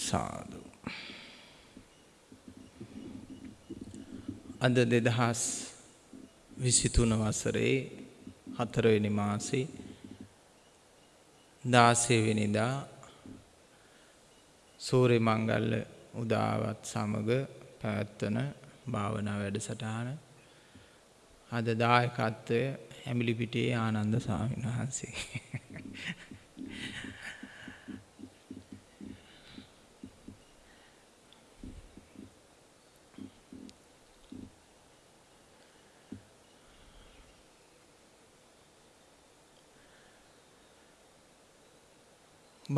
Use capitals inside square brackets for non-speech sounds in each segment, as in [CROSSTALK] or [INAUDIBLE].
සාදු. අද දෙදහස් විසිතුන වසරේ හතරවෙනි මාසේ දාසයවෙනිදා සූරය මංගල්ල උදාවත් සමග පැවැත්වන භාවනා වැඩසටහන අද දායකත්වය හැමිලිපිටියේ ආනන්ද ස්වාමීන් වහන්සේ.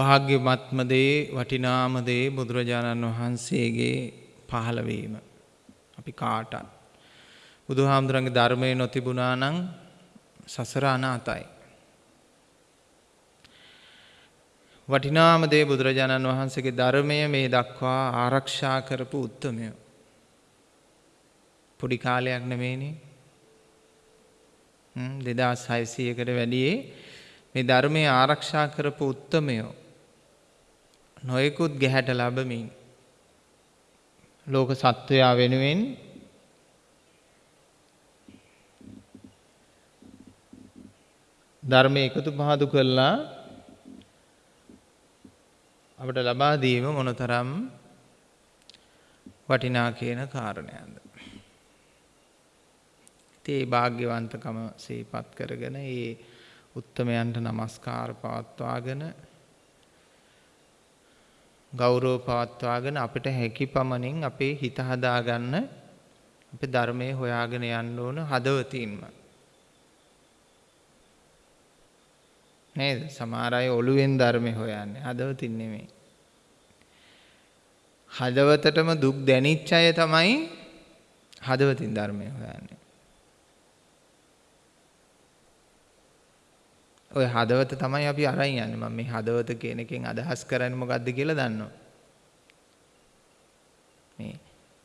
භාග්‍යමත්ම දේ වටිනාම දේ බුදුරජාණන් වහන්සේගේ පහළවීම අපි කාටත් බුදුහාමුදුරන්ගේ ධර්මය නොතිබුණා නම් සසර අනාතයි. වටිනාම දේ බුදුරජාණන් වහන්සේගේ ධර්මය මේ දක්වා ආරක්ෂා කරපු උත්තමය. පොඩි කාලයක් නෙමේනේ දෙදා සයිසයකට වැඩියේ මේ ධර්මය ආරක්ෂා කරපු උත්තමයෝ නොයෙකුත් ගැහැට ලබමින් ලෝක සත්වයා වෙනුවෙන් ධර්මය එකතු පහදු කරලා අපට ලබා දීම මොනතරම් වටිනා කියන කාරණයන්ද. ඒ භාග්‍යවන්තකම සේපත් කරගෙන ඒ උත්තමයන්ට නමස්කාර පවත්වාගෙන ගෞරව පවත්වාගෙන අපිට හැකි පමණින් අපේ හිත හදාගන්න අපි ධර්මය හොයාගෙන යන්න ඕන හදවතින්ම. නේද සමහර අය ඔළුවෙන් ධර්මය හොයන්නේ හදවතින් නෙමෙයි. හදවතටම දුක් දැනිච්ච අය තමයි හදවතින් ධර්මය හොයන්නේ. ඔය හදවත තමයි අපි අරන් යන්නේ. මම මේ හදවත කියන එකෙන් අදහස් කරන්නේ මොකද්ද කියලා දන්නවා. මේ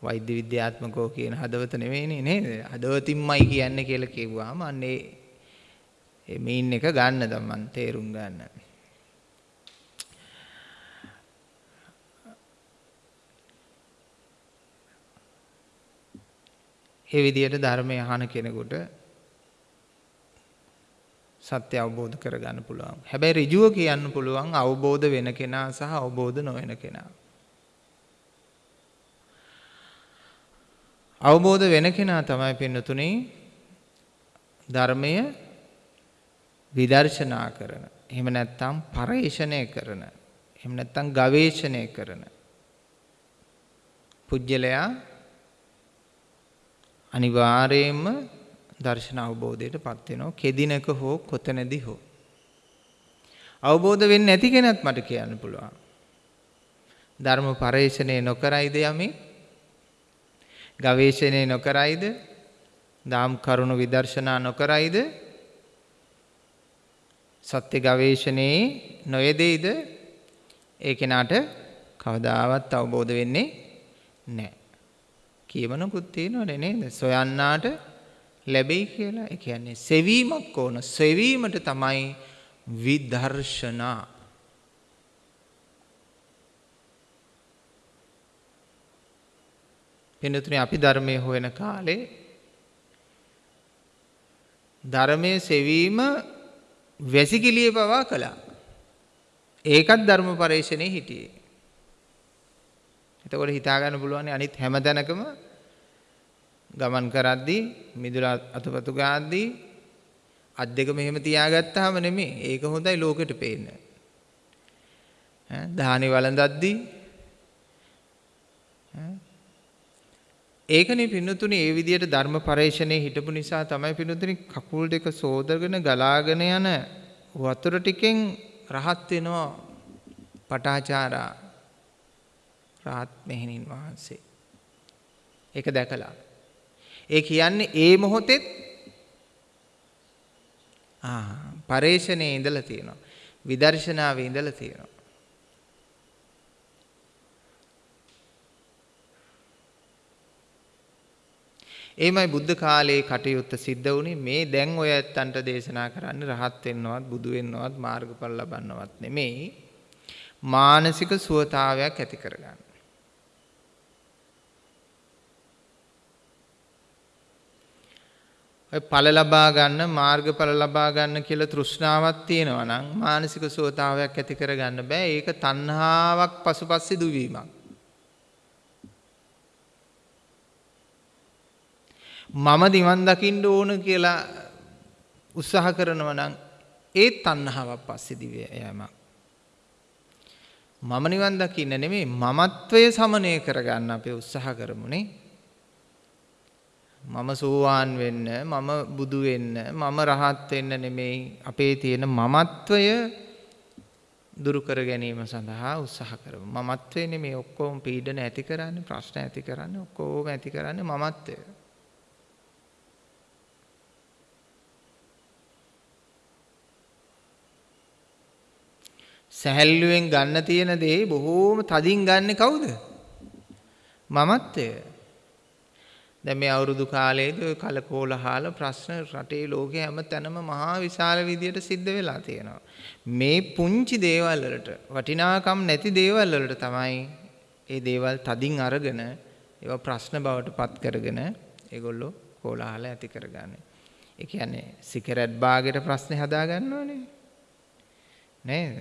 වෛද්‍ය විද්‍යාත්මකෝ කියන හදවත නෙවෙයිනේ නේද? හදවතින්මයි කියන්නේ කියලා කිව්වාම අන්නේ ඒ මීන් එක ගන්න තමන් තේරුම් ගන්න. ඒ විදිහට ධර්මය අහන කෙනෙකුට සත්‍ය අවබෝධ කරගන්න පුළුවන්. හැබැයි ඍජුව කියන්න පුළුවන් අවබෝධ වෙන කෙනා සහ අවබෝධ නොවන කෙනා. අවබෝධ වෙන කෙනා තමයි පින්නතුනේ ධර්මය විදර්ශනා කරන. එහෙම නැත්නම් පරේෂණය කරන. එහෙම නැත්නම් ගවේෂණය කරන. පුජ්‍යලයා අනිවාර්යයෙන්ම දර්ශන අවබෝධයට පත් වෙනවා. කෙදිනක හෝ කොතනදී හෝ. අවබෝධ වෙන්නේ නැති කෙනත් මට කියන්න පුළුවන්. ධර්ම පරේෂණය නොකරයිද යමේ? ගවේෂණය නොකරයිද? දාම් කරුණු විදර්ශනා නොකරයිද? සත්‍ය ගවේෂණයේ නොයෙදෙයිද? ඒ කෙනාට කවදාවත් අවබෝධ වෙන්නේ නැහැ. කියමනකුත් තියෙනවනේ නේද? සොයන්නාට ලැබෙයි කියලා. ඒ කියන්නේ සෙවීමක් ඕන. සෙවීමට තමයි විදර්ශනා. පින්නතුනේ අපි ධර්මයේ හොයන කාලේ ධර්මයේ සෙවීම වැසිකිළිය පවා කළා. ඒකත් ධර්ම පරේක්ෂණේ හිටියේ. එතකොට හිතා ගන්න පුළුවන් අනිත් හැම තැනකම ගමන් කරද්දී මිදුල අතපතු ගාද්දී අත් දෙක මෙහෙම තියාගත්තාම නෙමෙයි. ඒක හොඳයි ලෝකෙට පේන්න. ඈ දහනි වළඳද්දී ඒකනේ පින්නතුනි ඒ විදිහට ධර්ම පරේෂණේ හිටපු නිසා තමයි පින්නතුනි කකුල් දෙක සෝදගෙන ගලාගෙන යන වතුර ටිකෙන් රහත් වෙනවා පටාචාරා රහත් මෙහෙණින් වහන්සේ. ඒක දැකලා ඒ කියන්නේ ඒ මොහොතෙත් ආ පරේෂණයේ ඉඳලා තියෙනවා. විදර්ශනාවේ ඉඳලා තියෙනවා. එයිමයි බුද්ධ කාලයේ කටයුත්ත සිද්ධ වුණේ මේ දැන් ඔය ඇත්තන්ට දේශනා කරන්නේ රහත් වෙන්නවත් බුදු වෙන්නවත් මාර්ගඵල ලබන්නවත් නෙමෙයි මානසික සුවතාවයක් ඇති කරගන්න. ඵල ලබා ගන්න මාර්ගඵල ලබා ගන්න කියලා තෘෂ්ණාවක් තියෙනවා නම් මානසික සුවතාවයක් ඇති කරගන්න බෑ. ඒක තණ්හාවක් පසුපස්සේ දුවීමක්. මම නිවන් දකින්න ඕන කියලා උත්සාහ කරනවා නම් ඒ තණ්හාවක් පස්සේ දිව යෑමක්. මම නිවන් දකින්න නෙමෙයි මමත්වය සමනය කරගන්න අපි උත්සාහ කරමුනේ. මම සෝවාන් වෙන්න මම බුදු වෙන්න මම රහත් වෙන්න නෙමෙයි අපේ තියෙන මමත්වය දුරු කර ගැනීම සඳහා උත්සාහ කරමු. මමත්වයේ නෙමෙයි ඔක්කොම පීඩන ඇති කරන්නේ ප්‍රශ්න ඇති කරන්නේ ඔක්කොම ඇති කරන්නේ මමත්වය. සැහැල්ලුවෙන් ගන්න තියෙන දේ බොහෝම තදින් ගන්නෙ කවුද? මමත්වය. දැන් මේ අවුරුදු කාලයේදී ඔය කලකෝලහල ප්‍රශ්න රටේ ලෝකේ හැම තැනම මහා විශාල විදියට සිද්ධ වෙලා තියෙනවා. මේ පුංචි දේවල් වලට වටිනාකම් නැති දේවල් වලට තමයි ඒ දේවල් තදින් අරගෙන ඒවා ප්‍රශ්න බවට පත් කරගෙන ඒගොල්ලෝ කෝලහල ඇති කරගන්නේ. ඒ කියන්නේ සිගරට් බාගෙට ප්‍රශ්නේ හදා ගන්නවනේ. නේද?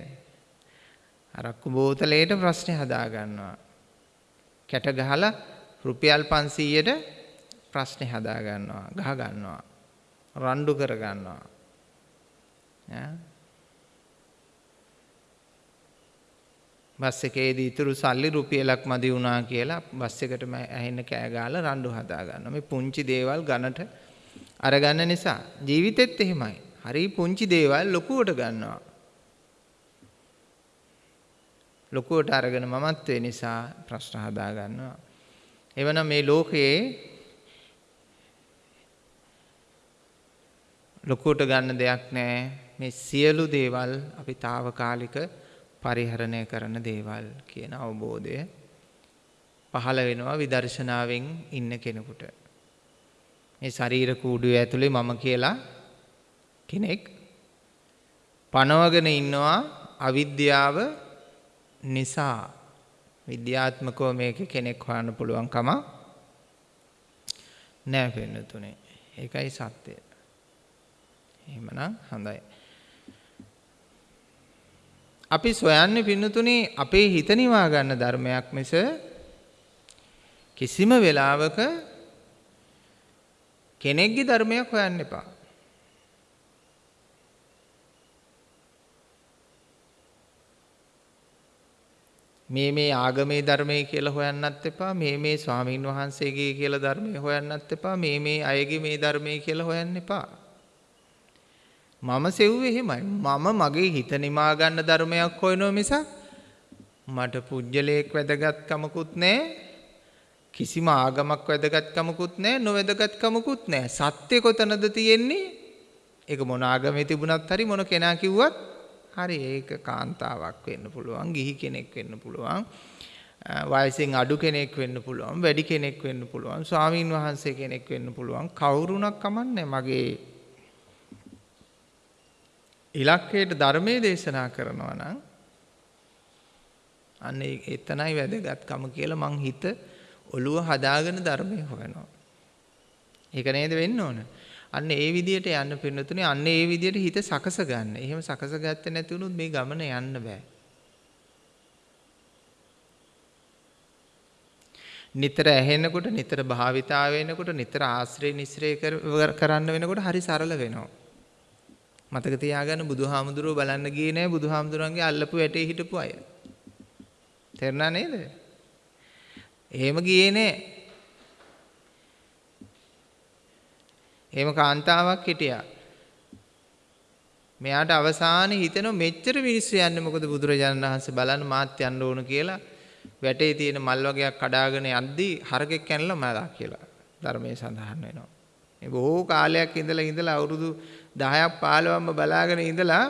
අරක්කු බෝතලයට ප්‍රශ්නේ හදා ගන්නවා. කැට ගහලා රුපියල් 500ට ප්‍රශ්නේ හදා ගන්නවා, ගහ ගන්නවා. රණ්ඩු කර ගන්නවා. ඈ බස් එකේදී ඉතුරු සල්ලි රුපියලක් මදි වුණා කියලා බස් එකටම ඇහෙන්න කෑ ගහලා රණ්ඩු හදා ගන්නවා. මේ පුංචි දේවල් ගන්නට අරගන්න නිසා ජීවිතෙත් එහෙමයි. හරි පුංචි දේවල් ලොකුවට ගන්නවා. ලොකුවට අරගෙන මමත්වේ නිසා ප්‍රශ්න හදා ගන්නවා. එවනම් මේ ලෝකයේ ලොකුවට ගන්න දෙයක් නැහැ. මේ සියලු දේවල් අපි తాවකාලික පරිහරණය කරන දේවල් කියන අවබෝධය පහළ වෙනවා විදර්ශනාවෙන් ඉන්න කෙනෙකුට. මේ ශරීර කූඩුවේ ඇතුලේ මම කියලා කෙනෙක් පනවගෙන ඉන්නවා අවිද්‍යාව නිසා විද්‍යාත්මකව මේක කෙනෙක් හොයන්න පුළුවන් කම නෑ පෙන්නතුනේ. ඒකයි සත්‍යය. එහෙමනම් හොඳයි. අපි සොයන්නේ පින්නතුනේ අපේ හිත නිවා ගන්න ධර්මයක් මිස කිසිම වෙලාවක කෙනෙක්ගේ ධර්මයක් හොයන්න එපා. මේ මේ ආගමේ ධර්මයේ කියලා හොයන්නත් එපා මේ මේ ස්වාමීන් වහන්සේගේ කියලා ධර්මයේ හොයන්නත් එපා මේ මේ අයගේ මේ ධර්මයේ කියලා හොයන්න එපා මම සෙව්වේ එහෙමයි. මම මගේ හිත නිමා ගන්න ධර්මයක් හොයනවා මිසක් මට පුජ්‍යලයක් වැදගත්කමකුත් නැහැ කිසිම ආගමක් වැදගත්කමකුත් නැහැ නොවැදගත්කමකුත් නැහැ සත්‍ය කොතනද තියෙන්නේ? ඒක මොන ආගමේ තිබුණත් හරි මොන කෙනා කිව්වත් හරි ඒක කාන්තාවක් වෙන්න පුළුවන් ගිහි කෙනෙක් වෙන්න පුළුවන් වයසෙන් අඩු කෙනෙක් වෙන්න පුළුවන් වැඩි කෙනෙක් වෙන්න පුළුවන් ස්වාමීන් වහන්සේ කෙනෙක් වෙන්න පුළුවන්. කවුරුණක් කමන්නේ මගේ ඉලක්කයට ධර්මයේ දේශනා කරනවා නම් අන්න එතනයි වැදගත්කම කියලා මං හිත ඔළුව හදාගෙන ධර්මයේ හොයනවා. ඒක නේද වෙන්න ඕන. අන්න ඒ විදියට යන්න පින්නතුනේ අන්න ඒ විදියට හිත සකස ගන්න. එහෙම සකස ගත්තේ නැති වුණොත් මේ ගමන යන්න බෑ. නිතර ඇහෙනකොට නිතර භාවිතා වෙනකොට නිතර ආශ්‍රය නිස්රේ කරන්න වෙනකොට හරි සරල වෙනවා. මතක තියාගන්න බුදුහාමුදුරුවෝ බලන්න ගියේ නෑ බුදුහාමුදුරන්ගේ අල්ලපු වැටේ හිටපු අය. තේරුණා නේද? එහෙම ගියේ නෑ. එහෙම කාන්තාවක් හිටියා. මෙයාට අවසානයේ හිතෙන මෙච්චර මිනිස්සු යන්නේ මොකද බුදුරජාණන් වහන්සේ බලන්න මාත් යන්න ඕන කියලා වැටේ තියෙන මල් වගේක් කඩාගෙන යද්දී හරකෙක් කැනලා මලා කියලා ධර්මයේ සඳහන් වෙනවා. මේ බොහෝ කාලයක් ඉඳලා ඉඳලා අවුරුදු 10ක් 15ක්ම බලාගෙන ඉඳලා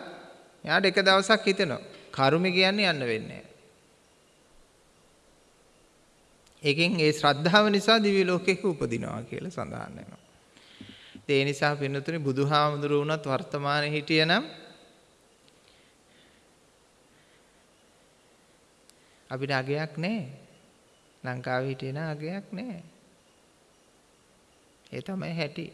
එයාට එක දවසක් හිතෙනවා කර්ම කියන්නේ යන්න වෙන්නේ ඒකෙන් ඒ ශ්‍රද්ධාව නිසා දිව්‍ය ලෝකයක උපදිනවා කියලා සඳහන් වෙනවා. ඒ නිසා පින්නතුනි බුදුහාමුදුරුවෝ වුණත් වර්තමානයේ හිටියනම් අපිට අගයක් නැහැ. ලංකාවේ හිටියන අගයක් නැහැ. ඒ තමයි හැටි.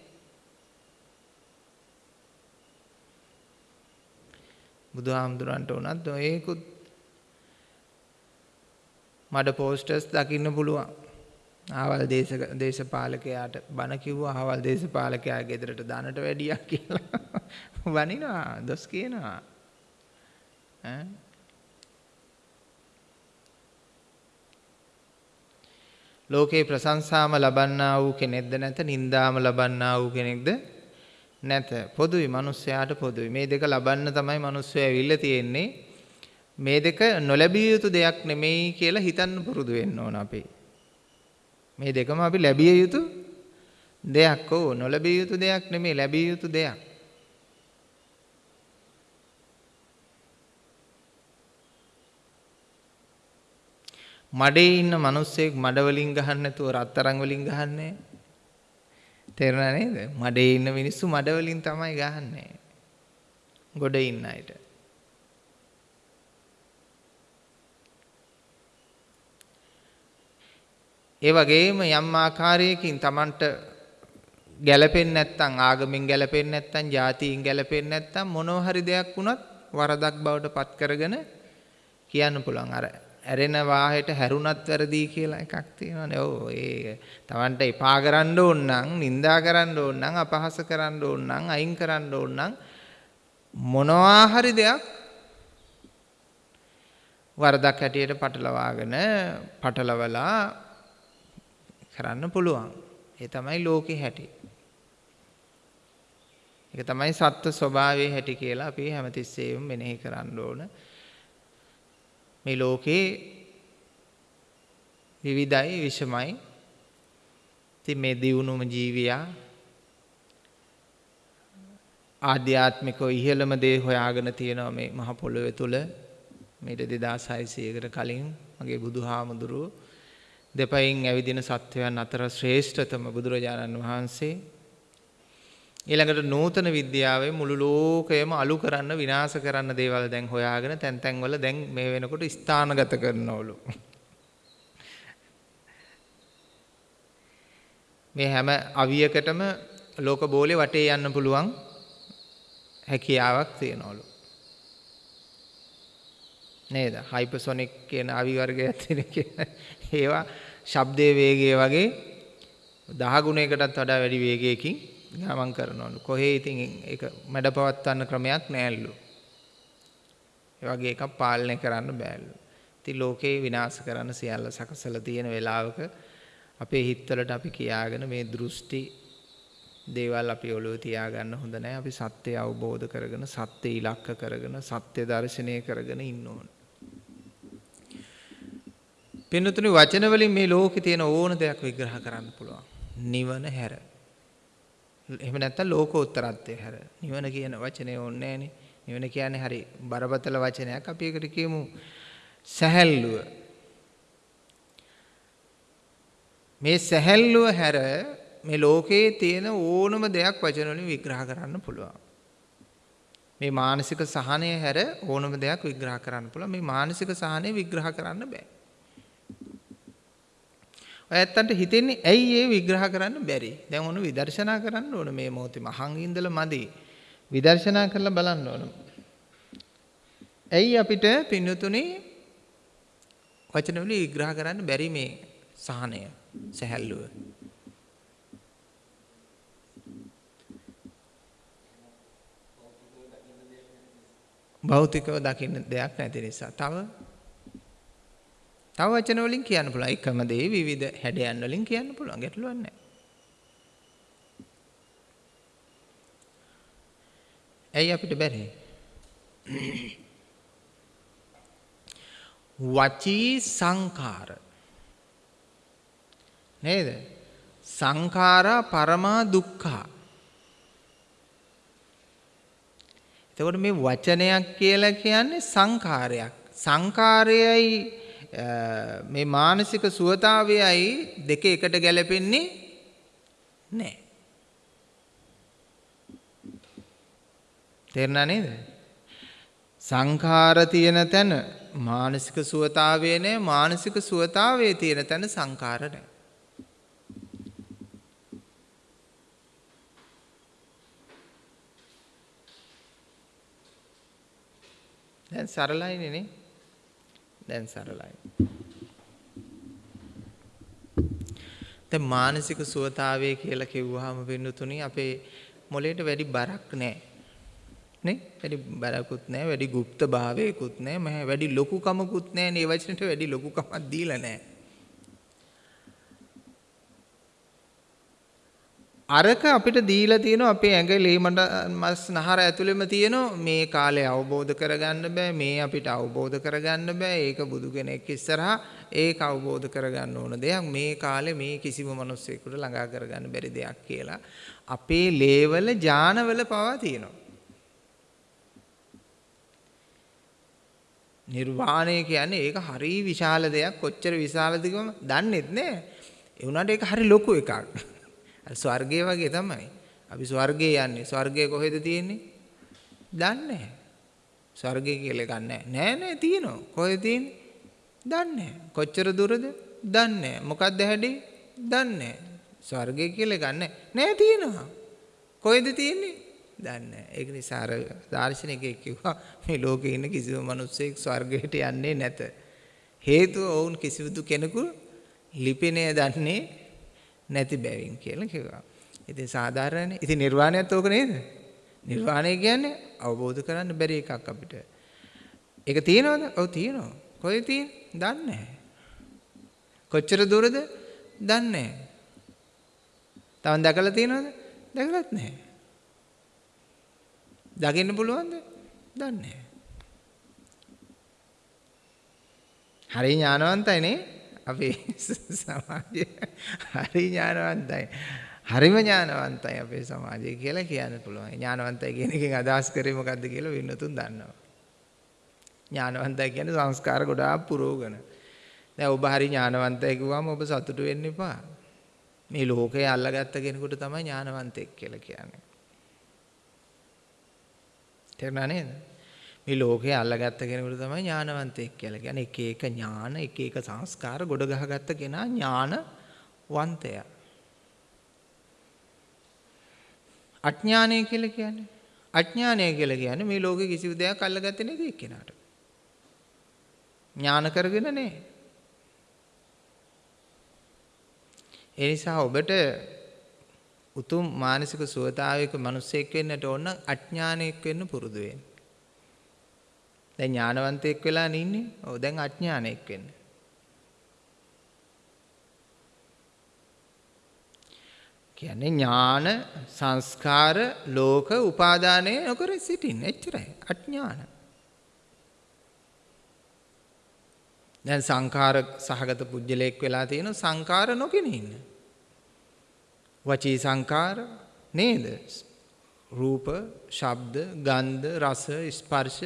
බුදුහාමුදුරන්ට උනත් ඔයකුත් මඩ පෝස්ටර්ස් දකින්න පුළුවන්. ආවල් දේශක දේශපාලකයාට බණ කිව්වා ආවල් දේශපාලකයා ගෙදරට දානට වැඩියා කියලා. [LAUGHS] වනිනවා දොස් කියනවා. ඈ ලෝකේ ප්‍රශංසාම ලබන්නා වූ කෙනෙක්ද නැත නින්දාම ලබන්නා වූ කෙනෙක්ද නැත. පොදුයි මිනිස්යාට පොදුයි. මේ දෙක ලබන්න තමයි මිනිස්සු ඇවිල්ලා තියෙන්නේ. මේ දෙක නොලැබිය යුතු දෙයක් නෙමෙයි කියලා හිතන්න පුරුදු වෙන්න ඕන අපි. මේ දෙකම අපි ලැබිය යුතු දෙයක් ඕ. නොලැබිය යුතු දෙයක් නෙමෙයි ලැබිය යුතු දෙයක්. මඩේ ඉන්න මිනිස්සෙක් මඩ වලින් ගහන්න නැතුව රත්තරන් වලින් ගහන්නේ තේරුණා නේද? මඩේ ඉන්න මිනිස්සු මඩ වලින් තමයි ගහන්නේ. ගොඩ ඉන්න අයට. ඒ වගේම යම් ආකාරයකින් Tamanට ගැළපෙන්නේ නැත්නම් ආගමින් ගැළපෙන්නේ නැත්නම් ජාතියින් ගැළපෙන්නේ නැත්නම් මොනවා හරි දෙයක් වුණත් වරදක් බවට පත් කරගෙන කියන්න පුළුවන්. අර ඇරෙන වාහෙට හැරුණත් වැරදි කියලා එකක් තියෙනවානේ. ඔව් ඒ Tamanට එපා කරන්න ඕන නම්, නිඳා කරන්න ඕන නම්, අපහාස කරන්න ඕන නම්, අයින් කරන්න ඕන නම් මොනවා හරි දෙයක් වරදක් හැටියට පටලවාගෙන පටලවලා කරන්න පුළුවන්. ඒ තමයි ලෝකේ හැටි. ඒක තමයි සත්ත්ව ස්වභාවයේ හැටි කියලා අපි හැමතිස්සෙම මෙනෙහි කරන්න ඕන. මේ ලෝකේ විවිධයි විෂමයි. ඉතින් මේ දියුණුම ජීවියා ආධ්‍යාත්මිකව ඉහළම දේ හොයාගෙන තියෙනවා මේ මහ පොළොවේ තුල මේට 2600කට කලින් මගේ බුදුහාමුදුරුව දෙපයින් ඇවිදින සත්වයන් අතර ශ්‍රේෂ්ඨතම බුදුරජාණන් වහන්සේ ඊළඟට නූතන විද්‍යාවේ මුළු ලෝකයම අලු කරන්න විනාශ කරන්න දේවල් දැන් හොයාගෙන තැන් තැන්වල දැන් මේ වෙනකොට ස්ථානගත කරනවලු. මේ හැම අවියකටම ලෝක බෝලේ වටේ යන්න පුළුවන් හැකියාවක් තියෙනවලු. නේද? හයිපර්සොනික් කියන අවි වර්ගයක් තියෙන ඒවා ශබ්දයේ වේගය වගේ 10 ගුණයකටත් වඩා වැඩි වේගයකින් ගමන් කරනවලු. කොහේ ඉතින් ඒක මැඩ පවත්වන්න ක්‍රමයක් නෑලු. ඒ වගේ එකක් පාලනය කරන්න බෑලු. ඉතින් ලෝකේ විනාශ කරන්න සියල්ල සකසලා තියෙන වෙලාවක අපේ හිතවලට අපි කියාගෙන මේ දෘෂ්ටි දේවල් අපි ඔළුවේ තියාගන්න හොඳ නැහැ. අපි සත්‍යය අවබෝධ කරගෙන සත්‍ය ඉලක්ක කරගෙන සත්‍ය දර්ශනය කරගෙන ඉන්න ඕන. පින්නතුනි වචන වලින් මේ ලෝකේ තියෙන ඕන දෙයක් විග්‍රහ කරන්න පුළුවන්. නිවන හැර. එහෙම නැත්නම් ලෝකෝත්තරත්වය හැර. නිවන කියන වචනේ ඕනේ නැහනේ. නිවන කියන්නේ හරි බරපතල වචනයක්. අපි ඒකට කියමු සැහැල්ලුව. මේ සැහැල්ලුව හැර මේ ලෝකයේ තියෙන ඕනම දෙයක් වචන වලින් විග්‍රහ කරන්න පුළුවන්. මේ මානසික සහනය හැර ඕනම දෙයක් විග්‍රහ කරන්න පුළුවන්. මේ මානසික සහනය විග්‍රහ කරන්න බෑ. ඔයත්තන්ට හිතෙන්නේ ඇයි ඒ විග්‍රහ කරන්න බැරි? දැන් ඔන්න විදර්ශනා කරන්න ඕන මේ මොහොතේ මහන් ඉඳලා මදි. විදර්ශනා කරලා බලන්න ඕන. ඇයි අපිට පින්නතුනේ වචන වලින් විග්‍රහ කරන්න බැරි මේ සහනය, සැහැල්ලුව? භෞතිකව දකින්න දෙයක් නැති නිසා. තව තව වචන වලින් කියන්න පුළුවන්. එකම දේ විවිධ හැඩයන් වලින් කියන්න පුළුවන්. ගැටලුවක් නැහැ. ඇයි අපිට බැරි? වචී සංඛාර නේද? සංඛාරා පරමා දුක්ඛා. එතකොට මේ වචනයක් කියලා කියන්නේ සංඛාරයක්. සංඛාරයයි මේ මානසික සුවතාවයයි දෙක එකට ගැලපෙන්නේ නැහැ. තේරුණා නේද? සංඛාර තියෙන තැන මානසික සුවතාවේ නැහැ මානසික සුවතාවේ තියෙන තැන සංඛාර නැහැ. දැන් සරලයිනේ නේ. දැන් සරලයි. දැන් මානසික සුවතාවය කියලා කිව්වහම වෙනුතුනි අපේ මොලේට වැඩි බරක් නැහැ. නේ? වැඩි බරකුත් නැහැ, වැඩි গুপ্ত භාවයකුත් නැහැ, වැඩි ලොකුකමකුත් නැහැ. මේ වචනෙට වැඩි ලොකුකමක් දීලා නැහැ. අරක අපිට දීලා තියෙනවා අපේ ඇඟ ලේමඩ මස් නහර ඇතුළෙම තියෙනවා. මේ කාලේ අවබෝධ කරගන්න බෑ. මේ අපිට අවබෝධ කරගන්න බෑ. ඒක බුදු කෙනෙක් ඉස්සරහා ඒක අවබෝධ කරගන්න ඕන දෙයක්. මේ කාලේ මේ කිසිම මිනිස්සෙකුට ළඟා කරගන්න බැරි දෙයක් කියලා අපේ ලේවල ඥානවල පවා තියෙනවා. නිර්වාණය කියන්නේ ඒක හරි විශාල දෙයක්. කොච්චර විශාලද කිව්වම දන්නේත් නෑ. ඒ වුණාට ඒක හරි ලොකු එකක්. ස්වර්ගය වගේ තමයි. අපි ස්වර්ගයේ යන්නේ. ස්වර්ගය කොහෙද තියෙන්නේ? දන්නේ නැහැ. ස්වර්ගය කියලා එකක් නැහැ. නෑ නෑ තියෙනවා. කොහෙද තියෙන්නේ? දන්නේ නැහැ. කොච්චර දුරද? දන්නේ නැහැ. මොකක්ද හැඩේ? දන්නේ නැහැ. ස්වර්ගය කියලා එකක් නැහැ. නෑ තියෙනවා. කොහෙද තියෙන්නේ? දන්නේ නැහැ. ඒක නිසා අර දාර්ශනිකයෙක් කිව්වා මේ ලෝකේ ඉන්න කිසිම මිනිස්සෙක් ස්වර්ගයට යන්නේ නැත. හේතුව ඔවුන් කිසිදු කෙනෙකු ලිපිනය දන්නේ නැති බැවින් කියලා කිව්වා. ඉතින් සාධාරණනේ. ඉතින් නිර්වාණයත් ඕක නේද? නිර්වාණය කියන්නේ අවබෝධ කරන්න බැරි එකක් අපිට. ඒක තියෙනවද? ඔව් තියෙනවා. කොහෙද තියෙන්නේ? දන්නේ නැහැ. කොච්චර දුරද? දන්නේ නැහැ. තවන් දැකලා තියෙනවද? දැකලත් නැහැ. දකින්න පුළුවන්ද? දන්නේ නැහැ. හරි ඥානවන්තයි නේ? අපේ [LAUGHS] සමාජය හරි ඥානවන්තයි. හරිම ඥානවන්තයි අපේ සමාජය කියලා කියන්න පුළුවන්. ඥානවන්තයි කියන එකෙන් අදහස් කරේ මොකද්ද කියලා වින්නතුන් දන්නවා. ඥානවන්තයි කියන්නේ සංස්කාර ගොඩාක් පුරෝගන. දැන් ඔබ හරි ඥානවන්තයි කිව්වම ඔබ සතුටු වෙන්න එපා. මේ ලෝකේ අල්ලගත්ත කෙනෙකුට තමයි ඥානවන්තයෙක් කියලා කියන්නේ. තේරුණා නේද? මේ ලෝකේ අල්ලගත්ත කෙනෙකුට තමයි ඥානවන්තයෙක් කියලා කියන්නේ. එක එක ඥාන, එක එක සංස්කාර ගොඩ ගහගත්ත කෙනා ඥානවන්තයා. අඥානය කියලා කියන්නේ අඥානය කියලා කියන්නේ මේ ලෝකේ කිසිම දෙයක් අල්ලගත්තේ නැති එක්කෙනාට. ඥාන කරගෙන නැහැ. ඒ නිසා ඔබට උතුම් මානසික සුවතාවයක මිනිසෙක් වෙන්නට ඕන අඥානයෙක් වෙන්න පුරුදු වෙන්න. දැන් ඥානවන්තයෙක් වෙලා ඉන්නේ. ඔව් දැන් අඥානයෙක් වෙන්න. කියන්නේ ඥාන සංස්කාර ලෝක උපාදානය නොකර සිටින්න එච්චරයි අඥාන. දැන් සංඛාර සහගත පුජ්‍යලයක් වෙලා තියෙන සංඛාර නොගෙන ඉන්න. වචී සංඛාර නේද? රූප, ශබ්ද, ගන්ධ, රස, ස්පර්ශ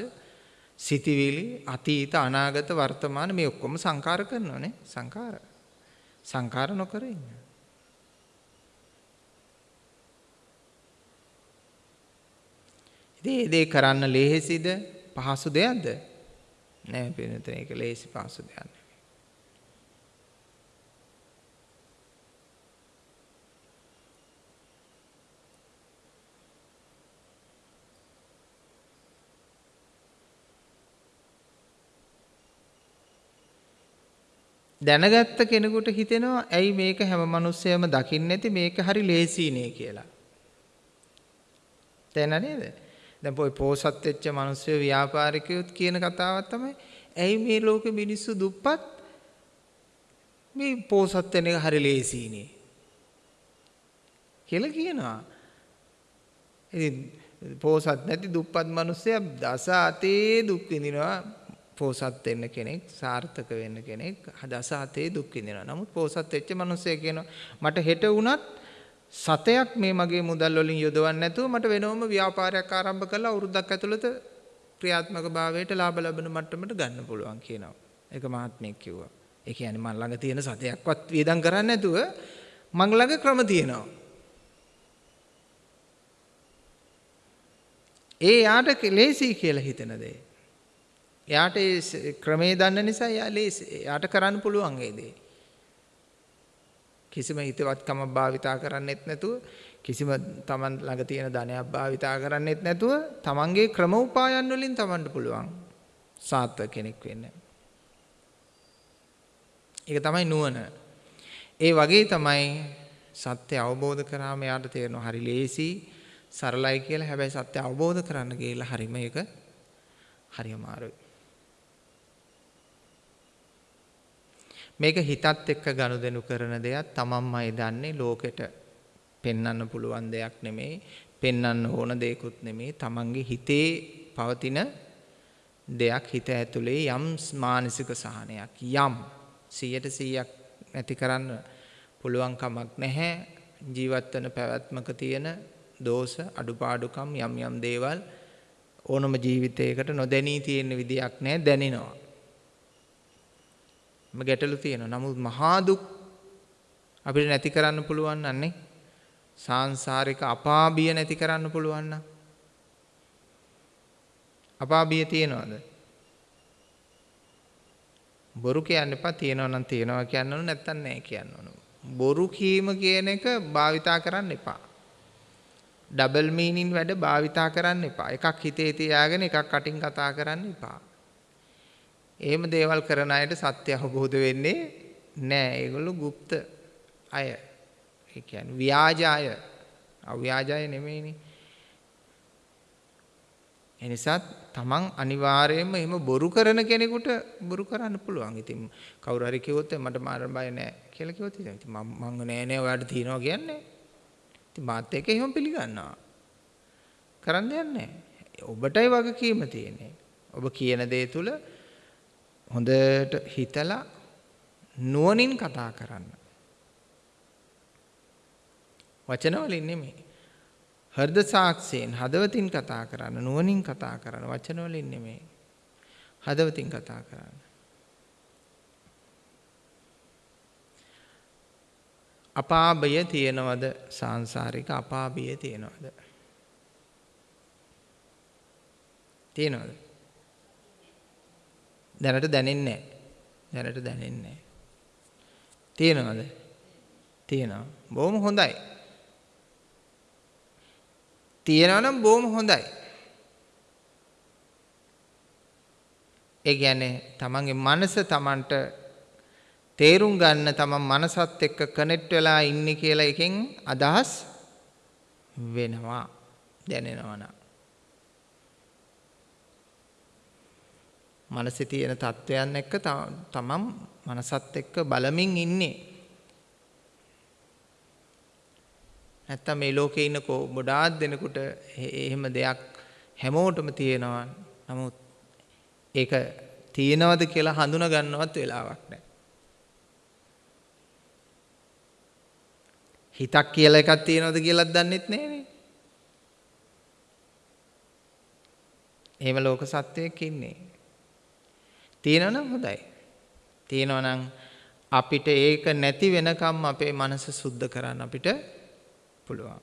සිතිවිලි අතීත අනාගත වර්තමාන මේ ඔක්කොම සංකාර කරනවානේ සංකාර. සංකාර නොකර ඉන්න. ඉතින් ඒ දේ කරන්න ලේසිද? පහසු දෙයක්ද? නෑ පිළිතුර ඒක ලේසි පහසු දෙයක් දැනගත්ත කෙනෙකුට හිතෙනවා ඇයි මේක හැම මිනිස්සෙම දකින්නේ නැති මේක හරි ලේසියිනේ කියලා. තේන නේද? දැන් පොයි පෝසත් වෙච්ච මිනිස්සු ව්‍යාපාරිකයොත් කියන කතාවක් තමයි ඇයි මේ ලෝකෙ මිනිස්සු දුප්පත් මේ පෝසත් වෙන එක හරි ලේසියිනේ කියලා කියනවා. ඉතින් පෝසත් නැති දුප්පත් මිනිස්සයා දස අතේ දුක් විඳිනවා පෝසත් වෙන්න කෙනෙක් සාර්ථක වෙන්න කෙනෙක් දස හතේ දුක් විඳිනවා. නමුත් පෝසත් වෙච්ච මිනිස්සෙක් කියනවා මට හෙට වුණත් සතයක් මේ මගේ මුදල් වලින් යොදවන්න නැතුව මට වෙනවම ව්‍යාපාරයක් ආරම්භ කරලා අවුරුද්දක් ඇතුළත ක්‍රියාත්මක භාවයට ලාභ ලබන මට්ටමට ගන්න පුළුවන් කියනවා. ඒක මහත්මයෙක් කිව්වා. ඒ කියන්නේ මන් ළඟ තියෙන සතයක්වත් වියදම් කරන්නේ නැතුව මං ළඟ ක්‍රම තියෙනවා. ඒ යාට ලේසි කියලා හිතන දේ. එයාට ඒ ක්‍රමේ දන්න නිසා එයා එයාට කරන්න පුළුවන් ඒ දේ. කිසිම හිතවත්කමක් භාවිතා කරන්නෙත් නැතුව කිසිම Taman ළඟ තියෙන ධනයක් භාවිතා කරන්නෙත් නැතුව Tamanගේ ක්‍රම උපායන් වලින් Tamanට පුළුවන් සාර්ථක කෙනෙක් වෙන්න. ඒක තමයි නුවණ. ඒ වගේ තමයි සත්‍ය අවබෝධ කරාම යාට තේරෙනවා හරි ලේසි සරලයි කියලා. හැබැයි සත්‍ය අවබෝධ කරන්න ගිහලා හරි මේක හරි අමාරුයි. මේක හිතත් එක්ක ගනුදෙනු කරන දෙයක් තමන්මයි දන්නේ ලෝකෙට පෙන්වන්න පුළුවන් දෙයක් නෙමෙයි පෙන්වන්න ඕන දෙයක්ුත් නෙමෙයි තමන්ගේ හිතේ පවතින දෙයක් හිත ඇතුලේ යම් මානසික සහනයක් යම් 100ට 100ක් නැති කරන්න පුළුවන් කමක් නැහැ ජීවත් වෙන පැවැත්මක තියෙන දෝෂ අඩුපාඩුකම් යම් යම් දේවල් ඕනම ජීවිතයකට නොදැනී තියෙන විදියක් නැහැ දැනෙනවා. ම ගැටලු තියෙනවා. නමුත් මහා දුක් අපිට නැති කරන්න පුළුවන් නන්නේ සාංශාරික අපාබිය නැති කරන්න පුළුවන් නම් අපාබිය තියනවද? බොරු කියන්න එපා තියනවා නම් තියනවා කියන්න ඕන නැත්තම් නැහැ කියන්න ඕන. බොරු කීම කියන එක භාවිතා කරන්න එපා. ඩබල් මීනින් වැඩ භාවිතා කරන්න එපා. එකක් හිතේ තියාගෙන එකක් කටින් කතා කරන්න එපා. එහෙම දේවල් කරන අයට සත්‍ය අවබෝධ වෙන්නේ නැහැ. ඒගොල්ලෝ গুপ্ত අය. ඒ කියන්නේ ව්‍යාජ අය. අව්‍යාජ අය නෙමෙයිනේ. එනිසා තමන් අනිවාර්යයෙන්ම එහෙම බොරු කරන කෙනෙකුට බොරු කරන්න පුළුවන්. ඉතින් කවුරු හරි කිව්වොත් මට මාර බය නැහැ කියලා කිව්වොත් ඉතින් මම මං නෑ නෑ ඔයාලට තියනවා කියන්නේ. ඉතින් මාත් එක එහෙම පිළිගන්නවා. කරන්න දෙයක් නැහැ. ඔබටයි වගකීම තියෙන්නේ. ඔබ කියන දේ තුල හොඳට හිතලා නුවණින් කතා කරන්න. වචන වලින් නෙමෙයි. හෘද සාක්ෂයෙන් හදවතින් කතා කරන්න නුවණින් කතා කරන්න වචන වලින් නෙමෙයි. හදවතින් කතා කරන්න. අපාබය තියෙනවද සාංශාරික අපාබිය තියෙනවද? තියෙනවද? දැනට දැනෙන්නේ නැහැ. දැනට දැනෙන්නේ නැහැ. තියෙනවද? තියෙනවා. බොහොම හොඳයි. තියෙනවා නම් බොහොම හොඳයි. ඒ කියන්නේ තමන්ගේ මනස තමන්ට තේරුම් ගන්න තමන් මනසත් එක්ක කනෙක්ට් වෙලා ඉන්නේ කියලා එකෙන් අදහස් වෙනවා දැනෙනවා නා. මනසේ තියෙන තත්වයන් එක්ක තමන් මනසත් එක්ක බලමින් ඉන්නේ. නැත්තම් මේ ලෝකේ ඉන්න ගොඩාක් දෙනෙකුට එහෙම දෙයක් හැමෝටම තියෙනවා. නමුත් ඒක තියෙනවද කියලා හඳුනා ගන්නවත් වෙලාවක් නැහැ. හිතක් කියලා එකක් තියෙනවද කියලාත් දන්නෙත් නෑනේ. එහෙම ලෝක සත්වයක් ඉන්නේ. තියෙනවනම් හොඳයි. තියෙනවනම් අපිට ඒක නැති වෙනකම් අපේ මනස සුද්ධ කරන්න අපිට පුළුවන්.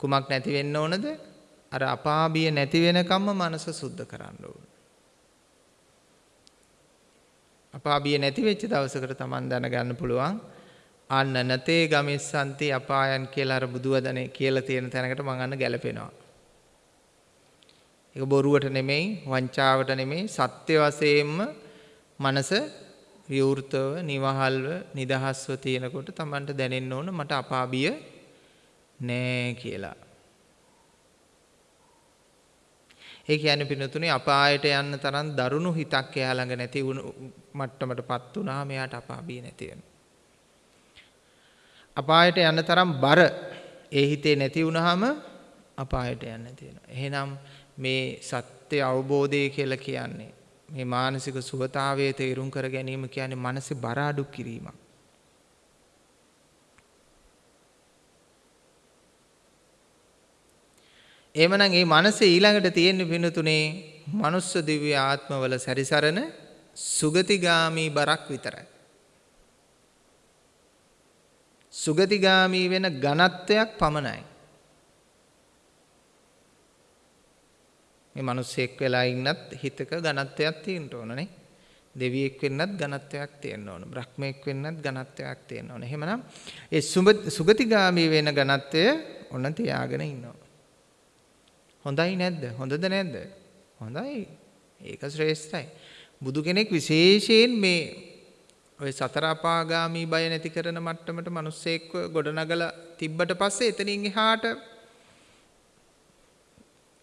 කුමක් නැති වෙන්න ඕනද? අර අපාබිය නැති වෙනකම්ම මනස සුද්ධ කරන්න ඕන. අපාබිය නැති වෙච්ච දවසකට Taman දැනගන්න පුළුවන් අන්න නතේ ගමිස්සන්ති අපායන් කියලා අර බුදුවදනේ කියලා තියෙන තැනකට මං අන්න ගැලපෙනවා. ඒක බොරුවට නෙමෙයි වංචාවට නෙමෙයි සත්‍ය වශයෙන්ම මනස විවෘතව නිවහල්ව නිදහස්ව තියෙනකොට Tamanට දැනෙන්න ඕන මට අපාබිය නෑ කියලා. ඒ කියන්නේ පිනතුනේ අපායට යන්න තරම් දරුණු හිතක් එයා ළඟ නැති වුණු මට්ටමටපත් වුණාම එයාට අපාබිය නැති වෙනවා. අපායට යන්න තරම් බර ඒ හිතේ නැති වුණාම අපායට යන්න තියෙනවා. එහෙනම් මේ සත්‍ය අවබෝධය කියලා කියන්නේ මේ මානසික සුවතාවයේ තේරුම් කර ගැනීම කියන්නේ මනසේ බර අඩු කිරීමක්. එහෙමනම් මේ මනසේ ඊළඟට තියෙන පිනතුනේ මනුස්ස දිව්‍ය ආත්මවල සැරිසරන සුගතිගාමි බරක් විතරයි. සුගතිගාමි වෙන ඝනත්වයක් පමණයි. මේ මිනිස්සෙක් වෙලා ඉන්නත් හිතක ඝනත්වයක් තියෙන්න ඕනනේ. දෙවියෙක් වෙන්නත් ඝනත්වයක් තියෙන්න ඕන. බ්‍රහ්මයෙක් වෙන්නත් ඝනත්වයක් තියෙන්න ඕන. එහෙමනම් ඒ සුගතිගාමී වෙන ඝනත්වය ඔන්න තියාගෙන ඉන්නවා. හොඳයි නැද්ද? හොඳද නැද්ද? හොඳයි. ඒක ශ්‍රේෂ්ඨයි. බුදු කෙනෙක් විශේෂයෙන් මේ ඔය සතර අපාගාමී බය නැති කරන මට්ටමට මිනිස්සෙක්ව ගොඩනගලා තිබ්බට පස්සේ එතනින් එහාට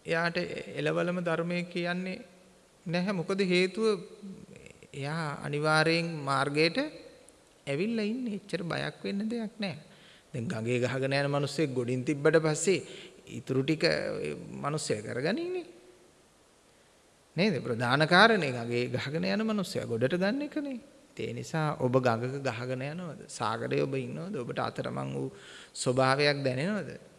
එයාට එලවලම ධර්මයේ කියන්නේ නැහැ. මොකද හේතුව එයා අනිවාර්යෙන් මාර්ගයට ඇවිල්ලා ඉන්නේ. එච්චර බයක් වෙන්න දෙයක් නැහැ. දැන් ගඟේ ගහගෙන යන මිනිස්සෙක් ගොඩින් තිබ්බට පස්සේ ඉතුරු ටික මිනිස්සයා කරගනින්නේ නේද? ප්‍රධාන කාරණේ ගඟේ ගහගෙන යන මිනිස්සයා ගොඩට ගන්න එකනේ. ඒ නිසා ඔබ ගඟක ගහගෙන යනවද? සාගරයේ ඔබ ඉන්නවද? ඔබට අතරමං වූ ස්වභාවයක් දැනෙනවද?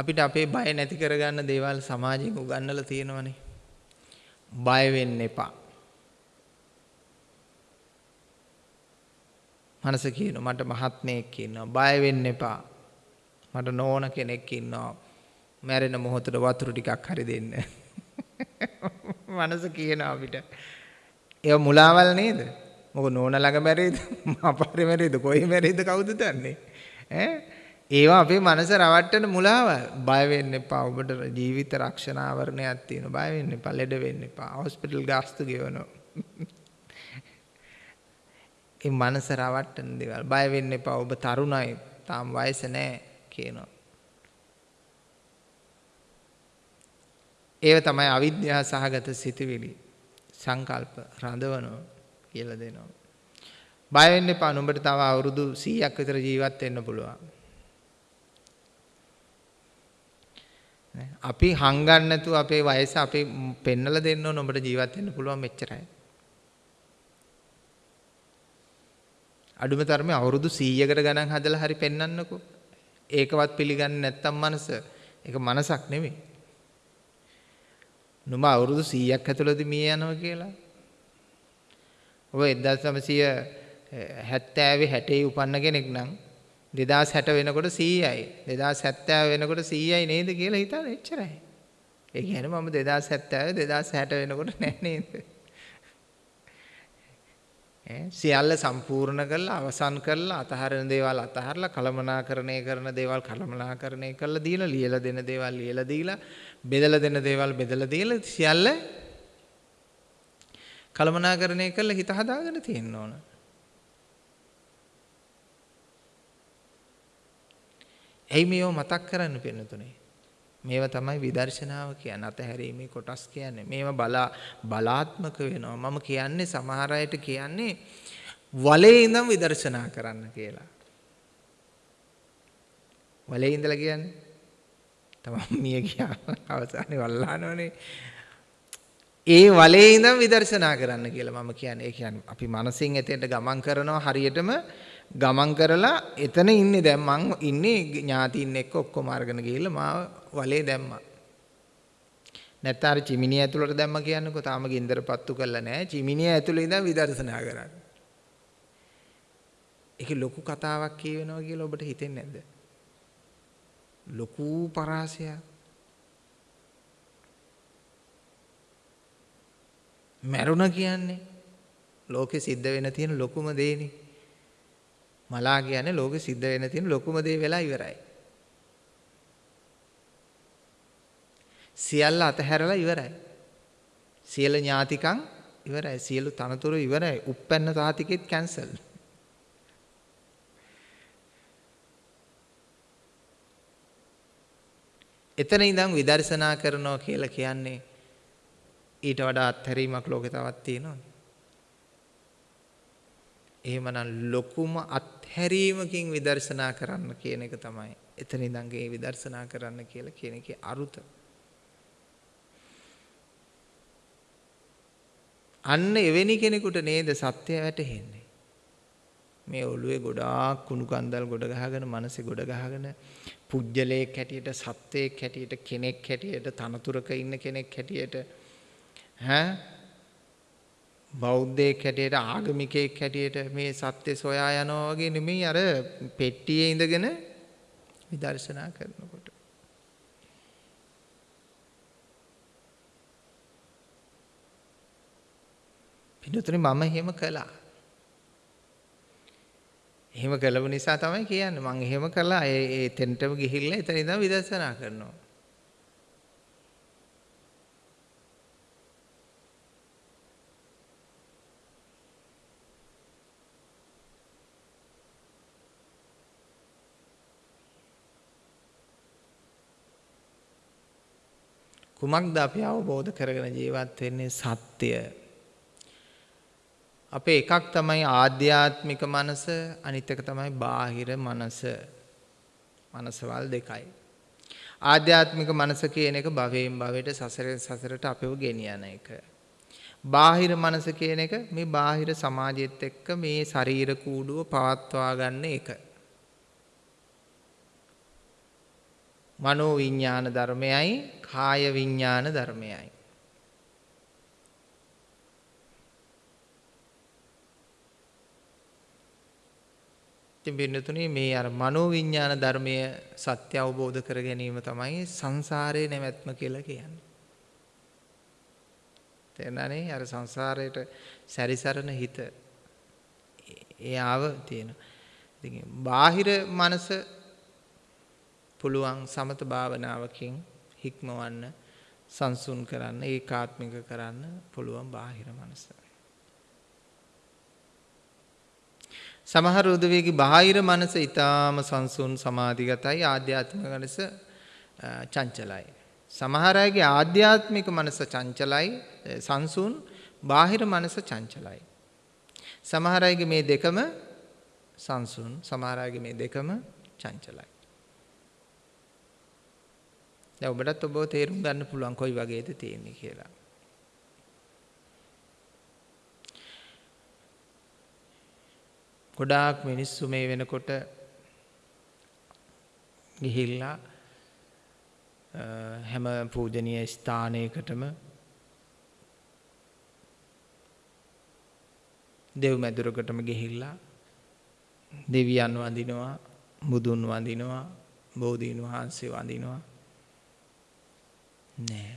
අපිට අපේ බය නැති කරගන්න දේවල් සමාජයෙන් උගන්වලා තියෙනවනේ. බය වෙන්න එපා. මනස කියනවා මට මහත්මයෙක් ඉන්නවා බය වෙන්න එපා. මට නෝන කෙනෙක් ඉන්නවා. මැරෙන මොහොතට වතුර ටිකක් හරි දෙන්න. [LAUGHS] මනස කියනවා අපිට. ඒව මුලාවල් නේද? මොකද නෝන ළඟ මැරෙයිද? [LAUGHS] මාපාරේ මැරෙයිද? කොයි මැරෙයිද කවුද දන්නේ? ඈ ඒවා අපේ මනස රවට්ටන මුලාව. බය වෙන්න එපා. ඔබට ජීවිත රක්ෂණ ආවරණයක් තියෙනවා. බය වෙන්න එපා. ලෙඩ වෙන්න එපා. හොස්පිටල් ගාස්තු ගෙවනවා. [LAUGHS] ඒ මනස රවට්ටන දේවල්. බය වෙන්න එපා. ඔබ තරුණයි. තාම වයස නැහැ කියනවා. ඒව තමයි අවිද්‍යාව සහගත සිතුවිලි සංකල්ප රඳවනවා කියලා දෙනවා. බය වෙන්න එපා. නුඹට තව අවුරුදු 100ක් විතර ජීවත් වෙන්න පුළුවන්. අපි හංගන්න නැතුව අපේ වයස අපි පෙන්නලා දෙන්න ඕන ඔබට ජීවත් වෙන්න පුළුවන් මෙච්චරයි. අඩුම තරමේ අවුරුදු 100කට ගණන් හදලා හරි පෙන්වන්නකෝ. ඒකවත් පිළිගන්නේ නැත්තම් මනස ඒක මනසක් නෙමෙයි. නුඹ අවුරුදු 100ක් ඇතුළතදී මිය යනවා කියලා. ඔබ 1970 60 උපන්න කෙනෙක් නම් 2060 වෙනකොට 100යි 2070 වෙනකොට 100යි නේද කියලා හිතන එච්චරයි. ඒ කියන්නේ මම 2070 2060 වෙනකොට නෑ නේද? ඈ සියල්ල සම්පූර්ණ කරලා අවසන් කරලා අතහරින දේවල් අතහරලා කලමනාකරණය කරන දේවල් කලමනාකරණය කරලා දීලා ලියලා දෙන දේවල් ලියලා දීලා බෙදලා දෙන දේවල් බෙදලා දීලා සියල්ල කලමනාකරණය කරලා හිත හදාගෙන තියෙන්න ඕන. ඇයි මේව මතක් කරන්න පෙන්නතුනේ? මේව තමයි විදර්ශනාව කියන්නේ අතහැරීමේ කොටස් කියන්නේ. මේව බලා බලාත්මක වෙනවා. මම කියන්නේ සමහර අයට කියන්නේ වලේ ඉඳන් විදර්ශනා කරන්න කියලා. වලේ ඉඳලා කියන්නේ තමයි මිය ගියා අවසානයේ වල්ලානෝනේ. ඒ වලේ ඉඳන් විදර්ශනා කරන්න කියලා මම කියන්නේ. ඒ කියන්නේ අපි මනසින් එතෙන්ට ගමන් කරනවා හරියටම ගමන් කරලා එතන ඉන්නේ දැන් මං ඉන්නේ ඥාතියින් එක්ක ඔක්කොම අරගෙන ගිහිල්ලා මාව වලේ දැම්මා. නැත්නම් අර චිමිනිය ඇතුළට දැම්ම කියන්නකෝ තාම ගින්දර පත්තු කරලා නැහැ. චිමිනිය ඇතුළේ ඉඳන් විදර්ශනා කරන්නේ. ඒක ලොකු කතාවක් කියවෙනවා කියලා ඔබට හිතෙන්නේ නැද්ද? ලොකු පරාසයක්. මැරුණ කියන්නේ ලෝකෙ සිද්ධ වෙන තියෙන ලොකුම දේනේ. මලා කියන්නේ ලෝකෙ සිද්ධ වෙන තියෙන ලොකුම දේ වෙලා ඉවරයි. සියල්ල අතහැරලා ඉවරයි. සියලු ඥාතිකම් ඉවරයි. සියලු තනතුරු ඉවරයි. උප්පැන්න සාතිකෙත් කැන්සල්. එතන ඉඳන් විදර්ශනා කරනවා කියලා කියන්නේ ඊට වඩා අත්හැරීමක් ලෝකේ තවත් තියෙනවද? එහෙමනම් ලොකුම අත්හැරීමකින් විදර්ශනා කරන්න කියන එක තමයි එතන ඉඳන් ගේ විදර්ශනා කරන්න කියලා කියන එකේ අරුත. අන්න එවැනි කෙනෙකුට නේද සත්‍ය වැටහෙන්නේ. මේ ඔළුවේ ගොඩාක් කුණු කන්දල් ගොඩ ගහගෙන මනසේ ගොඩ ගහගෙන පුජ්‍යලයක් හැටියට සත්වයක් හැටියට කෙනෙක් හැටියට තනතුරක ඉන්න කෙනෙක් හැටියට ඈ බෞද්ධයෙක් හැටියට ආගමිකයෙක් හැටියට මේ සත්‍ය සොයා යනවා වගේ නෙමෙයි අර පෙට්ටියේ ඉඳගෙන විදර්ශනා කරනකොට. පිටුතුනි මම එහෙම කළා. එහෙම කළව නිසා තමයි කියන්නේ මම එහෙම කළා ඒ ඒ තෙන්ටම ගිහිල්ලා එතන ඉඳන් විදර්ශනා කරනවා. කුමක්ද අපි අවබෝධ කරගෙන ජීවත් වෙන්නේ සත්‍ය. අපේ එකක් තමයි ආධ්‍යාත්මික මනස අනිත් එක තමයි බාහිර මනස. මනසවල් දෙකයි. ආධ්‍යාත්මික මනස කියන එක භවයෙන් භවයට සසරෙන් සසරට අපව ගෙනියන එක. බාහිර මනස කියන එක මේ බාහිර සමාජයත් එක්ක මේ ශරීර කූඩුව පවත්වා ගන්න එක. මනෝ විඤ්ඥාන ධර්මයයි කාය විඤ්ඥාන ධර්මයයි. ඉතින් පින්නතුනේ මේ අර මනෝ විඤ්ඥාන ධර්මය සත්‍ය අවබෝධ කර ගැනීම තමයි සංසාරයේ නැවැත්ම කියලා කියන්නේ. තේරෙනනේ අර සංසාරයට සැරිසරන හිත එයාව තියෙන. ඉතින් බාහිර මනස පුළුවන් සමත භාවනාවකින් හික්මවන්න සංසුන් කරන්න ඒකාත්මික කරන්න පුළුවන් බාහිර මනස. සමහර උදවියගේ බාහිර මනස ඊටාම සංසුන් සමාධිගතයි ආධ්‍යාත්මික මනස චංචලයි. සමහර අයගේ ආධ්‍යාත්මික මනස චංචලයි සංසුන් බාහිර මනස චංචලයි. සමහර අයගේ මේ දෙකම සංසුන් සමහර අයගේ මේ දෙකම චංචලයි. දැන් ඔබටත් ඔබව තේරුම් ගන්න පුළුවන් කොයි වගේද තියෙන්නේ කියලා. ගොඩාක් මිනිස්සු මේ වෙනකොට ගිහිල්ලා හැම පූජනීය ස්ථානයකටම දෙව් මැදුරකටම ගිහිල්ලා දෙවියන් වඳිනවා බුදුන් වඳිනවා බෝධීන් වහන්සේ වඳිනවා නෑ.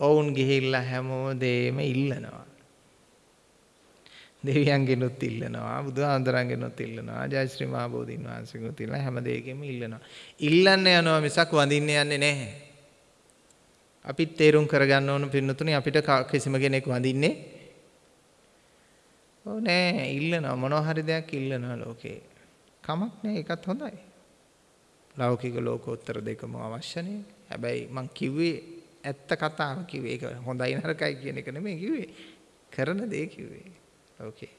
ඔවුන් ගිහිල්ලා හැමෝදේම ඉල්ලනවා. දෙවියන්ගෙනුත් ඉල්ලනවා බුදුහාමුදුරන්ගෙනුත් ඉල්ලනවා ජයශ්‍රී මහ බෝධීන් වහන්සේගෙනුත් ඉල්ලනවා හැම දෙයකින්ම ඉල්ලනවා. ඉල්ලන්න යනවා මිසක් වඳින්න යන්නේ නැහැ. අපිත් තේරුම් කරගන්න ඕන පින්නතුනේ අපිට කිසිම කෙනෙක් වඳින්නේ ඔව් නෑ ඉල්ලනවා මොනවා හරි දෙයක් ඉල්ලනවා ලෝකේ. කමක් නෑ ඒකත් හොඳයි. ලෞකික ලෝකෝත්තර දෙකම අවශ්‍යනේ. හැබැයි මං කිව්වේ ඇත්ත කතාව කිව්වේ ඒක හොඳයි නරකයි කියන එක නෙමෙයි කිව්වේ. කරන දේ කිව්වේ. ඕකේ.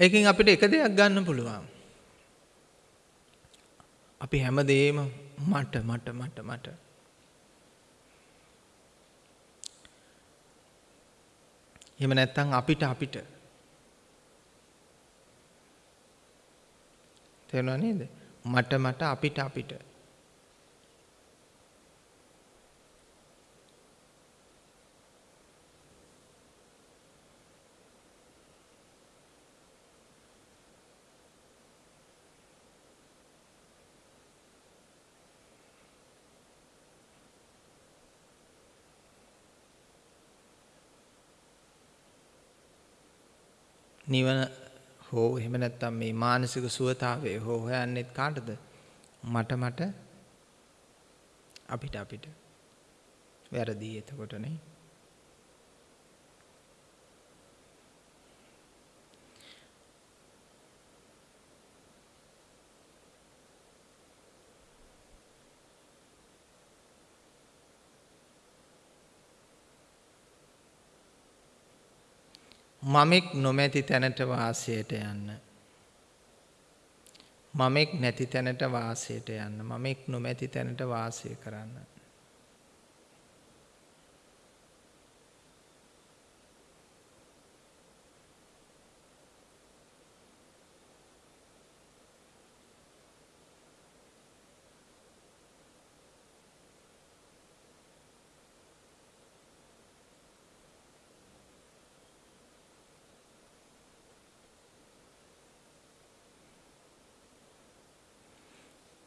ඒකෙන් අපිට එක දෙයක් ගන්න පුළුවන්. අපි හැමදේම මට මට මට මට එහෙම නැත්නම් අපිට අපිට තේරුණා නේද? මට මට අපිට අපිට නිවන හෝ එහෙම නැත්නම් මේ මානසික සුවතාවය හෝ හොයන්නෙත් කාටද? මට මට අපිට අපිට. වැරදි එතකොට මමෙක් නොමැති තැනට වාසයට යන්න. මමෙක් නැති තැනට වාසයට යන්න. මමෙක් නොමැති තැනට වාසය කරන්න.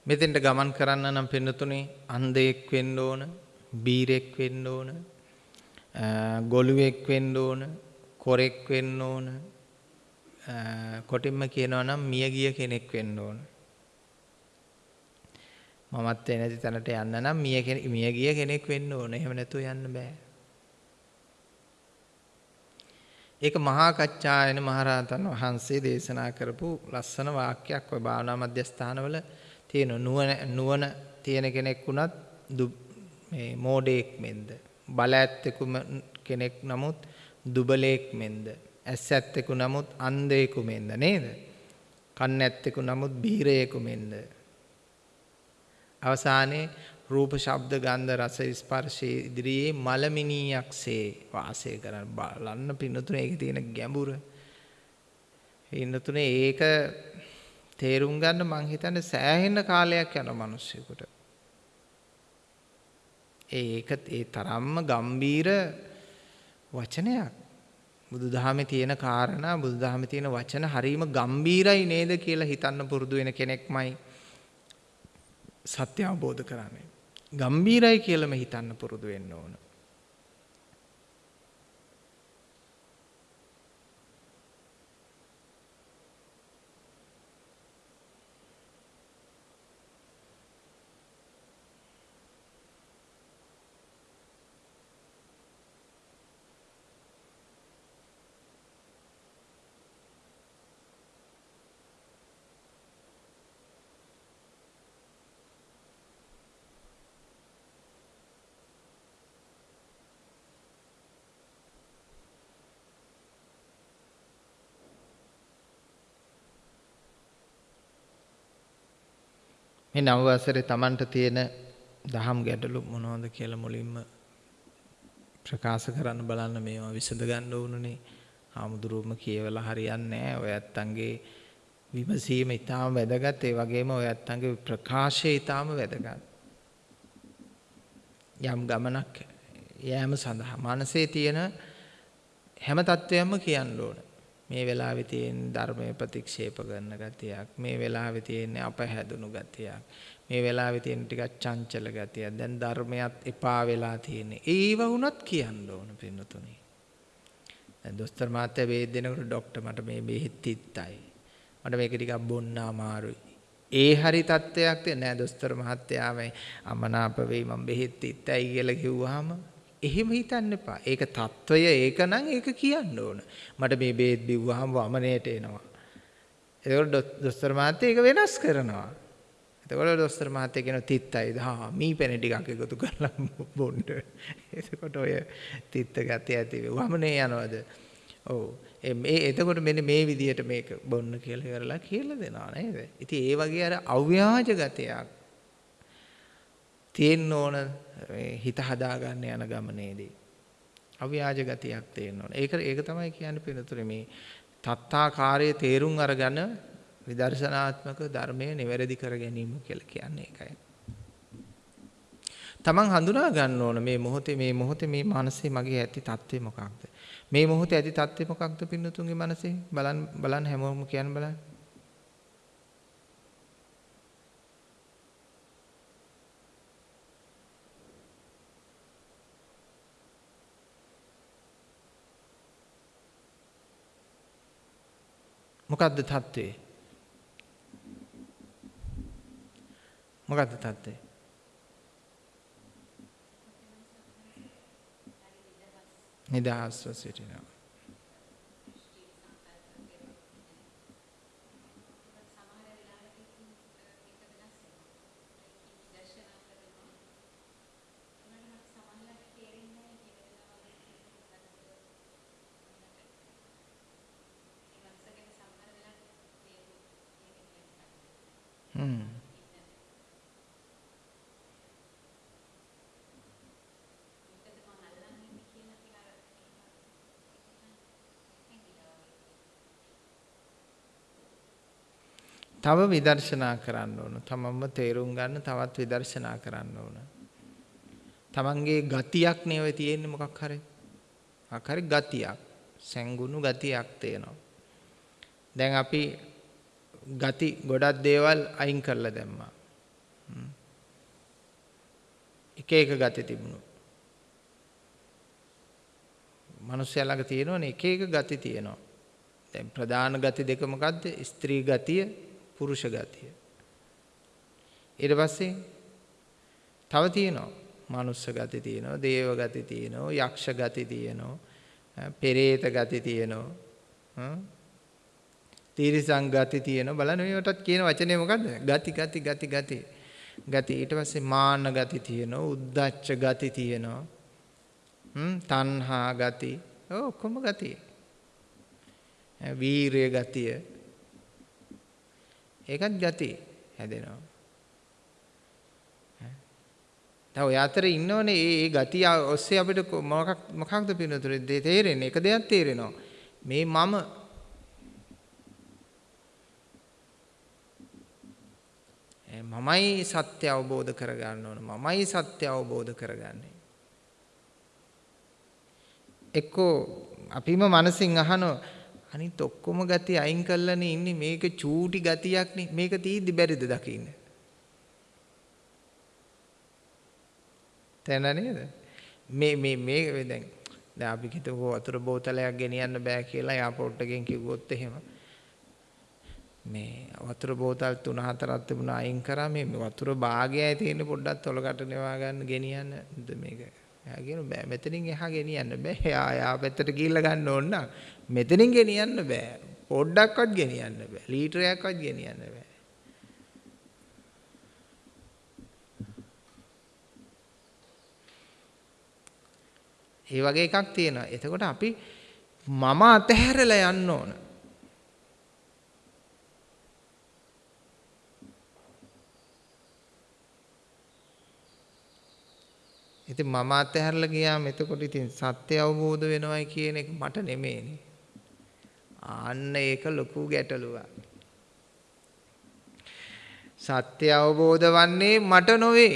මෙතෙන්ට ගමන් කරන්න නම් පින්නතුනේ අන්ධයෙක් වෙන්න ඕන, බීරෙක් වෙන්න ඕන, ගොළුවෙක් වෙන්න ඕන, කොරෙක් වෙන්න ඕන. කොටින්ම කියනවා නම් මියගිය කෙනෙක් වෙන්න ඕන. මමත් නැති තැනට යන්න නම් මිය මියගිය කෙනෙක් වෙන්න ඕන. එහෙම නැතුව යන්න බෑ. ඒක මහා කච්චායන මහරහතන් වහන්සේ දේශනා කරපු ලස්සන වාක්‍යයක් ඔය භාවනා මධ්‍යස්ථානවල තියෙන නුවණ නුවණ තියෙන කෙනෙක් වුණත් මේ මෝඩෙක් මෙන්ද බල ඇත්තෙකු කෙනෙක් නමුත් දුබලෙක් මෙන්ද ඇස් ඇත්තෙකු නමුත් අන්ධයෙකු මෙන්ද නේද? කන් ඇත්තෙකු නමුත් බීරයෙකු මෙන්ද අවසානයේ රූප ශබ්ද ගන්ධ රස ස්පර්ශයේ ඉදිරියේ මලමිනියක්සේ වාසය කරන බලන්න පින්නතුනේ. ඒකේ තියෙන ගැඹුර. පින්නතුනේ ඒක තේරුම් ගන්න මං හිතන්නේ සෑහෙන කාලයක් යන මිනිස්සුෙකුට ඒක ඒ තරම්ම ගම්බීර වචනයක්. බුදුදහමේ තියෙන කාරණා බුදුදහමේ තියෙන වචන හරීම ගම්බීරයි නේද කියලා හිතන්න පුරුදු වෙන කෙනෙක්මයි සත්‍ය අවබෝධ කරන්නේ. ගම්බීරයි කියලාම හිතන්න පුරුදු වෙන්න ඕන. මේ නව වසරේ Tamanට තියෙන දහම් ගැටලු මොනවද කියලා මුලින්ම ප්‍රකාශ කරන්න බලන්න මේවා විසඳ ගන්න ඕනනේ. ආමුදුරුවම කියවලා හරියන්නේ නැහැ. ඔය ඇත්තන්ගේ විමසීම ඊටාම වැදගත්. ඒ වගේම ඔය ඇත්තන්ගේ ප්‍රකාශය ඊටාම වැදගත්. යම් ගමනක් යෑම සඳහා මනසේ තියෙන හැම තත්වයක්ම කියන්න ඕනේ. මේ වෙලාවේ තියෙන ධර්මය ප්‍රතික්ෂේප කරන ගතියක් මේ වෙලාවේ තියෙන අපහැදුණු ගතියක් මේ වෙලාවේ තියෙන ටිකක් චංචල ගතියක්. දැන් ධර්මයක් එපා වෙලා තියෙන්නේ. ඒව වුණත් කියන්න ඕන පින්නතුනේ. දැන් දොස්තර මහත්තයා වේද දෙනකොට ડોක්ටර් මට මේ බෙහෙත් තිත්තයි මට මේක ටිකක් බොන්න අමාරුයි. ඒ හරි තත්ත්වයක් නෑ දොස්තර මහත්තයාමයි අමනාප වෙයි මම බෙහෙත් තිත්තයි කියලා කිව්වහම එහෙම හිතන්න එපා. ඒක తত্ত্বය ඒක නම් ඒක කියන්න ඕන. මට මේ බේත් බිව්වහම වමනේට එනවා. එතකොට දොස්තර මහත්තයා ඒක වෙනස් කරනවා. එතකොට දොස්තර මහත්තයා කියන තිත්තයි දහා මී පෙන ටිකක් එකතු කරලා බොන්න. එතකොට ඔය තිත්ත ගැතේ ඇති වමනේ යනවද? ඔව්. මේ එතකොට මෙන්න මේ විදිහට මේක බොන්න කියලා කරලා කියලා දෙනවා නේද? ඉතින් ඒ වගේ අර අව්‍යාජ ගතියක් තියෙන්න ඕන හිත හදාගන්න යන ගමනේදී. අව්‍යාජ ගතියක් තියෙන්න ඕන. ඒක ඒක තමයි කියන්නේ පිනතුනේ මේ තත්තාකාරයේ තේරුම් අරගෙන විදර්ශනාත්මක ධර්මයේ නිවැරදි කර ගැනීම කියලා කියන්නේ ඒකයි. තමන් හඳුනා ගන්න ඕන මේ මොහොතේ මේ මොහොතේ මේ මානසයේ මගේ ඇති தත්ත්වය මොකක්ද? මේ මොහොතේ ඇති தත්ත්වය මොකක්ද පින්නතුන්ගේ මනසේ? බලන්න බලන්න හැමෝම කියන්න බලන්න. මොකක්ද தત્ත්වය? මොකක්ද தત્ත්වය? නිදහස්ව සිටිනවා. තව විදර්ශනා කරන්න ඕන. තමන්ම තේරුම් ගන්න තවත් විදර්ශනා කරන්න ඕන. තමන්ගේ ගතියක් නේ ඔය තියෙන්නේ මොකක් හරි. මොකක් හරි ගතියක්. සැඟුණු ගතියක් තියෙනවා. දැන් අපි ගති ගොඩක් දේවල් අයින් කරලා දැම්මා. එක එක ගති තිබුණු. මිනිස්සයා ළඟ තියෙනවනේ එක එක ගති තියෙනවා. දැන් ප්‍රධාන ගති දෙක මොකද්ද? ස්ත්‍රී ගතිය, පුරුෂ ගතිය. ඊට පස්සේ තව තියෙනවා. මනුස්ස ගති තියෙනවා, දේව ගති තියෙනවා, යක්ෂ ගති තියෙනවා, පෙරේත ගති තියෙනවා. තීරිසං ගති තියෙනවා. බලන්න මේවටත් කියන වචනේ මොකද්ද? ගති ගති ගති ගති. ගති ඊට පස්සේ මාන ගති තියෙනවා, උද්දච්ච ගති තියෙනවා. හ්ම් තණ්හා ගති. ඔක්කොම ගති. වීරිය ගතිය. ඒකත් ගති හැදෙනවා. දැන් ඔය අතර ඉන්නවනේ මේ මේ ගතිය ඔස්සේ අපිට මොකක් මොකක්ද පිනතුරේ තේරෙන්නේ? එක දෙයක් තේරෙනවා. මේ මම මමයි සත්‍ය අවබෝධ කරගන්න ඕන. මමයි සත්‍ය අවබෝධ කරගන්නේ. එක්කෝ අපිම මනසින් අහනවා අනිත් ඔක්කොම ගති අයින් කරලානේ ඉන්නේ. මේක චූටි ගතියක්නේ. මේක තීද්දි බැරිද දකින්න? තැන නේද? මේ මේ මේ දැන් දැන් අපි හිතුව වතුර බෝතලයක් ගෙනියන්න බෑ කියලා එයාපෝට් එකෙන් කිව්වොත් එහෙම. මේ වතුර බෝතල් 3 4ක් තිබුණා අයින් කරා. මේ වතුර භාගයයි තියෙන පොඩ්ඩක් තොලකට නෙවා ගන්න ගෙනියන්න? මේක? එයා කියන බෑ මෙතනින් එහා ගෙනියන්න බෑ. එයා එයා පැත්තට ගිහිල්ලා ගන්න ඕන නම් මෙතනින් ගෙනියන්න බෑ පොඩ්ඩක්වත් ගෙනියන්න බෑ ලීටරයක්වත් ගෙනියන්න බෑ ඒ වගේ එකක් තියෙනවා. එතකොට අපි මම අතහැරලා යන්න ඕන. ඉතින් මම අතහැරලා ගියාම එතකොට ඉතින් සත්‍ය අවබෝධ වෙනවයි කියන එක මට නෙමෙයිනේ. ආන්න ඒක ලොකු ගැටලුවක්. සත්‍ය අවබෝධ වන්නේ මට නොවේ.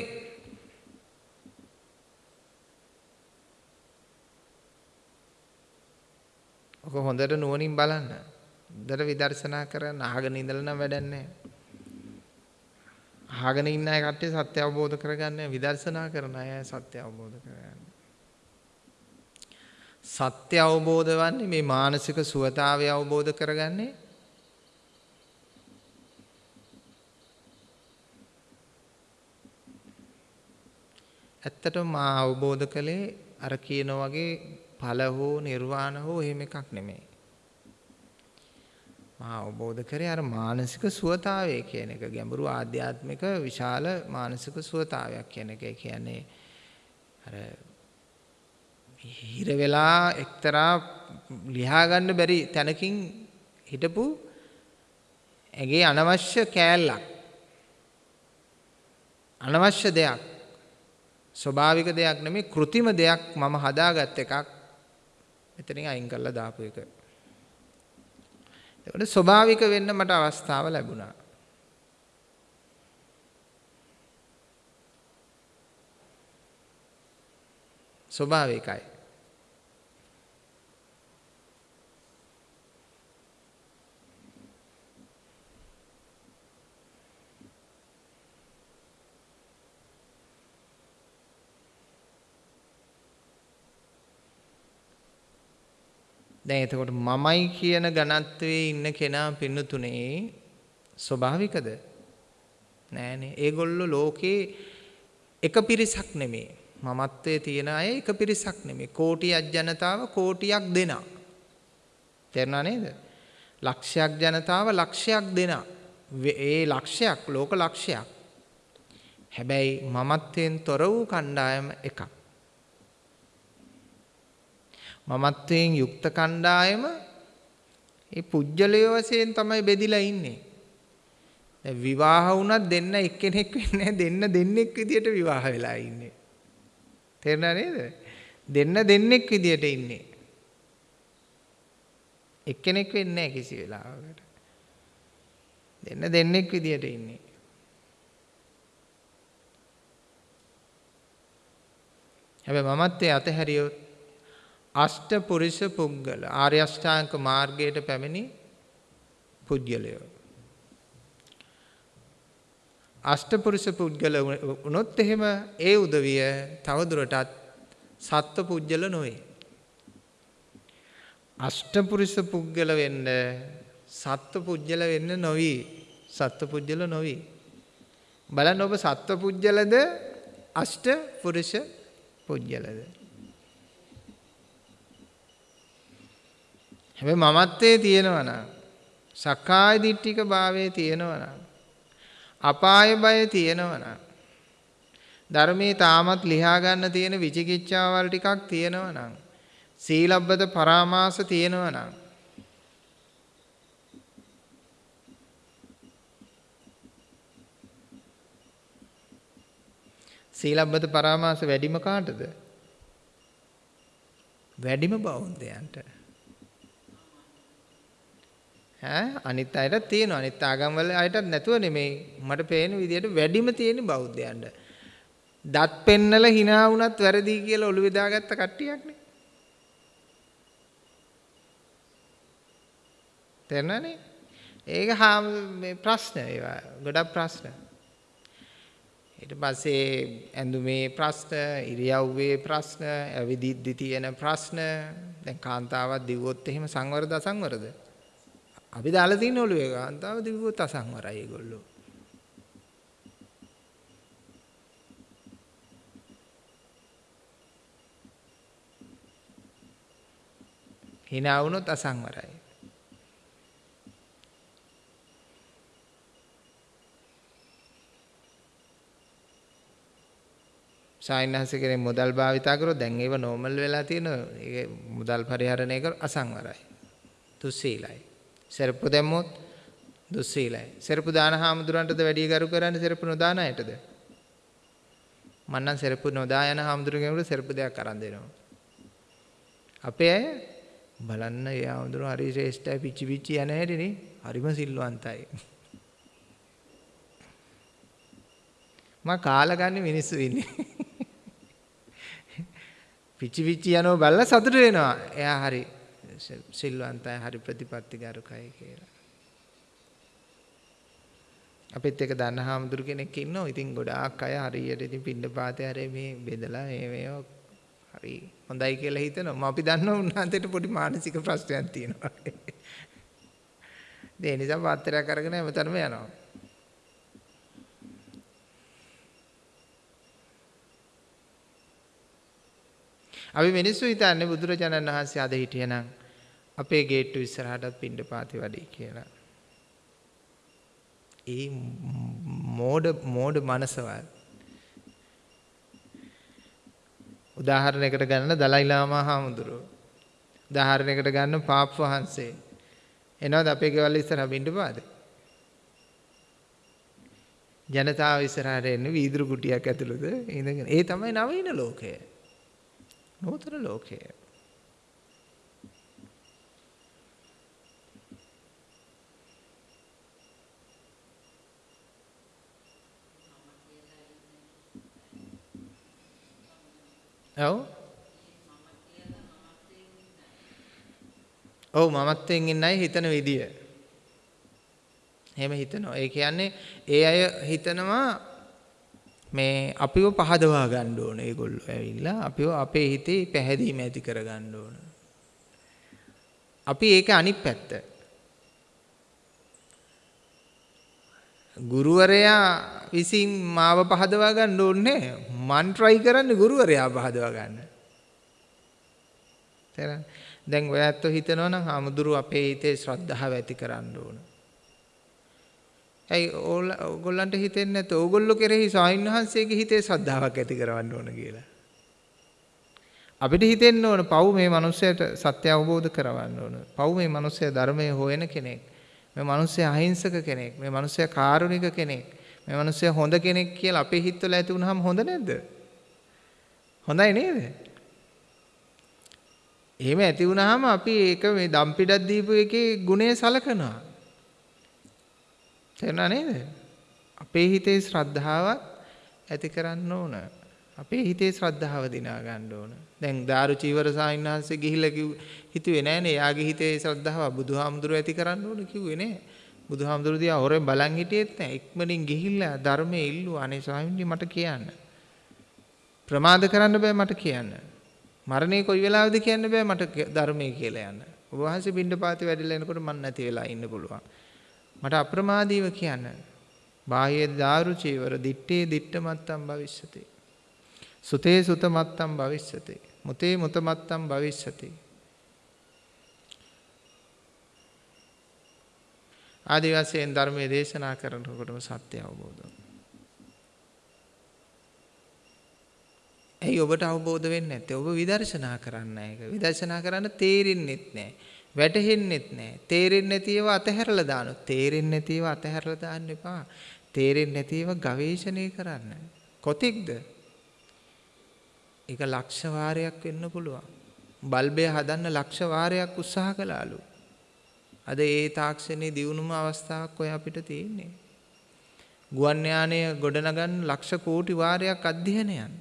ඔක හොඳට නුවණින් බලන්න. හොඳට විදර්ශනා කරන්න අහගෙන ඉඳලා නම් වැඩක් නැහැ. අහගෙන ඉන්න අය කට්ටිය සත්‍ය අවබෝධ කරගන්න විදර්ශනා කරන අය සත්‍ය අවබෝධ කරගන්න. සත්‍ය අවබෝධ වන්නේ මේ මානසික සුවතාවය අවබෝධ කරගන්නේ ඇත්තටම මා අවබෝධ කළේ අර කියන වගේ ඵල හෝ නිර්වාණ හෝ එහෙම එකක් නෙමෙයි. මා අවබෝධ කරේ අර මානසික සුවතාවය කියන එක ගැඹුරු ආධ්‍යාත්මික විශාල මානසික සුවතාවයක් කියන එක. කියන්නේ අර හිර වෙලා එක්තරා ලියා ගන්න බැරි තැනකින් හිටපු ඇගේ අනවශ්‍ය කෑල්ලක් අනවශ්‍ය දෙයක් ස්වභාවික දෙයක් නෙමෙයි કૃතිම දෙයක් මම හදාගත් එකක් මෙතනින් අයින් කරලා දාපු එක. ඒකට ස්වභාවික වෙන්න මට අවස්ථාව ලැබුණා. ස්වභාවිකයි. දැන් එතකොට මමයි කියන ඝනත්වයේ ඉන්න කෙනා පින්නතුනේ ස්වභාවිකද? නෑනේ. ඒගොල්ලෝ ලෝකේ එක පිරිසක් නෙමේ. මමත්වයේ තියෙන අය එක පිරිසක් නෙමේ. කෝටියක් ජනතාව කෝටියක් දෙනා. තේරුණා නේද? ලක්ෂයක් ජනතාව ලක්ෂයක් දෙනා. ඒ ලක්ෂයක් ලෝක ලක්ෂයක්. හැබැයි මමත්වයෙන් තොර වූ කණ්ඩායම එකක්. මමත්වයෙන් යුක්ත කණ්ඩායම ඒ පුජ්‍යලය වශයෙන් තමයි බෙදිලා ඉන්නේ. දැන් විවාහ වුණත් දෙන්න එක්කෙනෙක් වෙන්නේ දෙන්න දෙන්නෙක් විදියට විවාහ වෙලා ඉන්නේ. තේරුණා නේද? දෙන්න දෙන්නෙක් විදියට ඉන්නේ. එක්කෙනෙක් වෙන්නේ නැහැ කිසි වෙලාවකට. දෙන්න දෙන්නෙක් විදියට ඉන්නේ. හැබැයි මමත්වයේ අතහැරියොත් අෂ්ටපුරිස පුද්ගල ආර්ය අෂ්ටාංග මාර්ගයට පැමිණි පුද්ගලයෝ අෂ්ටපුරුෂ පුද්ගල වුණොත් එහෙම ඒ උදවිය තවදුරටත් සත්ව පුජ්‍යල නොවේ. අෂ්ටපුරුෂ පුද්ගල වෙන්න සත්ව පුජ්‍යල වෙන්න නොවි. සත්ව පුජ්‍යල නොවි. බලන්න ඔබ සත්ව පුජ්‍යලද අෂ්ට පුරුෂ පුජ්‍යලද? හැබැයි මමත්වයේ තියෙනවා නම් සක්කාය දිට්ඨික භාවයේ තියෙනවා නම් අපාය බය තියෙනවා නම් ධර්මයේ තාමත් ලියා ගන්න තියෙන විචිකිච්ඡාවල් ටිකක් තියෙනවා නම් සීලබ්බත පරාමාස තියෙනවා නම් සීලබ්බත පරාමාස වැඩිම කාටද? වැඩිම බෞද්ධයන්ට. ඈ අනිත් අයටත් තියෙනවා. අනිත් ආගම් වල අයටත් නැතුව නෙමෙයි. මට පේන විදිහට වැඩිම තියෙන බෞද්ධයන්ට. දත් පෙන්නලා hina වුණත් වැරදි කියලා ඔළුවේ දාගත්ත කට්ටියක්නේ. තේරෙනවනේ? ඒක හා මේ ප්‍රශ්න ඒවා ගොඩක් ප්‍රශ්න. ඊට පස්සේ ඇඳුමේ ප්‍රශ්න, ඉරියව්වේ ප්‍රශ්න, ඇවිදිද්දි තියෙන ප්‍රශ්න, දැන් කාන්තාවක් දිව්වොත් එහෙම සංවරද අසංවරද? අපි දාලා තියෙන ඔළුවේ කාන්තාව දිව්වොත් අසංවරයි ඒගොල්ලෝ. hina වුණොත් අසංවරයි. සායනහස කෙනෙක් මුදල් භාවිතා කරොත් දැන් ඒව නෝමල් වෙලා තියෙනවා. ඒක මුදල් පරිහරණය කර අසංවරයි. දුස්සීලයි. සෙරප්පු දැම්මොත් දුස්සීලයි. සෙරප්පු දාන හාමුදුරන්ටද වැඩි කරු කරන්නේ සෙරප්පු නොදාන අයටද? මන්නම් සෙරප්පු නොදා යන හාමුදුරුවෝ සෙරප්පු දෙයක් අරන් දෙනවා. අපේ අය බලන්න ඒ හාමුදුරුවෝ හරි ශ්‍රේෂ්ඨයි පිච්චි පිච්චි යන හැටිනේ හරිම සිල්වන්තයි. මම කාලා ගන්න මිනිස්සු ඉන්නේ. [LAUGHS] පිච්චි පිච්චි යනව බලලා සතුට වෙනවා. එයා හරි සිල්වන්තයි හරි ප්‍රතිපත්තිගරුකයි කියලා. අපිත් එක දන්න හාමුදුරු කෙනෙක් ඉන්නවා. ඉතින් ගොඩාක් අය හරියට ඉතින් පින්නපාතේ හරි මේ බෙදලා මේ මේවා හරි හොඳයි කියලා හිතනවා. අපි දන්නවා උන්වහන්සේට පොඩි මානසික ප්‍රශ්නයක් තියෙනවා. [LAUGHS] ඒ නිසා පාත්‍රයක් අරගෙන හැමතැනම යනවා. අපි මිනිස්සු හිතන්නේ බුදුරජාණන් වහන්සේ අද හිටියනම් අපේ ගේට්ටු ඉස්සරහටත් පින්ඩ පාති වැඩි කියලා. ඒ මෝඩ මෝඩ මනසවල්. උදාහරණයකට ගන්න දලයි ලාමා හාමුදුරුවෝ. උදාහරණයකට ගන්න පාප් වහන්සේ. එනවද අපේ ගෙවල් ඉස්සරහ බින්ද පාද? ජනතාව ඉස්සරහට එන්නේ වීදුරු කුටියක් ඇතුළත ඉඳගෙන. ඒ තමයි නවීන ලෝකය. නූතන ලෝකය. ඔව් ඔව් මමත්වයෙන් ඉන්න අය හිතන විදිය. එහෙම හිතනවා. ඒ කියන්නේ ඒ අය හිතනවා මේ අපිව පහදවා ගන්න ඕන ඒගොල්ලෝ ඇවිල්ලා අපිව අපේ හිතේ පැහැදීම ඇති කර ගන්න ඕන. අපි ඒක අනිත් පැත්ත. ගුරුවරයා විසින් මාව පහදවා ගන්න ඕනේ මන් try කරන්නේ ගුරුවරයා පහදවා ගන්න. තේරෙනවද? දැන් ඔයත් හිතනවා නම් ආමුදුරු අපේ හිතේ ශ්‍රද්ධාව ඇති කරන්න ඕන. ඇයි ඕගොල්ලන්ට හිතෙන්නේ නැත්නම් ඕගොල්ලෝ කෙරෙහි ස්වාමින්වහන්සේගේ හිතේ ශ්‍රද්ධාවක් ඇති කරවන්න ඕන කියලා. අපිට හිතෙන්න ඕන පව් මේ මිනිස්සයාට සත්‍ය අවබෝධ කරවන්න ඕන. පව් මේ මිනිස්සයා ධර්මයේ හොයන කෙනෙක්. මේ මිනිස්සයා අහිංසක කෙනෙක්. මේ මිනිස්සයා කාරුණික කෙනෙක්. මේ මිනිස්සයා හොඳ කෙනෙක් කියලා අපේ හිතවල ඇති වුනහම හොඳ නැද්ද? හොඳයි නේද? එහෙම ඇති වුනහම අපි ඒක මේ දම්පිඩක් දීපු එකේ ගුණය සලකනවා. තේරුණා නේද? අපේ හිතේ ශ්‍රද්ධාවක් ඇති කරන්න ඕන. අපේ හිතේ ශ්‍රද්ධාව දිනා ගන්න ඕන. දැන් දාරු චීවර සාහිණහන්සේ ගිහිල්ලා කිව් හිතුවේ නෑනේ යාගේ හිතේ ශ්‍රද්ධාව බුදුහාමුදුරුව ඇති කරන්න ඕන කිව්වේ නෑ. බුදුහාමුදුරු දිහා හොරෙන් බලන් හිටියෙත් නැහැ. ඉක්මනින් ගිහිල්ලා ධර්මයේ ඉල්ලුවා. අනේ ස්වාමීනි මට කියන්න. ප්‍රමාද කරන්න බෑ මට කියන්න. මරණය කොයි වෙලාවෙද කියන්න බෑ මට ධර්මයේ කියලා යන්න. ඔබ වහන්සේ පින්ඩපාතේ වැඩිලා එනකොට මන් නැති වෙලා ඉන්න පුළුවන්. මට අප්‍රමාදීව කියන්න. බාහ්‍ය දාරු චීවර දිත්තේ දිට්ඨ මත්තම් භවිෂ්‍යති. සුතේ සුත මත්තම් භවිෂ්‍යති. මුතේ මුත මත්තම් භවිෂ්‍යති. ආදි වශයෙන් ධර්මයේ දේශනා කරනකොටම සත්‍ය අවබෝධ ඇයි ඔබට අවබෝධ වෙන්නේ නැත්තේ? ඔබ විදර්ශනා කරන්න ඒක. විදර්ශනා කරන්න තේරෙන්නෙත් නැහැ. වැටහෙන්නෙත් නැහැ. තේරෙන්නේ නැති ඒවා අතහැරලා දානවා. තේරෙන්නේ නැති ඒවා අතහැරලා දාන්න එපා. තේරෙන්නේ නැති ඒවා ගවේෂණය කරන්න. කොතික්ද? ඒක ලක්ෂ වාරයක් වෙන්න පුළුවන්. බල්බය හදන්න ලක්ෂ වාරයක් උත්සාහ කළාලු. අද ඒ තාක්ෂණයේ දියුණුම අවස්ථාවක් ඔය අපිට තියෙන්නේ. ගුවන් යානය ගොඩනගන්න ලක්ෂ කෝටි වාරයක් අධ්‍යයනයන්.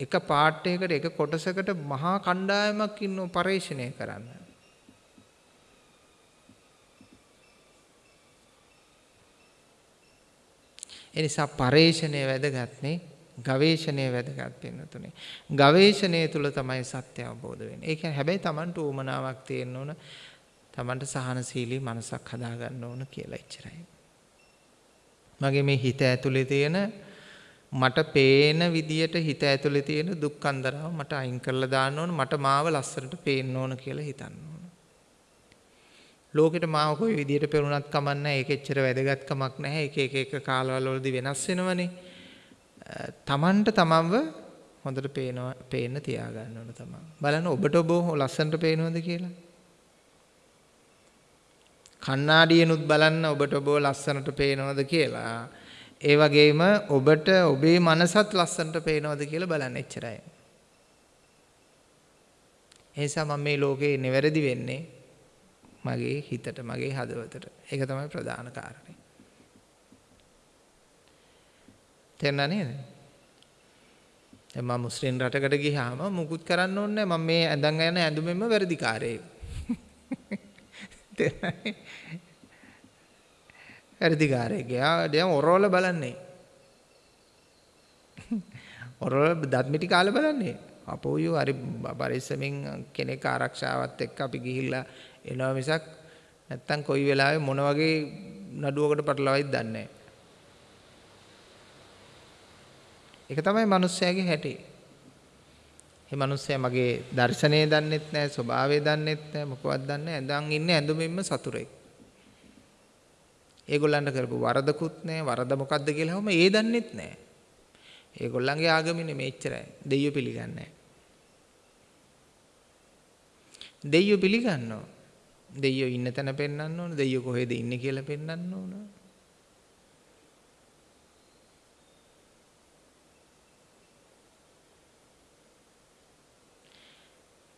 එක පාටයකට එක කොටසකට මහා කණ්ඩායමක් ඉන්නව පරීක්ෂණය කරන්න. එනිසා පරේෂණය වැදගත්නේ ගවේෂණය වැදගත් වෙනතුනේ. ගවේෂණය තුල තමයි සත්‍ය අවබෝධ වෙන්නේ. ඒ කියන්නේ හැබැයි Tamanට උමනාවක් තියෙන්න ඕන. Tamanට සහනශීලී මනසක් හදාගන්න ඕන කියලා එච්චරයි. මගේ මේ හිත ඇතුලේ තියෙන මට පේන විදියට හිත ඇතුලේ තියෙන දුක් අන්දරාව මට අයින් කරලා දාන්න ඕන මට මාව ලස්සනට පේන්න ඕන කියලා හිතන්න ඕන. ලෝකෙට මාව කොයි විදියට පෙරුණත් කමන්නේ ඒක එච්චර වැදගත් කමක් නැහැ. ඒක එක එක කාලවල වලදී වෙනස් වෙනවනේ. තමන්ට තමන්ව හොඳට පේනවා පේන්න තියාගන්න ඕන තමන්. බලන්න ඔබට ඔබ ලස්සනට පේනවද කියලා. කණ්ණාඩියනුත් බලන්න ඔබට ඔබ ලස්සනට පේනවද කියලා. ඒ වගේම ඔබට ඔබේ මනසත් ලස්සනට පේනවද කියලා බලන්න එච්චරයි. එනිසා මම මේ ලෝකේ නිවැරදි වෙන්නේ මගේ හිතට මගේ හදවතට. ඒක තමයි ප්‍රධාන කාරණේ. තේරුණා නේද? දැන් මම මුස්ලිම් රටකට ගියාම මුකුත් කරන්න ඕනේ නැහැ. මම මේ ඇඳන් යන ඇඳුමෙන්ම වැඩිකාරයෙක්. වැඩිකාරයෙක්. එයා දැන් ඔරවල බලන්නේ. ඔරවල දත්මිටි කාලේ බලන්නේ. අපෝයෝ හරි පරිස්සමින් කෙනෙක් ආරක්ෂාවත් එක්ක අපි ගිහිල්ලා එනවා මිසක් නැත්තම් කොයි වෙලාවෙ මොන වගේ නඩුවකට පටලවයිද දන්නේ නැහැ. ඒක තමයි මිනිස්සයාගේ හැටි. මේ මිනිස්සයා මගේ දර්ශනය දන්නෙත් නැහැ, ස්වභාවය දන්නෙත් නැහැ, මොකවත් දන්නේ නැහැ. ඇඳන් ඉන්නේ ඇඳුමින්ම සතුරෙක්. ඒගොල්ලන්ට කරපු වරදකුත් නැහැ, වරද මොකද්ද කියලා හැම ඒ දන්නෙත් නැහැ. ඒගොල්ලන්ගේ ආගමිනේ මෙච්චරයි. දෙයියෝ පිළිගන්නේ නැහැ. දෙයියෝ පිළිගන්නවා. දෙයියෝ ඉන්න තැන පෙන්වන්න ඕන. දෙයියෝ කොහෙද ඉන්නේ කියලා පෙන්වන්න ඕන.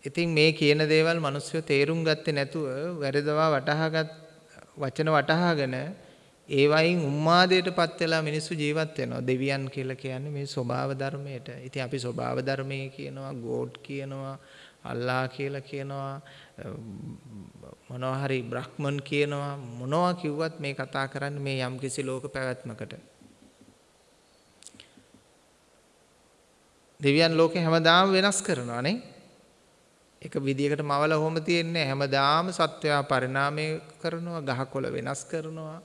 ඉතින් මේ කියන දේවල් මිනිස්සු තේරුම් ගත්තේ නැතුව වැරදවා වටහාගත් වචන වටහාගෙන ඒ වයින් උම්මාදයටපත් වෙලා මිනිස්සු ජීවත් වෙනවා. දෙවියන් කියලා කියන්නේ මේ ස්වභාව ධර්මයට. ඉතින් අපි ස්වභාව ධර්මයේ කියනවා, ගෝඩ් කියනවා, අල්ලා කියලා කියනවා, මොනවා හරි බ්‍රහ්මන් කියනවා. මොනවා කිව්වත් මේ කතා කරන්නේ මේ යම්කිසි ලෝක පැවැත්මකට. දෙවියන් ලෝකේ හැමදාම වෙනස් කරනවා නේ. එක විදියකට මවල හොම තියෙන්නේ. හැමදාම සත්වයා පරිණාමය කරනවා ගහකොළ වෙනස් කරනවා.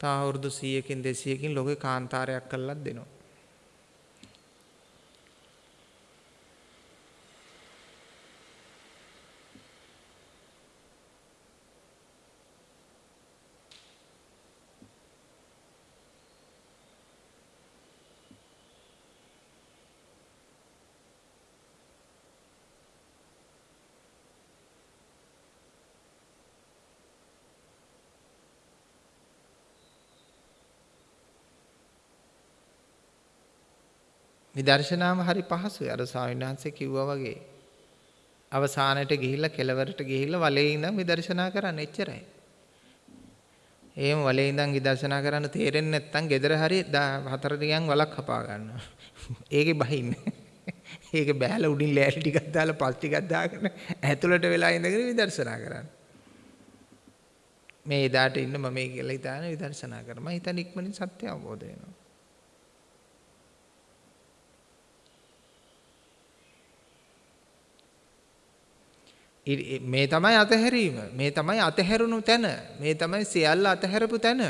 තා අවුරුදු 100කින් 200කින් ලෝකේ කාන්තාරයක් කළා දෙනවා. විදර්ශනාව හරි පහසුයි. අර ස්වාමීන් වහන්සේ කිව්වා වගේ. අවසානයට ගිහිල්ලා කෙලවරට ගිහිල්ලා වලේ ඉඳන් විදර්ශනා කරන්න එච්චරයි. එහෙම වලේ ඉඳන් විදර්ශනා කරන්න තේරෙන්නේ නැත්නම් gedara hari හතර ටිකන් වලක් කපා ගන්නවා. ඒකේ බහින්න. ඒක බෑලා උඩින් ලෑලි ටිකක් දාලා පස් ටිකක් දාගෙන ඇතුළට වෙලා ඉඳගෙන විදර්ශනා කරන්න. මේ එදාට ඉන්න මම මේ කියලා හිතාන විදර්ශනා කරා. මම හිතන්නේ ඉක්මනින් සත්‍ය අවබෝධ වෙනවා. මේ තමයි අතහැරීම. මේ තමයි අතහැරුණු තැන. මේ තමයි සියල්ල අතහැරපු තැන.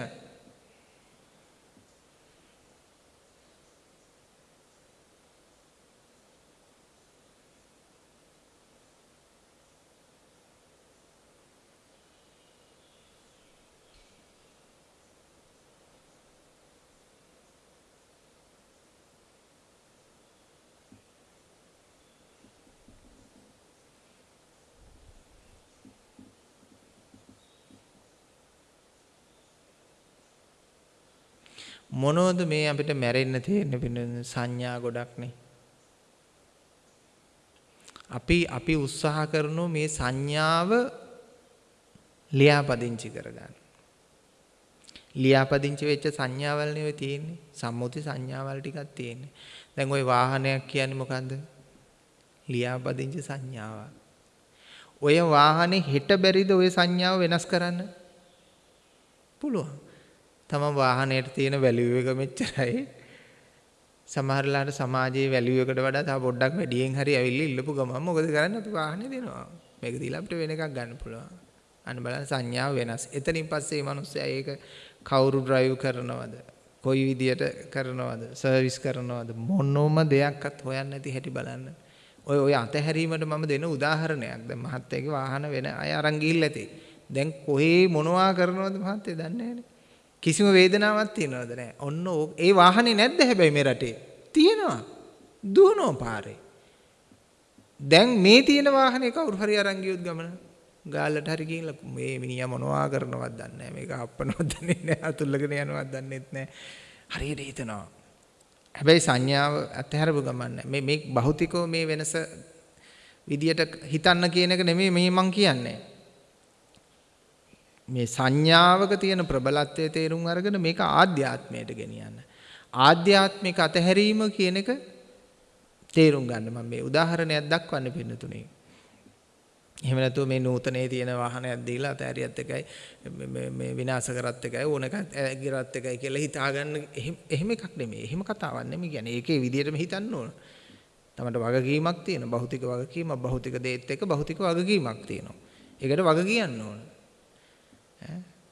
මොනවද මේ අපිට මැරෙන්න තියෙන පින සංඥා ගොඩක්නේ. අපි අපි උත්සාහ කරනෝ මේ සංඥාව ලියාපදිංචි කරගන්න. ලියාපදිංචි වෙච්ච සංඥාවල් නෙවෙයි තියෙන්නේ. සම්මුති සංඥාවල් ටිකක් තියෙන්නේ. දැන් ওই වාහනයක් කියන්නේ මොකන්ද? ලියාපදිංචි සංඥාවක්. ඔය වාහනේ හෙට බැරිද ওই සංඥාව වෙනස් කරන්න? පුළුවන්. තම වාහනයට තියෙන වැලියු එක මෙච්චරයි. සමහරලාට සමාජයේ වැලියු එකට වඩා තව පොඩ්ඩක් වැඩියෙන් හරි ඇවිල්ලා ඉල්ලපු ගමන් මොකද කරන්නේ අපි වාහනේ දෙනවා. මේක දීලා අපිට වෙන එකක් ගන්න පුළුවන්. අන්න බලන්න සංඥාව වෙනස්. එතනින් පස්සේ මේ මිනිස්සයා ඒක කවුරු ඩ්‍රයිව් කරනවද? කොයි විදියට කරනවද? සර්විස් කරනවද? මොනෝම දෙයක්වත් හොයන්න නැති හැටි බලන්න. ඔය ඔය අතහැරීමට මම දෙන උදාහරණයක්. දැන් මහත්තයාගේ වාහන වෙන අය අරන් ගිහිල්ලා ඇති. දැන් කොහේ මොනවා කරනවද මහත්තයා දන්නේ නැහැ කිසිම වේදනාවක් තියනවද නැහැ. ඔන්න ඒ වාහනේ නැද්ද හැබැයි මේ රටේ? තියෙනවා. දුවනවා පාරේ. දැන් මේ තියෙන වාහනේ කවුරු හරි අරන් ගියොත් ගමන ගාල්ලට හරි ගිහිල්ලා මේ මිනිහා මොනවා කරනවද දන්නේ නැහැ. මේක අප්පනවද දන්නේ නැහැ. අතුල්ලගෙන යනවද දන්නේත් නැහැ. හරියට හිතනවා. හැබැයි සංඥාව අත්හැරපු ගමන් මේ මේ භෞතිකව මේ වෙනස විදියට හිතන්න කියන එක නෙමෙයි මේ මං කියන්නේ. මේ සංඥාවක තියෙන ප්‍රබලත්වයේ තේරුම් අරගෙන මේක ආධ්‍යාත්මයට ගෙනියන්න. ආධ්‍යාත්මික අතහැරීම කියන එක තේරුම් ගන්න මම මේ උදාහරණයක් දක්වන්න පින්නතුනේ. එහෙම නැතුව මේ නූතනයේ තියෙන වාහනයක් දීලා අතෑරියත් එකයි මේ විනාශ කරත් එකයි ඕන එකක් ගිරත් එකයි කියලා හිතාගන්න එහෙම එකක් නෙමෙයි. එහෙම කතාවක් නෙමෙයි කියන්නේ. ඒකේ විදියටම හිතන්න ඕන. තමන්ට වගකීමක් තියෙනවා. භෞතික වගකීමක්, භෞතික දේත් එක්ක භෞතික වගකීමක් තියෙනවා. ඒකට වග කියන්න ඕන.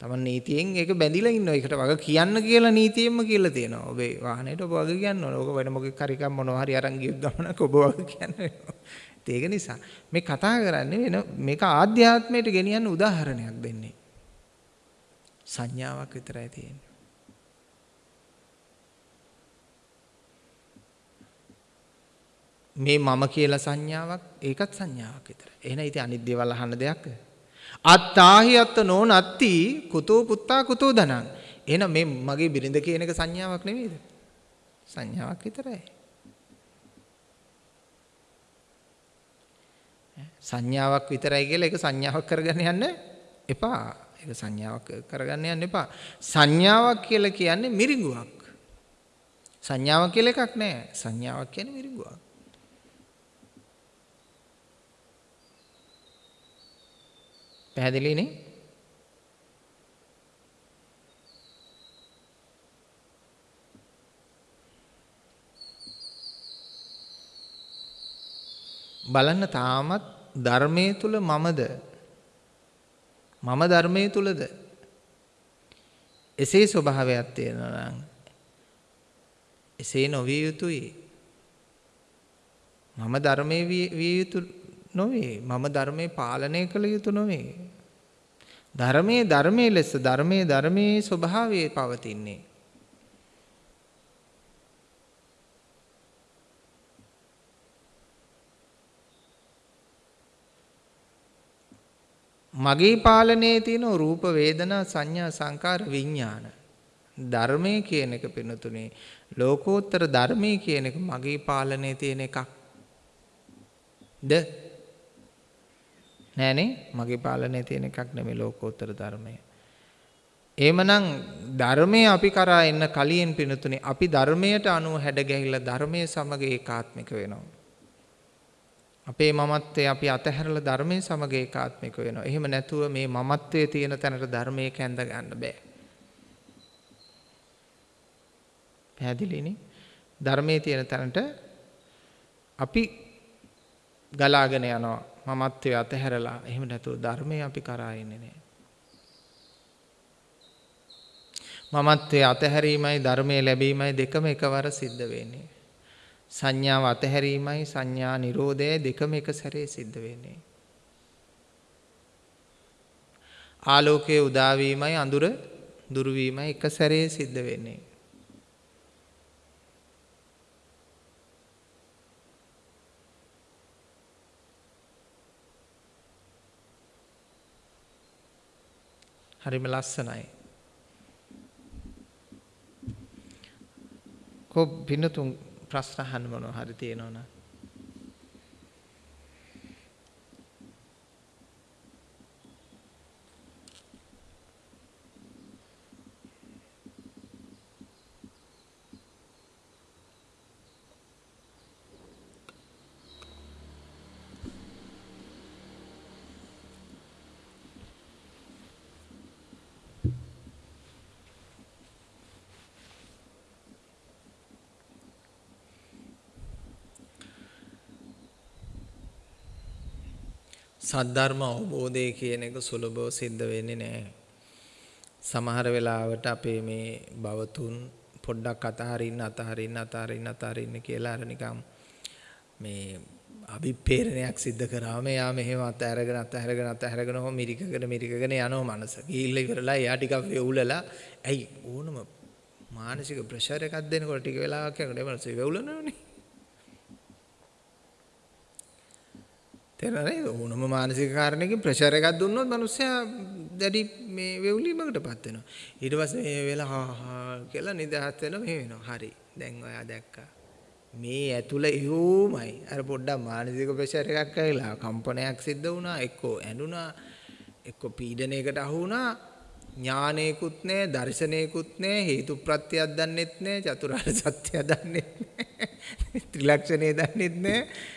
තමන් නීතියෙන් ඒක බැඳිලා ඉන්නවා. ඒකට වග කියන්න කියලා නීතියෙන්ම කියලා තියෙනවා. ඔබේ වාහනේට ඔබ වග කියන්න ඕන. ඕක වෙන මොකෙක් හරි කම් මොනවා හරි අරන් ගියොත් ගමනක් ඔබ වග කියන්න වෙනවා. ඒක නිසා මේ කතා කරන්නේ වෙන මේක ආධ්‍යාත්මයට ගෙනියන්න උදාහරණයක් දෙන්නේ. සංඥාවක් විතරයි තියෙන්නේ. මේ මම කියලා සංඥාවක් ඒකත් සංඥාවක් විතරයි. එහෙනම් ඉතින් අනිත් දේවල් අහන්න දෙයක්ද? අත්තාහි අත්ත නෝන අත්ති කුතෝ පුත්තා කුතෝ ධනං. එහෙනම් මේ මගේ බිරිඳ කියන එක සංඥාවක් නෙවෙයිද? සංඥාවක් විතරයි. සංඥාවක් විතරයි කියලා ඒක සංඥාවක් කරගන්න යන්න එපා. ඒක සංඥාවක් කරගන්න යන්න එපා. සංඥාවක් කියලා කියන්නේ මිරිඟුවක්. සංඥාවක් කියලා එකක් නැහැ. සංඥාවක් කියන්නේ මිරිඟුවක්. පැහැදිලිනේ? බලන්න තාමත් ධර්මයේ තුල මමද? මම ධර්මයේ තුලද එසේ ස්වභාවයක් තියෙනවා නම් එසේ නොවිය යුතුයි. මම ධර්මයේ විය යුතු නොවේ. මම ධර්මයේ පාලනය කළ යුතු නොවේ. ධර්මයේ ධර්මයේ ලෙස ධර්මයේ ධර්මයේ ස්වභාවයේ පවතින්නේ. මගේ පාලනයේ තියෙන රූප වේදනා සංඥා සංකාර විඥාන ධර්මයේ කියන එක පිනතුනේ ලෝකෝත්තර ධර්මයේ කියන එක මගේ පාලනයේ තියෙන එකක් ද නෑනේ මගේ පාලනයේ තියෙන එකක් නෙමෙයි ලෝකෝත්තර ධර්මය. එහෙමනම් ධර්මය අපි කරා එන්න කලින් පිනතුනේ අපි ධර්මයට අනුව හැඩ ගැහිලා ධර්මයේ සමග ඒකාත්මික වෙනවා. අපේ මමත්වයේ අපි අතහැරලා ධර්මයේ සමග ඒකාත්මික වෙනවා. එහෙම නැතුව මේ මමත්වයේ තියෙන තැනට ධර්මයේ කැඳ ගන්න බෑ. පැහැදිලිනේ? ධර්මයේ තියෙන තැනට අපි ගලාගෙන යනවා. මමත්වයේ අතහැරලා. එහෙම නැතුව ධර්මයේ අපි කරා ඉන්නේ නෑ. මමත්වයේ අතහැරීමයි ධර්මයේ ලැබීමයි දෙකම එකවර සිද්ධ වෙන්නේ. සංඥාව අතහැරීමයි සංඥා නිරෝධය දෙකම එක සැරේ සිද්ධ වෙන්නේ. ආලෝකයේ උදාවීමයි අඳුර දුරුවීමයි එක සැරේ සිද්ධ වෙන්නේ. හරිම ලස්සනයි. කො පින්නතුන් ප්‍රශ්න අහන්න මොනවා හරි තියෙනවනම් සද්ධර්ම අවබෝධය කියන එක සුලභව සිද්ධ වෙන්නේ නැහැ. සමහර වෙලාවට අපේ මේ භවතුන් පොඩ්ඩක් අතහරින්න අතහරින්න අතහරින්න අතහරින්න කියලා අර නිකම් මේ අභිප්‍රේරණයක් සිද්ධ කරාම එයා මෙහෙම අත අරගෙන අත අරගෙන අත අරගෙන හො මිරිකගෙන මිරිකගෙන යනවා මනස. ගිහිල්ලා ඉවරලා එයා ටිකක් වෙවුලලා ඇයි ඕනම මානසික ප්‍රෙෂර් එකක් දෙනකොට ටික වෙලාවක් යනකොට මනස වෙවුලනවනේ. තේරෙනවද? ඕනම මානසික කාරණයකින් ප්‍රෙෂර් එකක් දුන්නොත් මිනිස්සයා දැඩි මේ වෙවුලීමකටපත් වෙනවා. ඊට පස්සේ මේ වෙලා හා හා කියලා නිදහස් වෙනවා මේ වෙනවා. හරි. දැන් ඔයා දැක්කා. මේ ඇතුළ එහෙමයි. අර පොඩ්ඩක් මානසික ප්‍රෙෂර් එකක් ඇවිලා කම්පනයක් සිද්ධ වුණා. එක්කෝ ඇඬුණා. එක්කෝ පීඩනයකට අහු වුණා. ඥානයකුත් නැහැ, දර්ශනයකුත් නැහැ, හේතු ප්‍රත්‍යක් දන්නෙත් නැහැ, චතුරාර්ය සත්‍ය දන්නෙත් නැහැ. [LAUGHS] ත්‍රිලක්ෂණය දන්නෙත් නැහැ.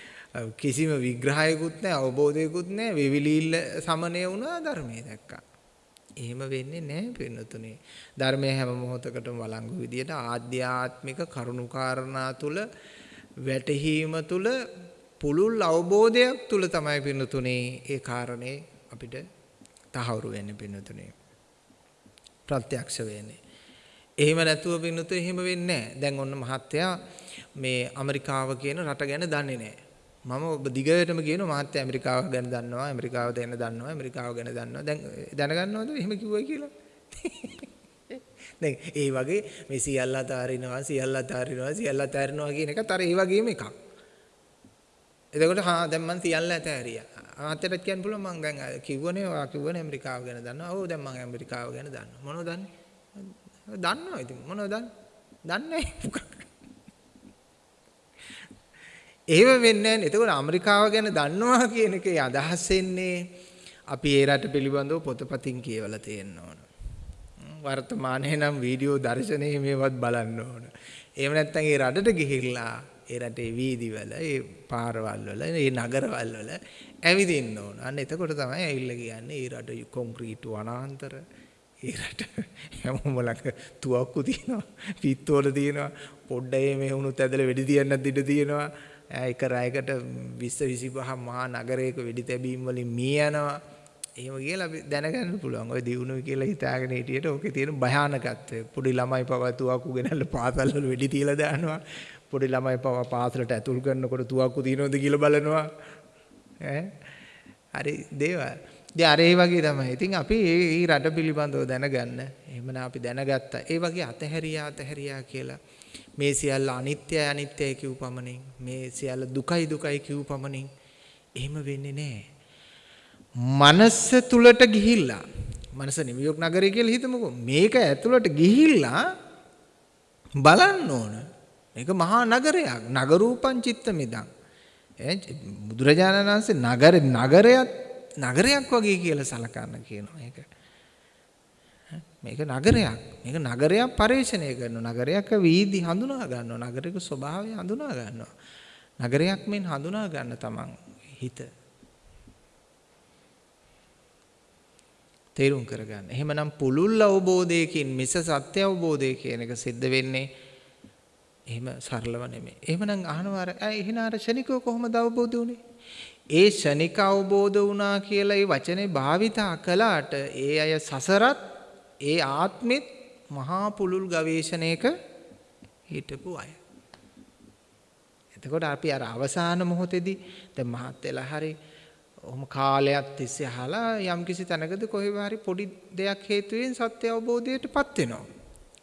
කිසිම විග්‍රහයකුත් නැහැ අවබෝධයකුත් නැහැ විවිලිල්ල සමනය වුණා ධර්මයේ දැක්කා. එහෙම වෙන්නේ නැහැ පින්නතුනේ. ධර්මයේ හැම මොහොතකටම වළංගු විදියට ආධ්‍යාත්මික කරුණුකාරණා තුල වැටහීම තුල පුළුල් අවබෝධයක් තුල තමයි පින්නතුනේ ඒ කාරණේ අපිට තහවුරු වෙන්නේ පින්නතුනේ. ප්‍රත්‍යක්ෂ වෙන්නේ. එහෙම නැතුව පින්නතු එහෙම වෙන්නේ නැහැ. දැන් ඔන්න මහත්තයා මේ ඇමරිකාව කියන රට ගැන දන්නේ නැහැ. මම ඔබ දිගටම කියනවා මාත්‍ය ඇමරිකාව ගැන දන්නවා ඇමරිකාව ගැන දන්නවා ඇමරිකාව ගැන දන්නවා. දැන් දැනගන්නවද එහෙම කිව්වයි කියලා? [LAUGHS] දැන් ඒ වගේ මේ සියල්ල අතාරිනවා සියල්ල අතාරිනවා සියල්ල අතාරිනවා කියන එකත් අර ඒ වගේම එකක්. එතකොට හා දැන් මං සියල්ල අතාරියා. මාත්‍යට කියන්න පුළුවන් මං දැන් කිව්වනේ ඔයා කිව්වනේ ඇමරිකාව ගැන දන්නවා. ඔව් දැන් මං ඇමරිකාව ගැන දන්නවා. මොනවද දන්නේ? දන්නවා ඉතින්. මොනවද දන්නේ? දන්නේ [LAUGHS] එහෙම වෙන්නේ නැහැ. එතකොට ඇමරිකාව ගැන දන්නවා කියන එකේ අදහස් වෙන්නේ අපි ඒ රට පිළිබඳව පොතපතින් කියවලා තියෙන්න ඕන. වර්තමානයේ නම් වීඩියෝ දර්ශනයේ මේවත් බලන්න ඕන. එහෙම නැත්නම් ඒ රටට ගිහිල්ලා ඒ රටේ වීදිවල, ඒ පාරවල් වල, ඒ නගරවල් වල ඇවිදින්න ඕන. අන්න එතකොට තමයි ඇවිල්ලා කියන්නේ ඒ රට කොන්ක්‍රීට් වනාන්තර ඒ රට හැමෝම ළඟ තුවක්කු තියෙනවා, පිත්තෝල තියෙනවා, පොඩ්ඩේ මේ වුණුත් ඇදලා වෙඩි තියන්නත් ඉඩ තියෙනවා. එක රැයකට 20 25 මහා නගරයක වෙඩි තැබීම් වලින් මිය යනවා. එහෙම කියලා අපි දැනගන්න පුළුවන්. ඔය දිනුනොයි කියලා හිතාගෙන හිටියට ඕකේ තියෙන භයානකත්වය. පොඩි ළමයි පවා තුවක්කු ගෙනල්ලා පාසල් වල වෙඩි තියලා දානවා. පොඩි ළමයි පවා පාසලට ඇතුල් කරනකොට තුවක්කු තියනවද කියලා බලනවා. ඈ හරි දේවල්. ඉතින් අර ඒ වගේ තමයි. ඉතින් අපි මේ රට පිළිබඳව දැනගන්න. එහෙමනම් අපි දැනගත්තා. ඒ වගේ අතහැරියා අතහැරියා කියලා මේ සියල්ල අනිත්‍යයි අනිත්‍යයි කියූ පමණින් මේ සියල්ල දුකයි දුකයි කියූ පමණින් එහෙම වෙන්නේ නැහැ. මනස තුලට ගිහිල්ලා මනස නිව්යෝක් නගරය කියලා හිතමුකෝ. මේක ඇතුළට ගිහිල්ලා බලන්න ඕන. මේක මහා නගරයක්. නගරූපං චිත්තමිදං. බුදුරජාණන් වහන්සේ නගර නගරයක් නගරයක් වගේ කියලා සලකන්න කියනවා ඒක. මේක නගරයක්. මේක නගරයක් පරිශ්‍රණය කරනවා. නගරයක වීදි හඳුනා ගන්නවා. නගරයක ස්වභාවය හඳුනා ගන්නවා. නගරයක් මෙන් හඳුනා ගන්න තමන් හිත. තේරුම් කරගන්න. එහෙමනම් පුළුල් අවබෝධයකින් මිස සත්‍ය අවබෝධය කියන එක සිද්ධ වෙන්නේ එහෙම සරලව නෙමෙයි. එහෙමනම් අහනවා අර එහෙනම් අර ශනිකව කොහොමද අවබෝධ වුනේ? ඒ ශනික අවබෝධ වුණා කියලා ඒ වචනේ භාවිතා කළාට ඒ අය සසරත් ඒ ආත්මෙත් මහා පුළුල් ගවේෂණයක හිටපු අය. එතකොට අපි අර අවසාන මොහොතේදී දැන් මහත් වෙලා හරි ඔහොම කාලයක් තිස්සේ අහලා යම්කිසි තැනකදී කොහෙව හරි පොඩි දෙයක් හේතුවෙන් සත්‍ය අවබෝධයටපත් වෙනවා.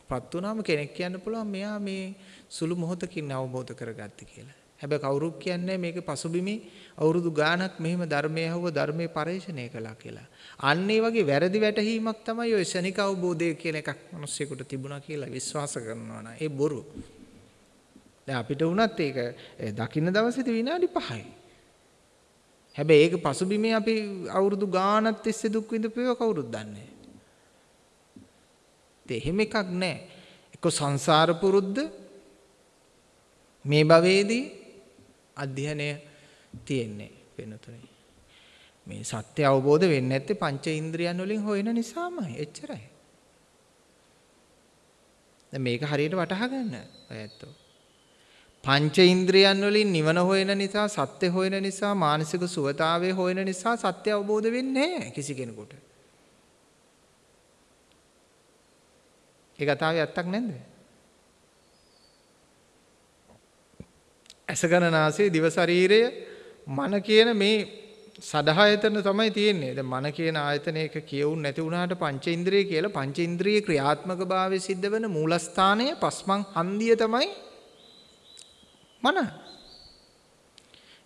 පත් වුණාම කෙනෙක් කියන්න පුළුවන් මෙයා මේ සුළු මොහොතකින් අවබෝධ කරගත්තේ කියලා. හැබැයි කවුරුත් කියන්නේ මේක පසුබිමේ අවුරුදු ගාණක් මෙහෙම ධර්මයේ හව ධර්මයේ පරිශ්‍රණය කළා කියලා. අන්න ඒ වගේ වැරදි වැටහීමක් තමයි ඔය ශනික අවබෝධය කියන එකක් මිනිස්සුෙකුට තිබුණා කියලා විශ්වාස කරනවා නම් ඒ බොරු. දැන් අපිට වුණත් ඒක දකින්න දවසේදී විනාඩි 5යි. හැබැයි ඒක පසුබිමේ අපි අවුරුදු ගාණක් තිස්සේ දුක් විඳපේව කවුරුත් දන්නේ නැහැ. එහෙම එකක් නැහැ. එක්ක සංසාර පුරුද්ද මේ භවයේදී අධ්‍යයනය තියෙන්නේ වෙනතුනේ. මේ සත්‍ය අවබෝධ වෙන්නේ නැත්තේ පංච ඉන්ද්‍රියන් වලින් හොයන නිසාමයි. එච්චරයි. දැන් මේක හරියට වටහා ගන්න ඔයත්ෝ. පංච ඉන්ද්‍රියන් වලින් නිවන හොයන නිසා සත්‍ය හොයන නිසා මානසික සුවතාවය හොයන නිසා සත්‍ය අවබෝධ වෙන්නේ නැහැ කිසි කෙනෙකුට. ඒ කතාවේ ඇත්තක් නැද්ද? ඇසගණනාසය දිව ශරීරය මන කියන මේ සදහායතන තමයි තියෙන්නේ. දැන් මන කියන ආයතනයක කියවුන් නැති වුණාට පංචේන්ද්‍රිය කියලා පංචේන්ද්‍රිය ක්‍රියාත්මක භාවය සිද්ධ වෙන මූලස්ථානය පස්මන් හන්දිය තමයි මන.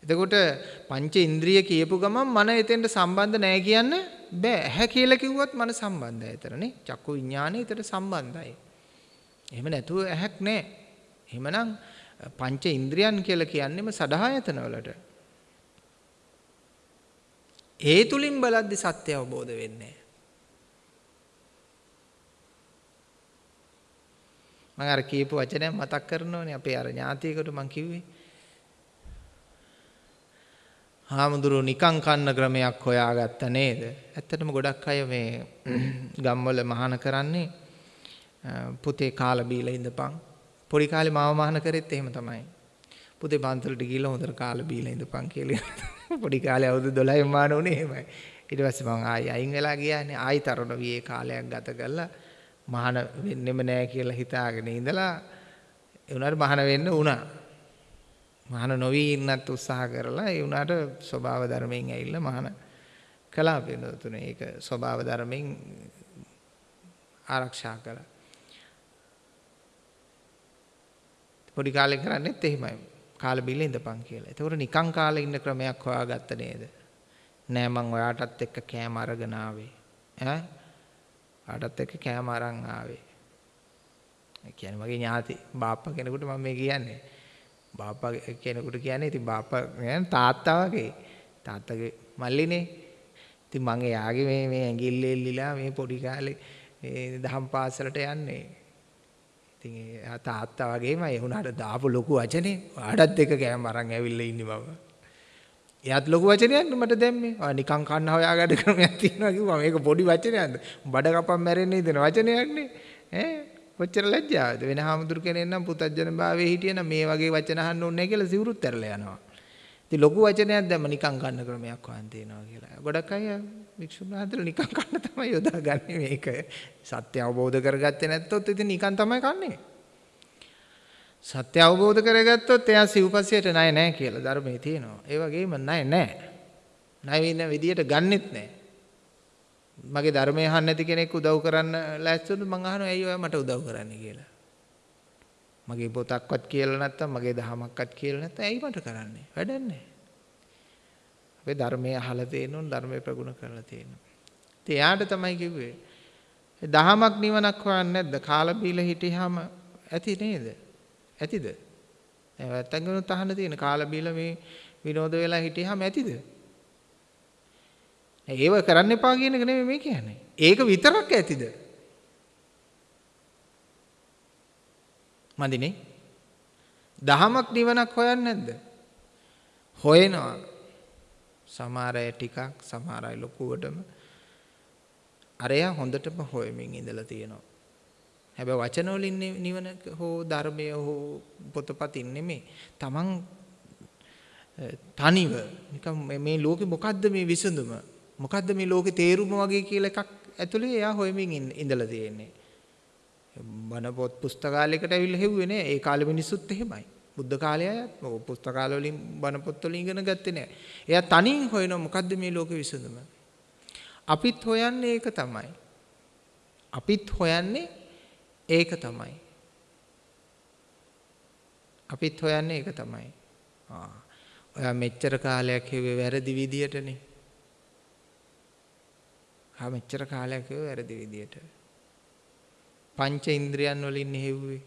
එතකොට පංච ඉන්ද්‍රිය කියපු ගමන් මන එතෙන්ට සම්බන්ධ නැහැ කියන්න බෑ. ඇහැ කියලා කිව්වත් මන සම්බන්ධයි එතරනේ. චක්කු විඥානය එතන සම්බන්ධයි. එහෙම නැතුව ඇහැක් නැහැ. එහෙමනම් පංච ඉන්ද්‍රියන් කියලා කියන්නේම සදහායතන වලට. ඒ තුලින් බලද්දි සත්‍ය අවබෝධ වෙන්නේ මම අර කියපු වචනයක් මතක් කරනෝනේ අපේ අර ඥාතියකට මං කිව්වේ. හාමුදුරුවෝ නිකං කන්න ක්‍රමයක් හොයාගත්ත නේද? ඇත්තටම ගොඩක් අය මේ [CLEARS THROAT] ගම්වල මහාන කරන්නේ පුතේ කාලා බීලා ඉඳපන් පොඩි කාලේ මාව මහාන කරෙත් එහෙම තමයි. පුතේ පන්සලට ගිහිල්ලා හොඳට කාලා බීලා ඉඳපන් කියලා. [LAUGHS] පොඩි කාලේ අවුරුදු 12 මාන උනේ එහෙමයි. ඊට පස්සේ මම ආයි අයින් වෙලා ගියානේ. ආයි තරුණ වියේ කාලයක් ගත කළා. මහාන වෙන්නෙම නෑ කියලා හිතාගෙන ඉඳලා ඒ උනාට මහාන වෙන්න උනා. මහාන නොවි ඉන්නත් උත්සාහ කරලා ඒ උනාට ස්වභාව ධර්මයෙන් ඇවිල්ලා මහාන කළා වෙනතුනේ. ඒක ස්වභාව ධර්මයෙන් ආරක්ෂා කළා. පොඩි කාලේ කරන්නේත් එහෙමයි. කාලේ බිල ඉඳපන් කියලා. ඒතකොට නිකං කාලේ ඉන්න ක්‍රමයක් හොයාගත්ත නේද? නෑ මං ඔයාටත් එක්ක කෑම අරගෙන ආවේ. ඈ? ඔයාටත් එක්ක කෑම අරන් ආවේ. ඒ කියන්නේ මගේ ඥාති බාප්පා කෙනෙකුට මම මේ කියන්නේ. බාප්පා කෙනෙකුට කියන්නේ ඉතින් බාප්පා තාත්තා වගේ. තාත්තගේ මල්ලිනේ. ඉතින් මං එයාගේ මේ මේ ඇඟිල්ල එල්ලිලා මේ පොඩි කාලේ මේ දහම් පාසලට යන්නේ. ඉතින් ඒ තාත්තා වගේම ඒ වුණාට දාපු ලොකු වචනේ ආඩත් එක කෑම අරන් ඇවිල්ලා ඉන්නේ මම. එයාත් ලොකු වචනයක් මට දැම්මේ. ආ නිකන් කන්න හොයාගන්න ක්‍රමයක් තියෙනවා කිව්වා. මේක පොඩි වචනයක්ද? බඩ කපන් මැරෙන්නේ දෙන වචනයක් නේ. ඈ කොච්චර ලැජ්ජාවද? වෙන හාමුදුරු කෙනෙක් නම් පුතජන භාවයේ හිටියනම් මේ වගේ වචන අහන්න ඕනේ නැහැ කියලා සිවුරුත් ඇරලා යනවා. ඉතින් ලොකු වචනයක් දැම්ම නිකන් කන්න ක්‍රමයක් වන් තියෙනවා කියලා. ගොඩක් අය වික්ෂුන් වහන්සේලා නිකන් කන්න තමයි යොදාගන්නේ මේක. සත්‍ය අවබෝධ කරගත්තේ නැත්තොත් ඉතින් නිකන් තමයි කන්නේ. සත්‍ය අවබෝධ කරගත්තොත් එයා සිව්පස්සියට ණය නැහැ කියලා ධර්මයේ තියෙනවා. ඒ වගේම ණය නැහැ. ණය වෙන විදියට ගන්නෙත් නැහැ. මගේ ධර්මය අහන්න නැති කෙනෙක් උදව් කරන්න ලෑස්ති වුණොත් මං අහනවා ඇයි ඔයා මට උදව් කරන්නේ කියලා. මගේ පොතක්වත් කියලා නැත්තම් මගේ දහමක්වත් කියලා නැත්තම් ඇයි මට කරන්නේ? වැඩක් නැහැ. අපේ ධර්මයේ අහලා තියෙනුන් ධර්මයේ ප්‍රගුණ කරලා තියෙනවා. ඉතින් එයාට තමයි කිව්වේ දහමක් නිවනක් හොයන්නේ නැද්ද? කාලා බීලා හිටියාම ඇති නේද? ඇතිද? දැන් වැත්තන්ගෙනුත් අහන්න තියෙන කාලා බීලා මේ විනෝද වෙලා හිටියාම ඇතිද? ඒව කරන්න එපා කියන එක නෙමෙයි මේ කියන්නේ. ඒක විතරක් ඇතිද? මදිනේ. දහමක් නිවනක් හොයන්නේ නැද්ද? හොයනවා. සමහර අය ටිකක් සමහර අය ලොකුවටම අරයා හොඳටම හොයමින් ඉඳලා තියෙනවා. හැබැයි වචන වලින් නිවන හෝ ධර්මය හෝ පොතපතින් නෙමෙයි. Taman තනිව නිකන් මේ ලෝකේ මොකද්ද මේ විසඳුම? මොකද්ද මේ ලෝකේ තේරුම වගේ කියලා එකක් ඇතුලේ එයා හොයමින් ඉඳලා තියෙන්නේ. බණ පොත් පුස්තකාලයකට ඇවිල්ලා හෙව්වේ නෑ. ඒ කාලෙ මිනිස්සුත් එහෙමයි. බුද්ධ කාලය අයත් පුස්තකාල වලින් බණ පොත් වලින් ඉගෙන ගත්තේ නෑ. එයා තනියෙන් හොයනවා මොකද්ද මේ ලෝකේ විසඳුම? අපිත් හොයන්නේ ඒක තමයි. අපිත් හොයන්නේ ඒක තමයි. අපිත් හොයන්නේ ඒක තමයි. ආ. ඔයා මෙච්චර කාලයක් හෙව්වේ වැරදි විදියටනේ. ආ මෙච්චර කාලයක් හෙව්වේ වැරදි විදියට. පංච ඉන්ද්‍රියන් වලින් හෙව්වේ.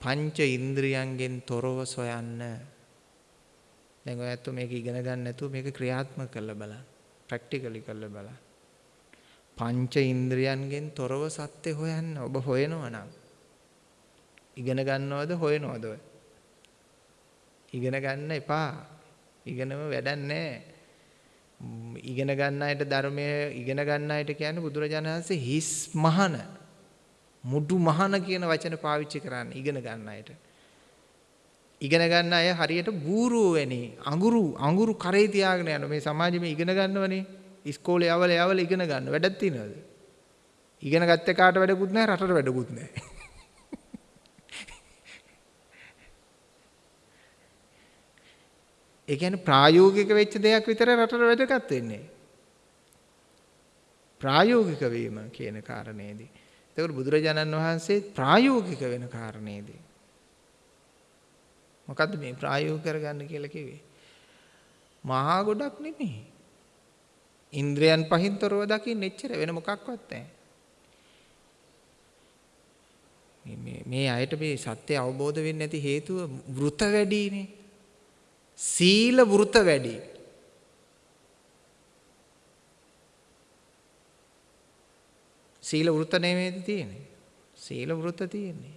ඔව්. පංච ඉන්ද්‍රියන්ගෙන් තොරව සොයන්න. දැන් ඔයත් මේක ඉගෙන ගන්න නැතුව මේක ක්‍රියාත්මක කරලා බලන්න. ප්‍රැක්ටිකලි කරලා බලන්න. පංච ඉන්ද්‍රියන්ගෙන් තොරව සත්‍ය හොයන්න ඔබ හොයනවා නම් ඉගෙන ගන්නවද හොයනවද ඔය? ඉගෙන ගන්න එපා. ඉගෙනම වැඩක් නැහැ. ඉගෙන ගන්න අයට ධර්මය ඉගෙන ගන්න අයට කියන්නේ බුදුරජාණන් වහන්සේ හිස් මහන මුඩු මහන කියන වචන පාවිච්චි කරන්නේ ඉගෙන ගන්න අයට. ඉගෙන ගන්න අය හරියට බූරුව වෙන්නේ. අඟුරු අඟුරු කරේ තියාගෙන යන මේ සමාජෙම ඉගෙන ගන්නවනේ. ඉස්කෝලේ යවල යවල ඉගෙන ගන්න. වැඩක් තියනවද? ඉගෙන ගත්ත කාට වැඩකුත් නැහැ රටට වැඩකුත් නැහැ. [LAUGHS] ඒ කියන්නේ ප්‍රායෝගික වෙච්ච දෙයක් විතර රටට වැදගත් වෙන්නේ. ප්‍රායෝගික වීම කියන කාරණේදී. එතකොට බුදුරජාණන් වහන්සේ ප්‍රායෝගික වෙන කාරණේදී මොකද්ද මේ ප්‍රායෝගික කරගන්න කියලා කිව්වේ? මහා ගොඩක් නෙමෙයි. ඉන්ද්‍රයන් පහින් තොරව දකින්න එච්චර වෙන මොකක්වත් නැහැ. මේ මේ අයට මේ සත්‍ය අවබෝධ වෙන්නේ නැති හේතුව වෘත වැඩිනේ. සීල වෘත වැඩි. සීල වෘත නෙමෙයිද තියෙන්නේ. සීල වෘත තියෙන්නේ.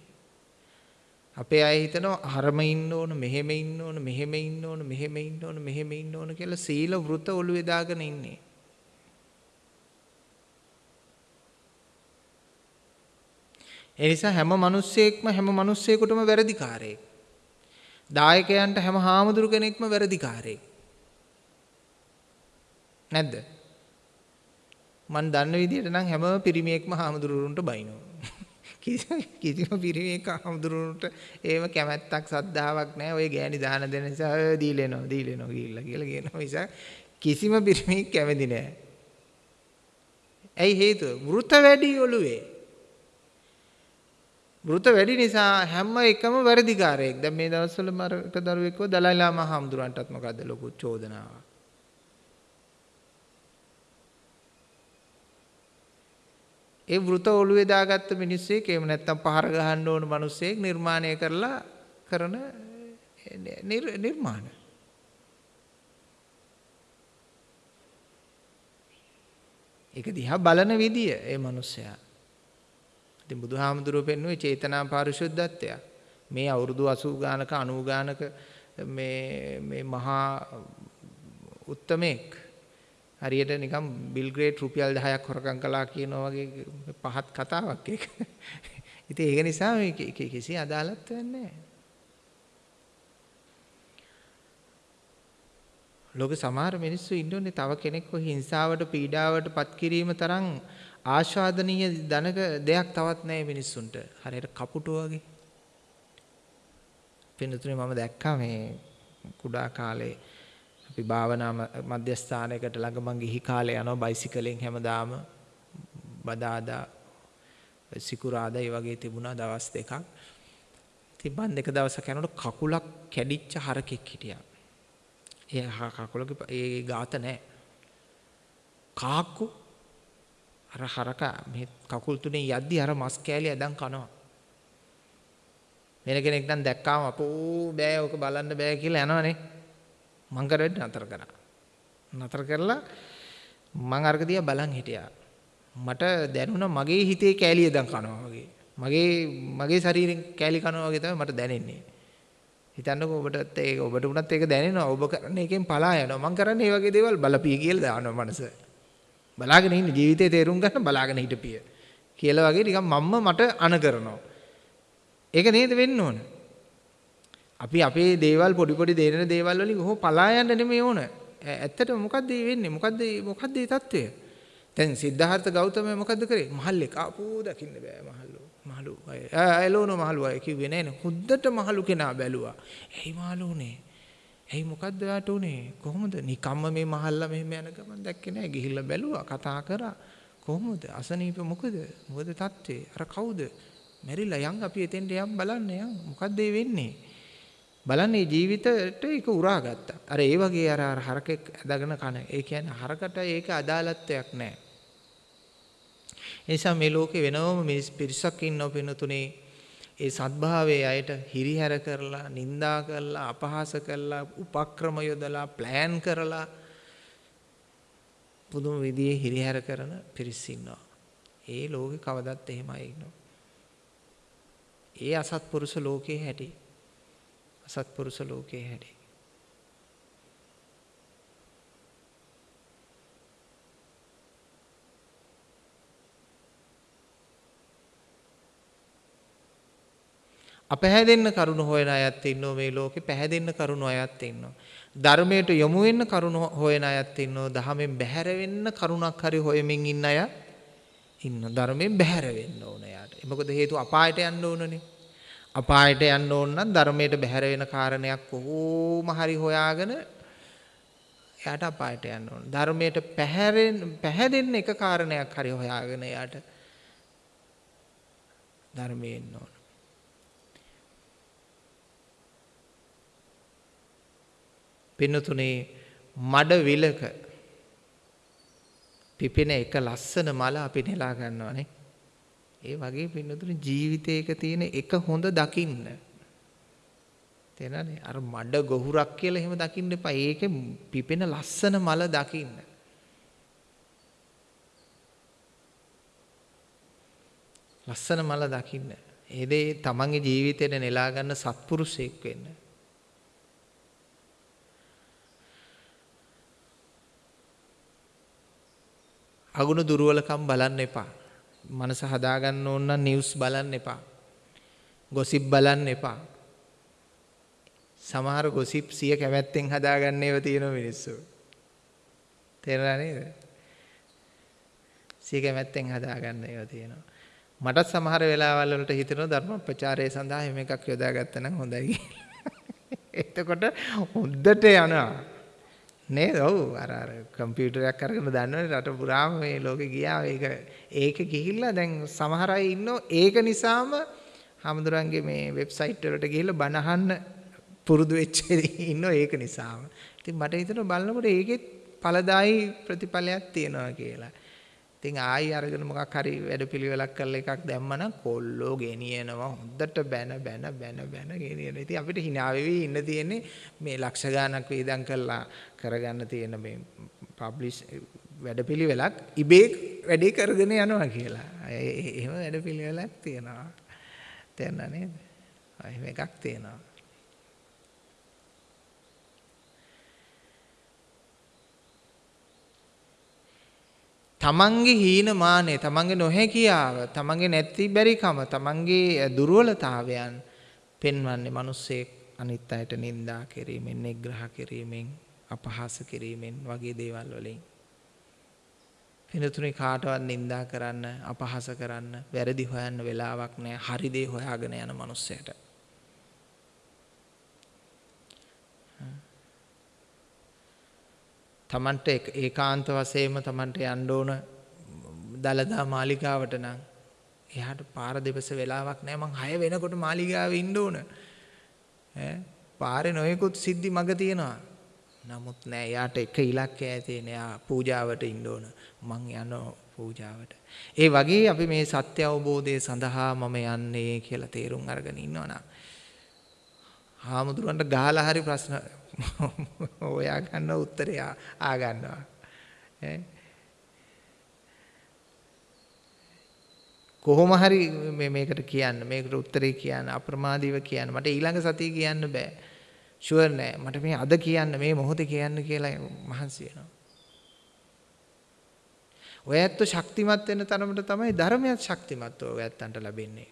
අපේ අය හිතනවා අරම ඉන්න ඕන මෙහෙම ඉන්න ඕන මෙහෙම ඉන්න ඕන මෙහෙම ඉන්න ඕන මෙහෙම ඉන්න ඕන කියලා සීල වෘත ඔළුවේ දාගෙන ඉන්නේ. ඒ නිසා හැම මිනිස්සෙක්ම හැම මිනිස්සෙකුටම වැරදිකාරයෙක්. දායකයන්ට හැම හාමුදුරු කෙනෙක්ම වැරදිකාරයෙක්. නැද්ද? මන් දන්න විදිහට නම් හැම පිරිමියෙක්ම හාමුදුරුවන්ට බයිනවා. [LAUGHS] කිසිම පිරිමියෙක් හමුදුරුවන්ට ඒව කැමැත්තක් සද්ධාාවක් නැහැ. ඔය ගෑණි දාන දෙන නිසා ඔය දීලෙනවා දීලෙනවා ගිහිල්ලා කියලා කියනවා නිසා කිසිම පිරිමියෙක් කැමති නැහැ. ඇයි හේතුව? වෘත වැඩි ඔළුවේ. වෘත වැඩි නිසා හැම එකම වැරදිකාරයෙක්. දැන් මේ දවස්වල මරක දරුවෙක්ව දලයි ලාමා හමුදුරන්ටත් මොකද්ද ලොකු චෝදනාවක්. ඒ වෘත ඔළුවේ දාගත්ත මිනිස්සෙක් එහෙම නැත්නම් පහර ගහන්න ඕන මිනිස්සෙක් නිර්මාණය කරලා කරන නිර්මාණ. ඒක දිහා බලන විදිය ඒ මිනිස්සයා. ඉතින් බුදුහාමුදුරුවෝ පෙන්වුවේ චේතනා පාරිශුද්ධත්වය. මේ අවුරුදු 80 ගානක 90 ගානක මේ මේ මහා උත්තමෙක් හරියට නිකම් බිල් ග්‍රේට් රුපියල් 10ක් හොරකම් කළා කියනවා වගේ පහත් කතාවක් ඒක. ඉතින් ඒක නිසා මේ කිසි අදාළත්වයක් නැහැ. ලෝකේ සමහර මිනිස්සු ඉන්නෝනේ තව කෙනෙක්ව හිංසාවට පීඩාවට පත් කිරීම තරම් ආස්වාදනීය ධනක දෙයක් තවත් නැහැ මිනිස්සුන්ට. හරියට කපුටු වගේ. පින්නතුනේ මම දැක්කා මේ කුඩා කාලේ අපි භාවනා මධ්‍යස්ථානයකට ළඟ මං ගිහි කාලේ යනවා බයිසිකලෙන් හැමදාම බදාදා සිකුරාදා ඒ වගේ තිබුණා දවස් දෙකක්. ඉතින් මං දෙක දවසක් යනකොට කකුලක් කැඩිච්ච හරකෙක් හිටියා. ඒ කකුලක ඒ ગાත නැහැ. කාක්කු අර හරක මේ කකුල් තුනේ යද්දි අර මස් කෑලි ඇදන් කනවා. වෙන කෙනෙක් නම් දැක්කාම අපෝ බෑ ඔක බලන්න බෑ කියලා යනවනේ. මං කර වැඩ නතර කරා. නතර කරලා මං අර්ග දිහා බලන් හිටියා. මට දැනුණා මගේ හිතේ කෑලිය දැන් කනවා වගේ. මගේ මගේ ශරීරෙන් කෑලි කනවා වගේ තමයි මට දැනෙන්නේ. හිතන්නකෝ ඔබටත් ඒක ඔබට උනත් ඒක දැනෙනවා. ඔබ කරන එකෙන් පලා යනවා. මං කරන්නේ මේ වගේ දේවල් බලපිය කියලා දානවා මනස. බලාගෙන ඉන්න ජීවිතේ තේරුම් ගන්න බලාගෙන හිටපිය. කියලා වගේ නිකන් මම්ම මට අන කරනවා. ඒක නේද වෙන්න ඕන. අපි අපේ දේවල් පොඩි පොඩි දේන දේවල් වලින් කොහොම පලා යන්න නෙමෙයි ඕන. ඇත්තට මොකද්ද මේ වෙන්නේ? මොකද්ද මොකද්ද මේ தত্ত্বය? දැන් සිද්ධාර්ථ ගෞතම මොකද්ද කරේ? මහල්ලෙක් ආපෝ දකින්න බෑ මහල්ලෝ. මහලු අය. ඇලෝනෝ මහලු අය කිව්වේ නෑ නේ. හුද්දට මහලු කෙනා බැලුවා. ඇයි මහලු උනේ? ඇයි මොකද්ද යාට උනේ? කොහොමද? නිකම්ම මේ මහල්ලා මෙහෙම යන ගමන් දැක්කේ නෑ. ගිහිල්ලා බැලුවා, කතා කරා. කොහොමද? අසනීප මොකද? මොකද தત્ත්වේ? අර කවුද? මැරිලා යන් අපි එතෙන්ට යම් බලන්න යන්. මොකද්ද වෙන්නේ? බලන්නේ ජීවිතයට ඒක උරා ගත්තා. අර ඒ වගේ අර අර හරකෙක් ඇදගෙන කන. ඒ කියන්නේ හරකට ඒක අදාළත්වයක් නැහැ. නිසා මේ ලෝකේ වෙනවම මිනිස් පිරිසක් ඉන්නව පිනතුනේ ඒ සත්භාවයේ අයට හිරිහැර කරලා, නිඳා කරලා, අපහාස කරලා, උපක්‍රම යොදලා, ප්ලෑන් කරලා පුදුම විදිහේ හිරිහැර කරන පිරිස් ඉන්නවා. ඒ ලෝකේ කවදත් එහෙමයි ඉන්නවා. ඒ අසත්පුරුෂ ලෝකේ හැටි. අසත්පුරුෂ ලෝකේ හැටි. අපහැදෙන්න කරුණ හොයන අයත් ඉන්නවා මේ ලෝකේ පැහැදෙන්න කරුණ අයත් ඉන්නවා. ධර්මයට යොමු වෙන්න කරුණ හොයන අයත් ඉන්නවා. දහමෙන් බැහැර වෙන්න කරුණක් හරි හොයමින් ඉන්න අය ඉන්නවා. ධර්මයෙන් බැහැර වෙන්න ඕන යාට. මොකද හේතුව අපායට යන්න ඕනනේ. අපායට යන්න ඕන නම් ධර්මයට බැහැර වෙන කාරණයක් කොහොම හරි හොයාගෙන එයාට අපායට යන්න ඕන. ධර්මයට පැහැරෙන් පැහැදෙන්න එක කාරණයක් හරි හොයාගෙන එයාට ධර්මයේ ඉන්න ඕන. පින්නතුනේ මඩ විලක පිපෙන එක ලස්සන මල අපි නෙලා ගන්නවනේ. ඒ වගේ පින්නතුනේ ජීවිතයක තියෙන එක හොඳ දකින්න. තේරෙනවනේ? අර මඩ ගොහුරක් කියලා එහෙම දකින්න එපා. ඒකේ පිපෙන ලස්සන මල දකින්න. ලස්සන මල දකින්න. ඒ දේ තමන්ගේ ජීවිතේට නෙලා ගන්න සත්පුරුෂයෙක් වෙන්න. අගුණ දුර්වලකම් බලන්න එපා. මනස හදාගන්න ඕන නම් නිවුස් බලන්න එපා. ගොසිප් බලන්න එපා. සමහර ගොසිප් සිය කැමැත්තෙන් හදාගන්න ඒවා තියෙන මිනිස්සු. තේරුණා නේද? සිය කැමැත්තෙන් හදාගන්න ඒවා තියෙනවා. මටත් සමහර වෙලාවල් වලට හිතෙනවා ධර්ම ප්‍රචාරය සඳහා එහෙම එකක් යොදාගත්තා නම් හොඳයි කියලා. එතකොට හොද්දට යනවා. නේද? ඔව් අර අර කම්පියුටරයක් අරගෙන දන්නවනේ රට පුරාම මේ ලෝකේ ගියා ඒක ඒක ගිහිල්ලා දැන් සමහර අය ඉන්නෝ ඒක නිසාම හමුදුරන්ගේ මේ වෙබ්සයිට් වලට ගිහිල්ලා බණ අහන්න පුරුදු වෙච්ච [LAUGHS] ඉන්නෝ ඒක නිසාම. ඉතින් මට හිතෙනවා බලනකොට ඒකෙත් ඵලදායි ප්‍රතිඵලයක් තියෙනවා කියලා. ඉතින් ආයි අරගෙන මොකක් හරි වැඩපිළිවෙලක් කරලා එකක් දැම්මනම් කොල්ලෝ ගෙනියනවා හොඳට බැන බැන බැන බැන ගෙනියන. ඉතින් අපිට hina වෙවි ඉන්න තියෙන්නේ මේ ලක්ෂ ගාණක් වේදම් කරලා කරගන්න තියෙන මේ පබ්ලිෂ් වැඩපිළිවෙලක් ඉබේ වැඩේ කරගෙන යනවා කියලා. එහෙම වැඩපිළිවෙලක් තියෙනවා. තේරුණා නේද? එහෙම එකක් තියෙනවා. තමන්ගේ හීනමානය තමන්ගේ නොහැකියාව තමන්ගේ නැති බැරිකම තමන්ගේ දුර්වලතාවයන් පෙන්වන්නේ මිනිස්සෙක් අනිත් අයට නිඳා කිරීමෙන් නිග්‍රහ කිරීමෙන් අපහාස කිරීමෙන් වගේ දේවල් වලින්. පිනතුනේ කාටවත් නිඳා කරන්න අපහාස කරන්න වැරදි හොයන්න වෙලාවක් නැහැ. හරි දේ හොයාගෙන යන මිනිස්සයට. තමන්ට ඒකාන්ත වශයෙන්ම තමන්ට යන්න ඕන දලදා මාලිගාවට නම් එයාට පාර දෙපස වෙලාවක් නැහැ. මං 6 වෙනකොට මාලිගාවේ ඉන්න ඕන. ඈ? පාරේ නොයෙකුත් සිද්ධි මග තියෙනවා. නමුත් නෑ එයාට එක ඉලක්කය තියෙන එයා පූජාවට ඉන්න ඕන. මං යනවා පූජාවට. ඒ වගේ අපි මේ සත්‍ය අවබෝධය සඳහා මම යන්නේ කියලා තේරුම් අරගෙන ඉන්නවනම් හාමුදුරන්ට ගහලා හරි ප්‍රශ්න [LAUGHS] ඔයා ගන්න උත්තරය ආ ගන්නවා කොහොම හරි මේ මේකට කියන්න මේකට උත්තරේ කියන්න අප්‍රමාදීව කියන්න. මට ඊළඟ සතිය කියන්න බෑ. ෂුවර් නෑ. මට මේ අද කියන්න මේ මොහොතේ කියන්න කියලා මහන්සි වෙනවා. ඔය ඇත්ත ශක්තිමත් වෙන තරමට තමයි ධර්මයක් ශක්තිමත් ඔය ඇත්තන්ට ලැබෙන්නේ.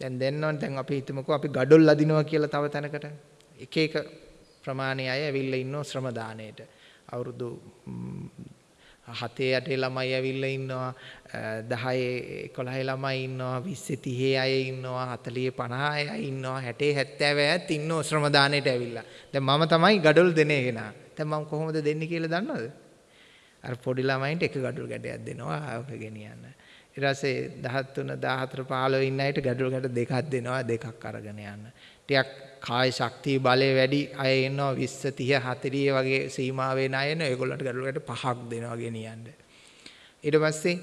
දැන් දෙන්නවන් දැන් අපි හිතමුකෝ අපි gadol අදිනවා කියලා තව තැනකට. එක එක ප්‍රමාණයේ අය ඇවිල්ලා ඉන්නෝ ශ්‍රම දාණයට අවුරුදු 7 8 ළමයි ඇවිල්ලා ඉන්නවා 10 11 ළමයි ඉන්නවා 20 30 අය ඉන්නවා 40 50 අය ඉන්නවා 60 70 අයත් ඉන්නෝ ශ්‍රම දාණයට ඇවිල්ලා. දැන් මම තමයි gadol දෙනේ කෙනා. දැන් මම කොහොමද දෙන්නේ කියලා දන්නවද? අර පොඩි ළමයින්ට එක gadol ගැටයක් දෙනවා ආවක ගෙනියන්න. ඊට පස්සේ 13 14 15 ඉන්න අයට gadol ගැට දෙකක් දෙනවා දෙකක් අරගෙන යන්න. ටිකක් කාය ශක්තිය බලය වැඩි අය ඉන්නවා 20 30 40 වගේ සීමාවේ ණය එන ඒගොල්ලන්ට ගඩොලකට පහක් දෙනවා ගෙනියන්න. ඊට පස්සේ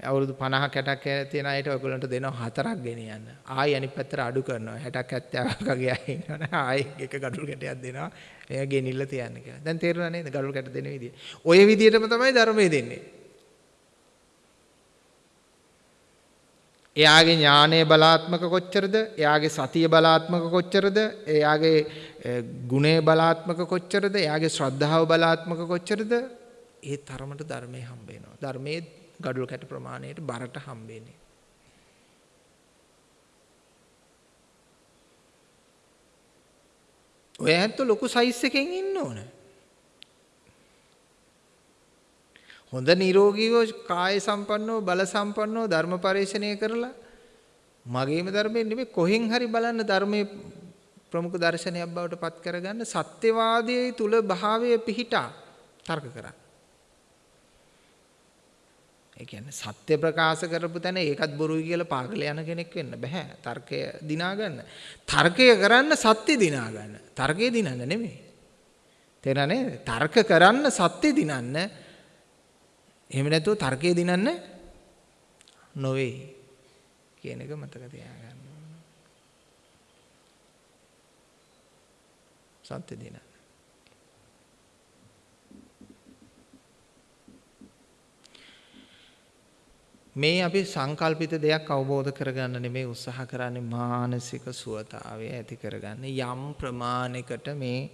අවුරුදු 50 60ක් තියෙන අයට ඔයගොල්ලන්ට දෙනවා හතරක් ගෙනියන්න. ආයි අනිත් පැත්තට අඩු කරනවා. 60ක් 70ක් වගේ අය ඉන්නවනේ. ආයි එක ගඩොල් කැටයක් දෙනවා. එයා ගෙනිල්ල තියන්න කියලා. දැන් තේරුණා නේද ගඩොල් කැට දෙන විදිය. ඔය විදියටම තමයි ධර්මයේ දෙන්නේ. එයාගේ ඥානය බලාත්මක කොච්චරද? එයාගේ සතිය බලාත්මක කොච්චරද? එයාගේ ගුණය බලාත්මක කොච්චරද? එයාගේ ශ්‍රද්ධාව බලාත්මක කොච්චරද? ඒ තරමට ධර්මයේ හම්බ වෙනවා. ධර්මයේ ගඩොල් කැට ප්‍රමාණයට බරට හම්බෙන්නේ ඔය ඇත්ත ලොකු සයිස් එකකින් ඉන්න ඕනේ. හොඳ නිරෝගීව කාය සම්පන්නව බල සම්පන්නව ධර්ම පරිශ්‍රණය කරලා මගේම ධර්මයෙන් නෙමෙයි කොහෙන් හරි බලන්න ධර්මයේ ප්‍රමුඛ දර්ශනයක් බවට පත් කරගන්න සත්‍යවාදයේ තුල භාවය පිහිටා තර්ක කරා. ඒ කියන්නේ සත්‍ය ප්‍රකාශ කරපු තැන ඒකත් බොරුයි කියලා පාගල යන කෙනෙක් වෙන්න බෑ. තර්කය දිනා ගන්න. තර්කය කරන්න සත්‍ය දිනා ගන්න. තර්කය දිනන්න නෙමෙයි. තේරෙන්නේ? තර්ක කරන්න සත්‍ය දිනන්න එහෙම නැතුව තර්කයේ දිනන්න නොවේ කියන එක මතක තියාගන්න. සත්‍ය දිනන්න. මේ අපි සංකල්පිත දෙයක් අවබෝධ කරගන්න නෙමෙයි උත්සාහ කරන්නේ මානසික සුවතාවය ඇති කරගන්න යම් ප්‍රමාණයකට මේ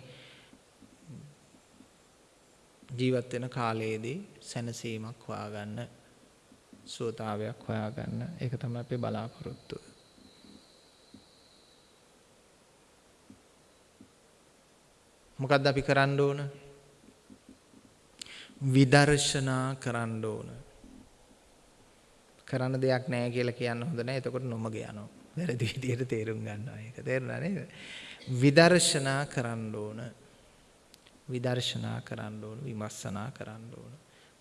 ජීවත් වෙන කාලයේදී සැනසීමක් හොයාගන්න සුවතාවයක් හොයාගන්න ඒක තමයි අපේ බලාපොරොත්තුව. මොකද්ද අපි කරන්න ඕන? විදර්ශනා කරන්න ඕන. කරන්න දෙයක් නැහැ කියලා කියන්න හොඳ නැහැ. එතකොට නොමග යනවා. වැරදි විදියට තේරුම් ගන්නවා. ඒක තේරුණා නේද? විදර්ශනා කරන්න ඕන. විදර්ශනා කරන්න ඕන විමර්ශනා කරන්න ඕන.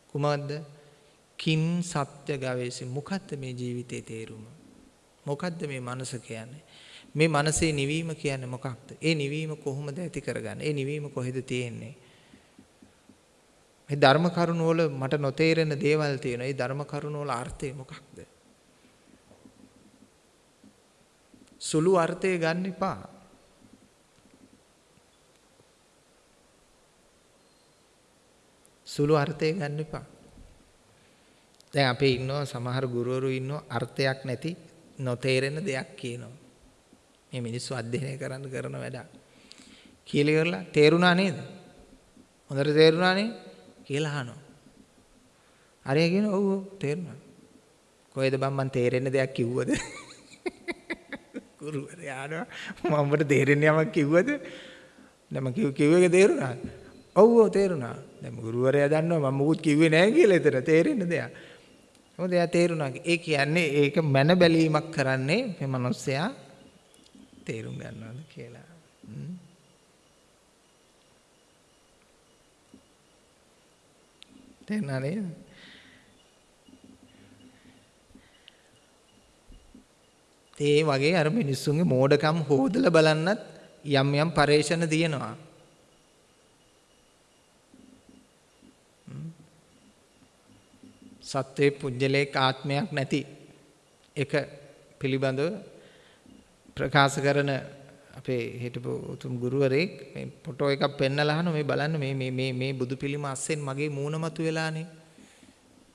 කුමක්ද? කින් සත්‍ය ගවේෂි. මොකද්ද මේ ජීවිතේ තේරුම? මොකද්ද මේ මනස කියන්නේ? මේ මනසේ නිවීම කියන්නේ මොකක්ද? ඒ නිවීම කොහොමද ඇති කරගන්නේ? ඒ නිවීම කොහෙද තියෙන්නේ? මේ ධර්ම කරුණ වල මට නොතේරෙන දේවල් තියෙනවා. ඒ ධර්ම කරුණ වල අර්ථය මොකක්ද? සුළු අර්ථය ගන්න එපා. සුළු අර්ථය ගන්න එපා. දැන් අපේ ඉන්නවා සමහර ගුරුවරු ඉන්නවා අර්ථයක් නැති නොතේරෙන දෙයක් කියනවා. මේ මිනිස්සු අධ්‍යයනය කරන්න කරන වැඩක්. කියලා ඉවරලා තේරුණා නේද? හොඳට තේරුණා නේ? කියලා අහනවා. අරයා කියනවා ඔව් ඔව් තේරුණා. කොහෙද බං මන් තේරෙන්න දෙයක් කිව්වද? [LAUGHS] ගුරුවරයා ආනවා මම ඔබට තේරෙන්නේ යමක් කිව්වද? දැන් මම කිව්ව කිව්ව එක තේරුණාද? ඔව් ඔව් තේරුණා. දැන් ගුරුවරයා දන්නවා මම මුකුත් කිව්වේ නැහැ කියලා එතන තේරෙන්න දෙයක්. මොකද එයා තේරුණා. ඒ කියන්නේ ඒක මන බැලීමක් කරන්නේ මේ මිනිස්සයා තේරුම් ගන්නවද කියලා. තේරුණා නේද? ඒ වගේ අර මිනිස්සුන්ගේ මෝඩකම් හොදලා බලන්නත් යම් යම් පරේෂණ තියෙනවා. සත්වයේ පුජ්‍යලේක ආත්මයක් නැති එක පිළිබඳව ප්‍රකාශ කරන අපේ හිටපු උතුම් ගුරුවරයෙක් මේ ෆොටෝ එකක් පෙන්නලා අහන මේ බලන්න මේ මේ මේ මේ බුදු පිළිම අස්සෙන් මගේ මූණ මතු වෙලානේ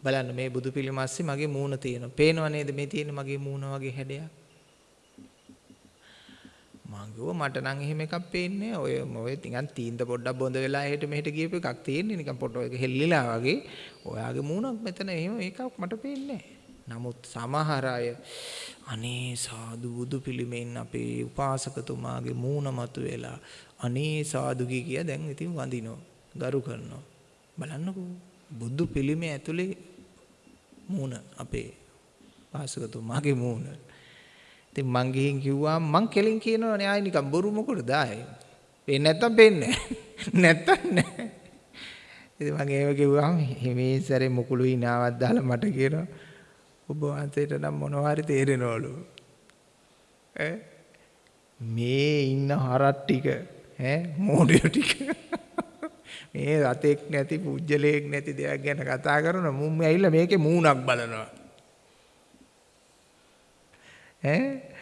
බලන්න මේ බුදු පිළිම ASCII මගේ මූණ තියෙනවා. පේනව නේද මේ තියෙන මගේ මූණ වගේ හැඩයක්? මං කිව්වා මට නම් එහෙම එකක් පේන්නේ ඔය ඔය නිකන් තීන්ද පොඩ්ඩක් බොඳ වෙලා එහෙට මෙහෙට ගියපු එකක් තියෙන්නේ. නිකන් ෆොටෝ එක හෙල්ලිලා වගේ. ඔයාගේ මූණක් මෙතන එහෙම එකක් මට පේන්නේ නමුත් සමහර අය අනේ සාදු බුදු පිළිමෙන් අපේ උපාසකතුමාගේ මූණ මතු වෙලා අනේ සාදු කිය දැන් ඉතින් වඳිනවා ගරු කරනවා. බලන්නකෝ බුදු පිළිමේ ඇතුලේ මූණ අපේ උපාසකතුමාගේ මූණ. ඉතින් මං ගිහින් කිව්වා මං කෙලින් කියනවනේ ආයි නිකන් බොරු මොකටද ආයි. පේන්නේ නැත්තම් පේන්නේ [LAUGHS] නැත්තම් නෑ. ඉතින් මං ඒව කිව්වම මේ සැරේ මුකුළු හිනාවක් දාලා මට කියනවා ඔබ වහන්සේට නම් මොනවා හරි තේරෙනවලු. ඈ මේ ඉන්න හරක් ටික ඈ මෝඩයෝ ටික මේ රතෙක් නැති පුජ්‍යලයක් නැති දෙයක් ගැන කතා කරන මුම් ඇවිල්ලා මේකේ මූණක් බලනවා. ඈ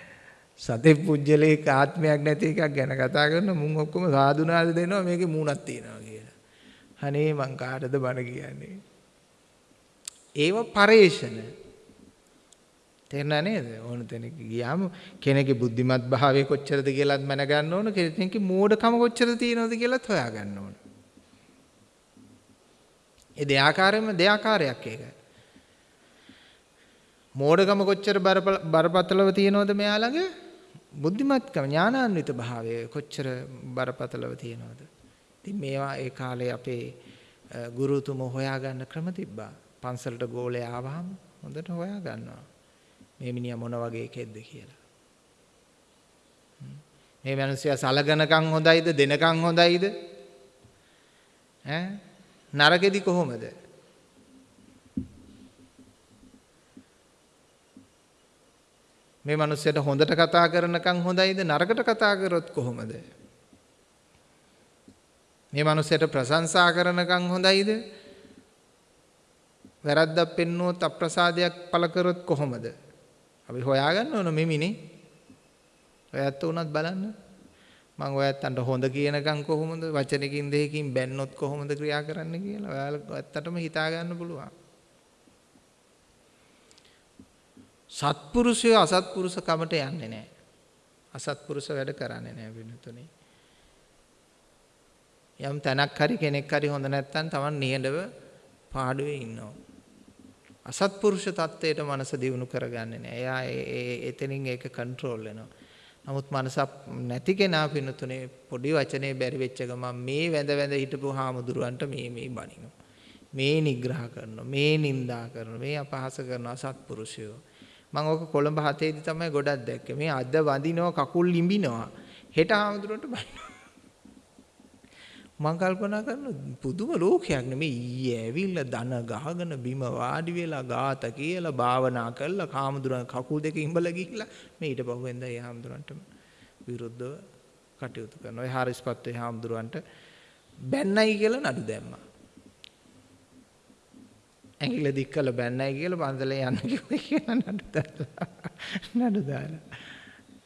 සතේ පුජ්‍යලේක ආත්මයක් නැති එකක් ගැන කතා කරන මුන් ඔක්කොම සාදුනාද දෙනවා මේකේ මූණක් තියෙනවා කියලා. අනේ මං කාටද බණ කියන්නේ? ඒව පරේෂණ. තේරුණා නේද? ඕන තැනක ගියාම කෙනෙකුගේ බුද්ධිමත් භාවය කොච්චරද කියලාත් මැනගන්න ඕන කෙනෙකුගේ මෝඩකම කොච්චරද තියෙනවද කියලාත් හොයාගන්න ඕන. ඒ දෙආකාරයෙන්ම දෙආකාරයක් ඒක. මෝඩකම කොච්චර බරපතලව තියෙනවද මෙයා ළඟ? බුද්ධිමත්කම ඥානාන්විත භාවය කොච්චර බරපතලව තියෙනවද? ඉතින් මේවා ඒ කාලේ අපේ ගුරුතුමෝ හොයාගන්න ක්‍රම තිබ්බා. පන්සලට ගෝලේ ආවහම හොඳට හොයා ගන්නවා. මේ මිනිහා මොන වගේ කෙද්ද කියලා. මේ මිනිස්සයා සලගනකම් හොඳයිද දෙනකම් හොඳයිද? ඈ නරකෙදි කොහොමද? මේ මිනිස්සයාට හොඳට කතා කරනකම් හොඳයිද නරකට කතා කරොත් කොහොමද? මේ මිනිස්සයාට ප්‍රශංසා කරනකම් හොඳයිද? වැරද්දක් පෙන්නුවොත් අප්‍රසාදයක් පළ කරොත් කොහොමද? අපි හොයාගන්න ඕන මෙමිනේ. ඔයත් උනත් බලන්න. මම ඔයත්තන්ට හොඳ කියනකම් කොහොමද වචනකින් දෙකකින් බැන්නොත් කොහොමද ක්‍රියා කරන්න කියලා ඔයාලා ඔයත්තටම හිතා ගන්න පුළුවන්. සත්පුරුෂය අසත්පුරුෂ කමට යන්නේ නැහැ. අසත්පුරුෂ වැඩ කරන්නේ නැහැ වෙනතුනේ. යම් තැනක් හරි කෙනෙක් හරි හොඳ නැත්නම් Taman නිහඬව පාඩුවේ ඉන්නවා. අසත්පුරුෂ தත්වයට මනස දියුණු කරගන්නේ නැහැ. එයා ඒ එතනින් ඒක කන්ට්‍රෝල් වෙනවා. නමුත් මනස නැති කෙනා පිනතුනේ පොඩි වචනේ බැරි වෙච්ච ගමන් මේ වැඳ වැඳ හිටපු හාමුදුරුවන්ට මේ මේ බනිනවා. මේ නිග්‍රහ කරනවා. මේ නිඳා කරනවා. මේ අපහාස කරනවා සත්පුරුෂයෝ. මම ඕක කොළඹ හතේදී තමයි ගොඩක් දැක්කේ. මේ අද වඳිනවා කකුල් ලිඹිනවා. හෙට ආමතුරට බයිනවා. මම කල්පනා කරන පුදුම ලෝකයක් නෙමෙයි ඊයේ ඇවිල්ලා දන ගහගෙන බිම වාඩි වෙලා ગાත කියලා භාවනා කළා කාමදුරන් කකුල් දෙක ඉඹලා ගිහිල්ලා මේ ඊට පහුවෙන්ද ඒ හාමුදුරන්ට විරුද්ධව කටයුතු කරනවා. ඒ හාරිස්පත් ඒ හාමුදුරන්ට බැන්නයි කියලා නඩු දැම්මා. ඇඟිල්ල දික් කළ බැන්නයි කියලා පන්සලේ යන්න කිව්වේ කියලා නඩු දාලා. නඩු දාලා.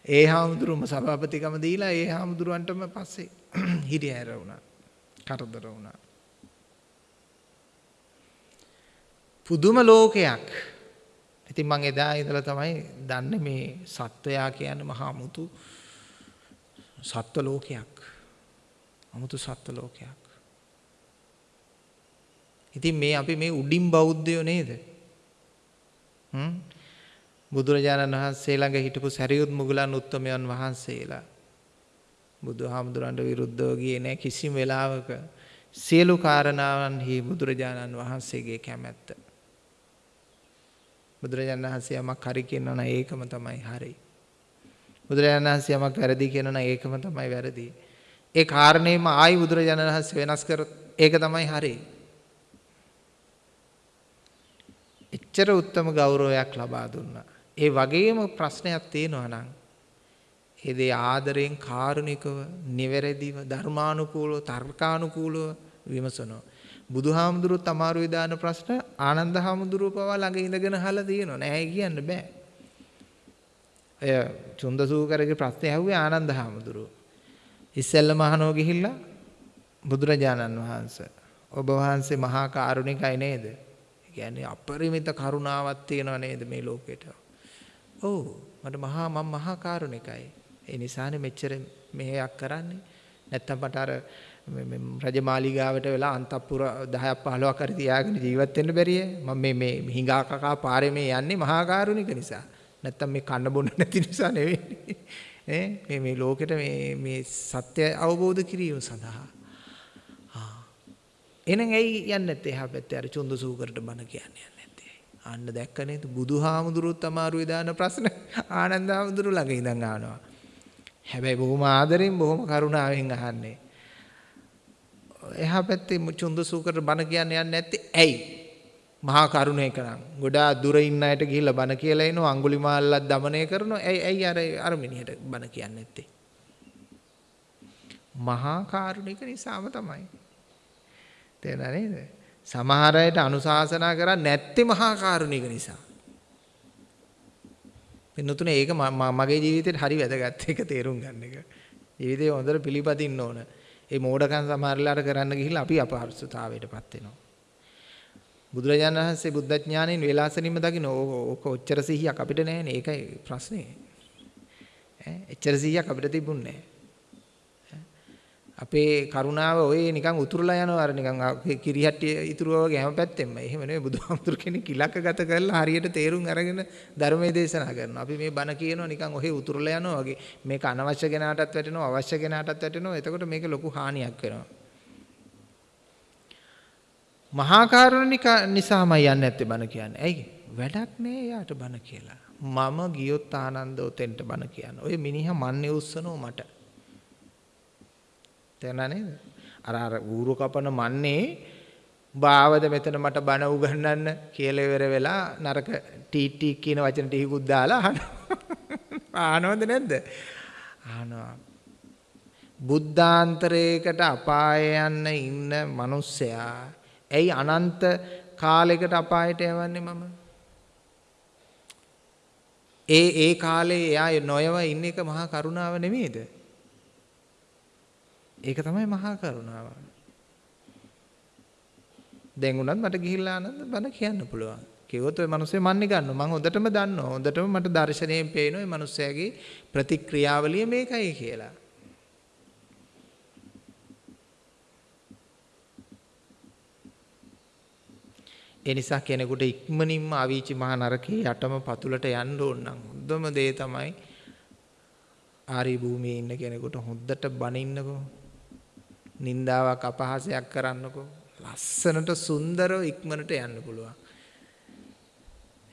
ඒ හාමුදුරුවම සභාපතිකම දීලා ඒ හාමුදුරුවන්ටම පස්සේ [CLEARS THROAT] හිරිහැර වුණා. කරදර වුණා. පුදුම ලෝකයක්. ඉතින් මං එදා ඉඳලා තමයි දන්නේ මේ සත්වයා කියන්නේ මහා මුතු සත්ව ලෝකයක්. අමුතු සත්ව ලෝකයක්. ඉතින් මේ අපි මේ උඩින් බෞද්ධයෝ නේද? හ්ම්? බුදුරජාණන් වහන්සේ ළඟ හිටපු සරියුත් මුගලන් උත්තමයන් වහන්සේලා බුදුහාමුදුරන්ට විරුද්ධව ගියේ නැහැ කිසිම වෙලාවක. සියලු කාරණාවන්හි බුදුරජාණන් වහන්සේගේ කැමැත්ත. බුදුරජාණන් වහන්සේ යමක් හරි කියනවා නම් ඒකම තමයි හරි. බුදුරජාණන් වහන්සේ යමක් වැරදි කියනවා නම් ඒකම තමයි වැරදි. ඒ කාරණේම ආයි බුදුරජාණන් වහන්සේ වෙනස් කරොත් ඒක තමයි හරි. එච්චර උත්තම ගෞරවයක් ලබා දුන්නා. ඒ වගේම ප්‍රශ්නයක් තියෙනවා නම් ඒ දේ ආදරෙන් කාරුණිකව, නිවැරදිව, ධර්මානුකූලව, තර්කානුකූලව විමසනවා. බුදුහාමුදුරුවෝ තමාරුවේ දාන ප්‍රශ්න ආනන්ද හාමුදුරුවෝ පවා ළඟ ඉඳගෙන අහලා තියෙනවා. නෑ කියන්න බෑ. අය චුන්දසූකරගේ ප්‍රශ්නේ ඇහුවේ ආනන්ද හාමුදුරුවෝ. ඉස්සෙල්ලම අහනෝ ගිහිල්ලා බුදුරජාණන් වහන්සේ ඔබ වහන්සේ මහා කාරුණිකයි නේද? කියන්නේ අපරිමිත කරුණාවක් තියෙනව නේද මේ ලෝකෙට? ඔව් මට මහා මම මහා කාරුණිකයි. ඒ නිසානේ මෙච්චර මෙහෙයක් කරන්නේ. නැත්තම් මට අර රජමාලිගාවට වෙලා අන්තපුර 10ක් 15ක් හරි තියාගෙන ජීවත් වෙන්න බැරිය. මම මේ මේ හිඟා කකා පාරේ මේ යන්නේ මහා කාරුණික නිසා. නැත්තම් මේ කන්න බොන්න නැති නිසා නෙවෙයි. [LAUGHS] ඈ මේ මේ ලෝකෙට මේ මේ සත්‍ය අවබෝධ කිරීම සඳහා. එහෙනම් ඇයි යන්නේ නැත්තේ? එහා පැත්තේ අර චුන්දසූකරට බණ කියන්නේ යන්නේ නැත්තේ. ඇයි ආන්න දැක්ක නේද? බුදුහාමුදුරුත් අමාරුවේ දාන ප්‍රශ්න. ආනන්ද හාමුදුරු ළඟ ඉඳන් අහනවා හැබැයි බොහොම ආදරෙන් බොහොම කරුණාවෙන් අහන්නේ. එහා පැත්තේ චුන්දසූකර බණ කියන්න යන්නේ නැත්තේ. ඇයි? මහා කරුණේක නම් ගොඩා දුර ඉන්න අයට ගිහිල්ලා බණ කියලා එනවා. අඟුලිමාල්ලත් දමණය කරනවා. ඇයි ඇයි අර අර මිනිහට බණ කියන්නේ නැත්තේ? මහා කරුණේක නිසාම තමයි. තේරුණා නේද? සමහර අයට අනුශාසනා කරන්නේ නැත්තේ මහා කාරුණික නිසා. පින්නතුනේ ඒක මගේ ජීවිතේට හරි වැදගත් ඒක තේරුම් ගන්න එක. ජීවිතේ හොඳට පිළිපදින්න ඕන. ඒ මෝඩකම් සමහරලාට කරන්න ගිහිල්ලා අපි අපහසුතාවයටපත් වෙනවා. බුදුරජාණන් වහන්සේ බුද්ධ ඥාණයෙන් වේලාසනින්ම දකින්න ඕක ඔච්චර සිහියක් අපිට නැහැනේ ඒකයි ප්‍රශ්නේ. ඈ එච්චර සිහියක් අපිට තිබුණේ අපේ කරුණාව ඔය නිකන් උතුරලා යනවා අර නිකන් කිරිහට්ටිය ඉතුරුව වගේ හැම පැත්තෙම. එහෙම නෙවෙයි බුදුහාමුදුර කෙනෙක් ඉලක්කගත කරලා හරියට තේරුම් අරගෙන ධර්මයේ දේශනා කරනවා. අපි මේ බණ කියනවා නිකන් ඔහේ උතුරලා යනවා වගේ. මේක අනවශ්‍ය කෙනාටත් වැටෙනවා අවශ්‍ය කෙනාටත් වැටෙනවා. එතකොට මේක ලොකු හානියක් වෙනවා. මහා කරුණික නිසාමයි යන්නේ නැත්තේ බණ කියන්නේ. ඇයි? වැඩක් නෑ යාට බණ කියලා. මම ගියොත් ආනන්ද ඔතෙන්ට බණ කියන්න. ඔය මිනිහා මන්නේ උස්සනෝ මට. තේරුණා නේද? අර අර ඌරු කපන මන්නේ බාවද මෙතන මට බණ උගන්වන්න කියලා ඉවර වෙලා නරක ටී ටී කියන වචන ටිකකුත් දාලා අහනවා. [LAUGHS] ආනවද නැද්ද? ආනවා. බුද්ධාන්තරයකට අපාය යන්න ඉන්න මිනිස්සයා ඇයි අනන්ත කාලයකට අපායට යවන්නේ මම? ඒ ඒ කාලේ එයා නොයව ඉන්න එක මහා කරුණාව නෙමෙයිද? ඒක තමයි මහා කරුණාව. දැන් උනත් මට ගිහිල්ලා ආනන්ද බණ කියන්න පුළුවන්. කිව්වොත් ওই මිනිස්සේ මන්නේ ගන්නවා. මම හොඳටම දන්නවා. හොඳටම මට දර්ශනයෙන් පේනවා මේ මිනිස්යාගේ ප්‍රතික්‍රියාවලිය මේකයි කියලා. ඒ නිසා කෙනෙකුට ඉක්මනින්ම අවීචි මහ නරකේ යටම පතුලට යන්න ඕන නම් හොඳම දේ තමයි ආරි භූමියේ ඉන්න කෙනෙකුට හොද්දට බනින්නකෝ. නින්දාවක් අපහාසයක් කරන්නකෝ. ලස්සනට සුන්දරව ඉක්මනට යන්න පුළුවන්.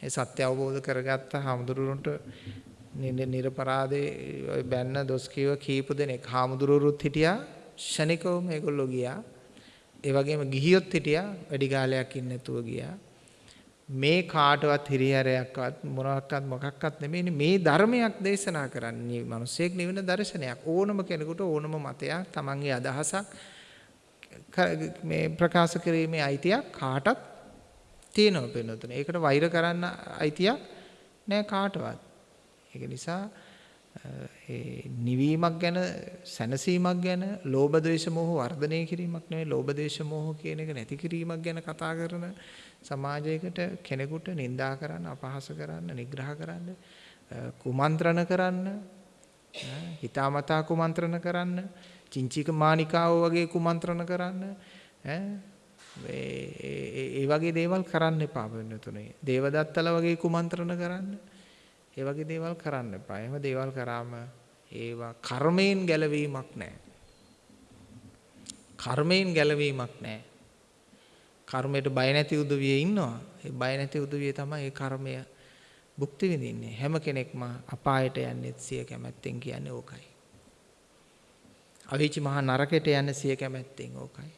ඒ සත්‍ය අවබෝධ කරගත්ත හාමුදුරුවන්ට නිරපරාදේ ඔය බැන්න දොස් කිව්ව කීප දෙනෙක් හාමුදුරුවරුත් හිටියා ෂණිකව මේගොල්ලෝ ගියා ඒ වගේම ගිහියොත් හිටියා වැඩි කාලයක් ඉන්නේ නැතුව ගියා. මේ කාටවත් හිරිහැරයක්වත් මොනවාක්වත් මොකක්වත් නෙමෙයි මේ ධර්මයක් දේශනා කරන්නේ මිනිසෙක් නිවන දර්ශනයක් ඕනම කෙනෙකුට ඕනම මතයක් තමන්ගේ අදහසක් මේ ප්‍රකාශ කිරීමේ අයිතියක් කාටත් තියෙනවා වෙනතුනේ. ඒකට වෛර කරන්න අයිතියක් නෑ කාටවත්. ඒක නිසා ඒ නිවීමක් ගැන සැනසීමක් ගැන ලෝභ ද්වේෂ මෝහ වර්ධනය කිරීමක් නෙවෙයි ලෝභ ද්වේෂ මෝහ කියන එක නැති කිරීමක් ගැන කතා කරන සමාජයකට කෙනෙකුට නිඳා කරන්න අපහාස කරන්න නිග්‍රහ කරන්න කුමන්ත්‍රණ කරන්න හිතාමතා කුමන්ත්‍රණ කරන්න චිංචික මානිකාව වගේ කුමන්ත්‍රණ කරන්න ඒ වගේ දේවල් කරන්න එපා වෙනතුනේ දේවදත්තල වගේ කුමන්ත්‍රණ කරන්න ඒ වගේ දේවල් කරන්න එපා. එහෙම දේවල් කරාම ඒවා කර්මයෙන් ගැලවීමක් නැහැ. කර්මයෙන් ගැලවීමක් නැහැ. කර්මයට බය නැති උදවිය ඉන්නවා. ඒ බය නැති උදවිය තමයි ඒ කර්මය භුක්ති විඳින්නේ. හැම කෙනෙක්ම අපායට යන්නේ සිය කැමැත්තෙන් කියන්නේ ඕකයි. අවීචි මහා නරකයට යන්නේ සිය කැමැත්තෙන් ඕකයි.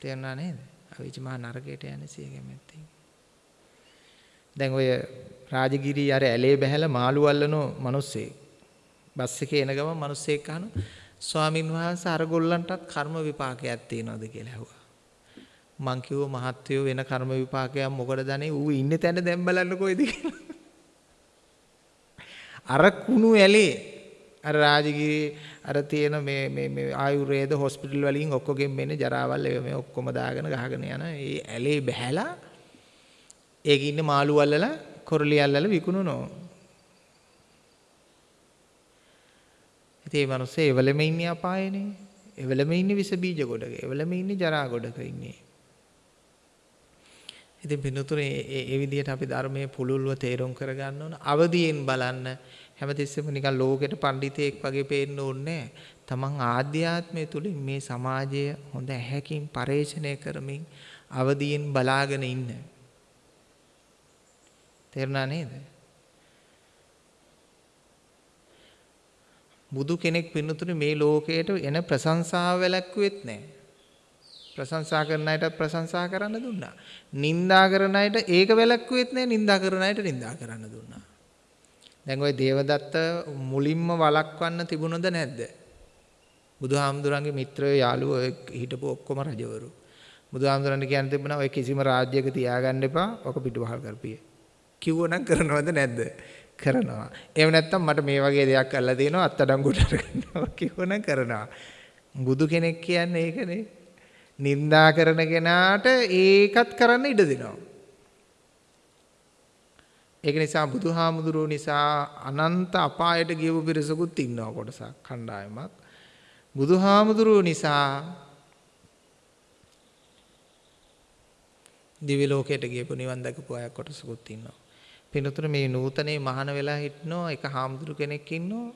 තේරුණා නේද? අවීචි මහා නරකයට යන්නේ සිය කැමැත්තෙන්. දැන් ඔය රාජගිරි අර ඇලේ බහැලා මාළු අල්ලනෝ මිනිස්සේ බස් එකේ එන ගමන් මිනිස්සෙක් අහනවා ස්වාමින් වහන්සේ අර ගොල්ලන්ටත් කර්ම විපාකයක් තියෙනවද කියලා ඇහුවා. මං කිව්ව මහත්වයෝ වෙන කර්ම විපාකයක් මොකටද අනේ ඌ ඉන්නේ තැන දැන් බලන්න කොයිද අර කුණු ඇලේ අර රාජගිරි අර තියෙන මේ මේ මේ ආයුර්වේද හොස්පිටල් වලින් ඔක්කොගෙන් මෙන්නේ ජරාවල් ඒ මේ ඔක්කොම දාගෙන ගහගෙන යන ඒ ඇලේ බහැලා ඒකේ ඉන්න මාළු අල්ලලා කොරළි අල්ලලා විකුණනවා. ඉතින් මේ මිනිස්සේ එවලෙම ඉන්නේ අපායේනේ. එවලෙම ඉන්නේ විස බීජ ගොඩක. එවලෙම ඉන්නේ ජරා ගොඩක ඉන්නේ. ඉතින් පින්නතුනේ ඒ විදිහට අපි ධර්මයේ පුළුල්ව තේරුම් කරගන්න ඕන. අවදියෙන් බලන්න හැමතිස්සෙම නිකන් ලෝකෙට පඬිතෙක් වගේ පේන්න ඕනේ තමන් ආධ්‍යාත්මය තුලින් මේ සමාජය හොඳ ඇහැකින් පරේෂණය කරමින් අවදියෙන් බලාගෙන ඉන්න. තේරුණා නේද? බුදු කෙනෙක් පින්නතුනේ මේ ලෝකයට එන ප්‍රශංසාව වැළැක්ුවෙත් නැහැ. ප්‍රශංසා කරන අයට ප්‍රශංසා කරන්න දුන්නා. නින්දා කරන අයට ඒක වැළැක්ුවෙත් නැහැ. නින්දා කරන අයට නින්දා කරන්න දුන්නා. දැන් ওই දේවදත්ත මුලින්ම වළක්වන්න තිබුණද නැද්ද? බුදුහාමුදුරන්ගේ මිත්‍රයෝ යාළුවෝ හිටපු ඔක්කොම රජවරු. බුදුහාමුදුරන්ට කියන්න තිබුණා ඔය කිසිම රාජ්‍යයක තියාගන්න එපා. ඔක පිටුවහල් කරපිය. කිව්වනම් කරනවද නැද්ද? කරනවා. එහෙම නැත්නම් මට මේ වගේ දෙයක් කරලා දෙනවා අත්අඩංගුවට අරගන්නවා කිව්වනම් කරනවා. බුදු කෙනෙක් කියන්නේ ඒකනේ. නින්දා කරන කෙනාට ඒකත් කරන්න ඉඩ දෙනවා. ඒක නිසා බුදුහාමුදුරුවෝ නිසා අනන්ත අපායට ගියපු පිරිසකුත් ඉන්නවා කොටසක් කණ්ඩායමක්. බුදුහාමුදුරුවෝ නිසා දිවි ලෝකයට ගියපු නිවන් දැකපු අය කොටසකුත් ඉන්නවා. පිනතුන මේ නූතනේ මහාන වෙලා හිටනෝ එක හාමුදුරු කෙනෙක් ඉන්නෝ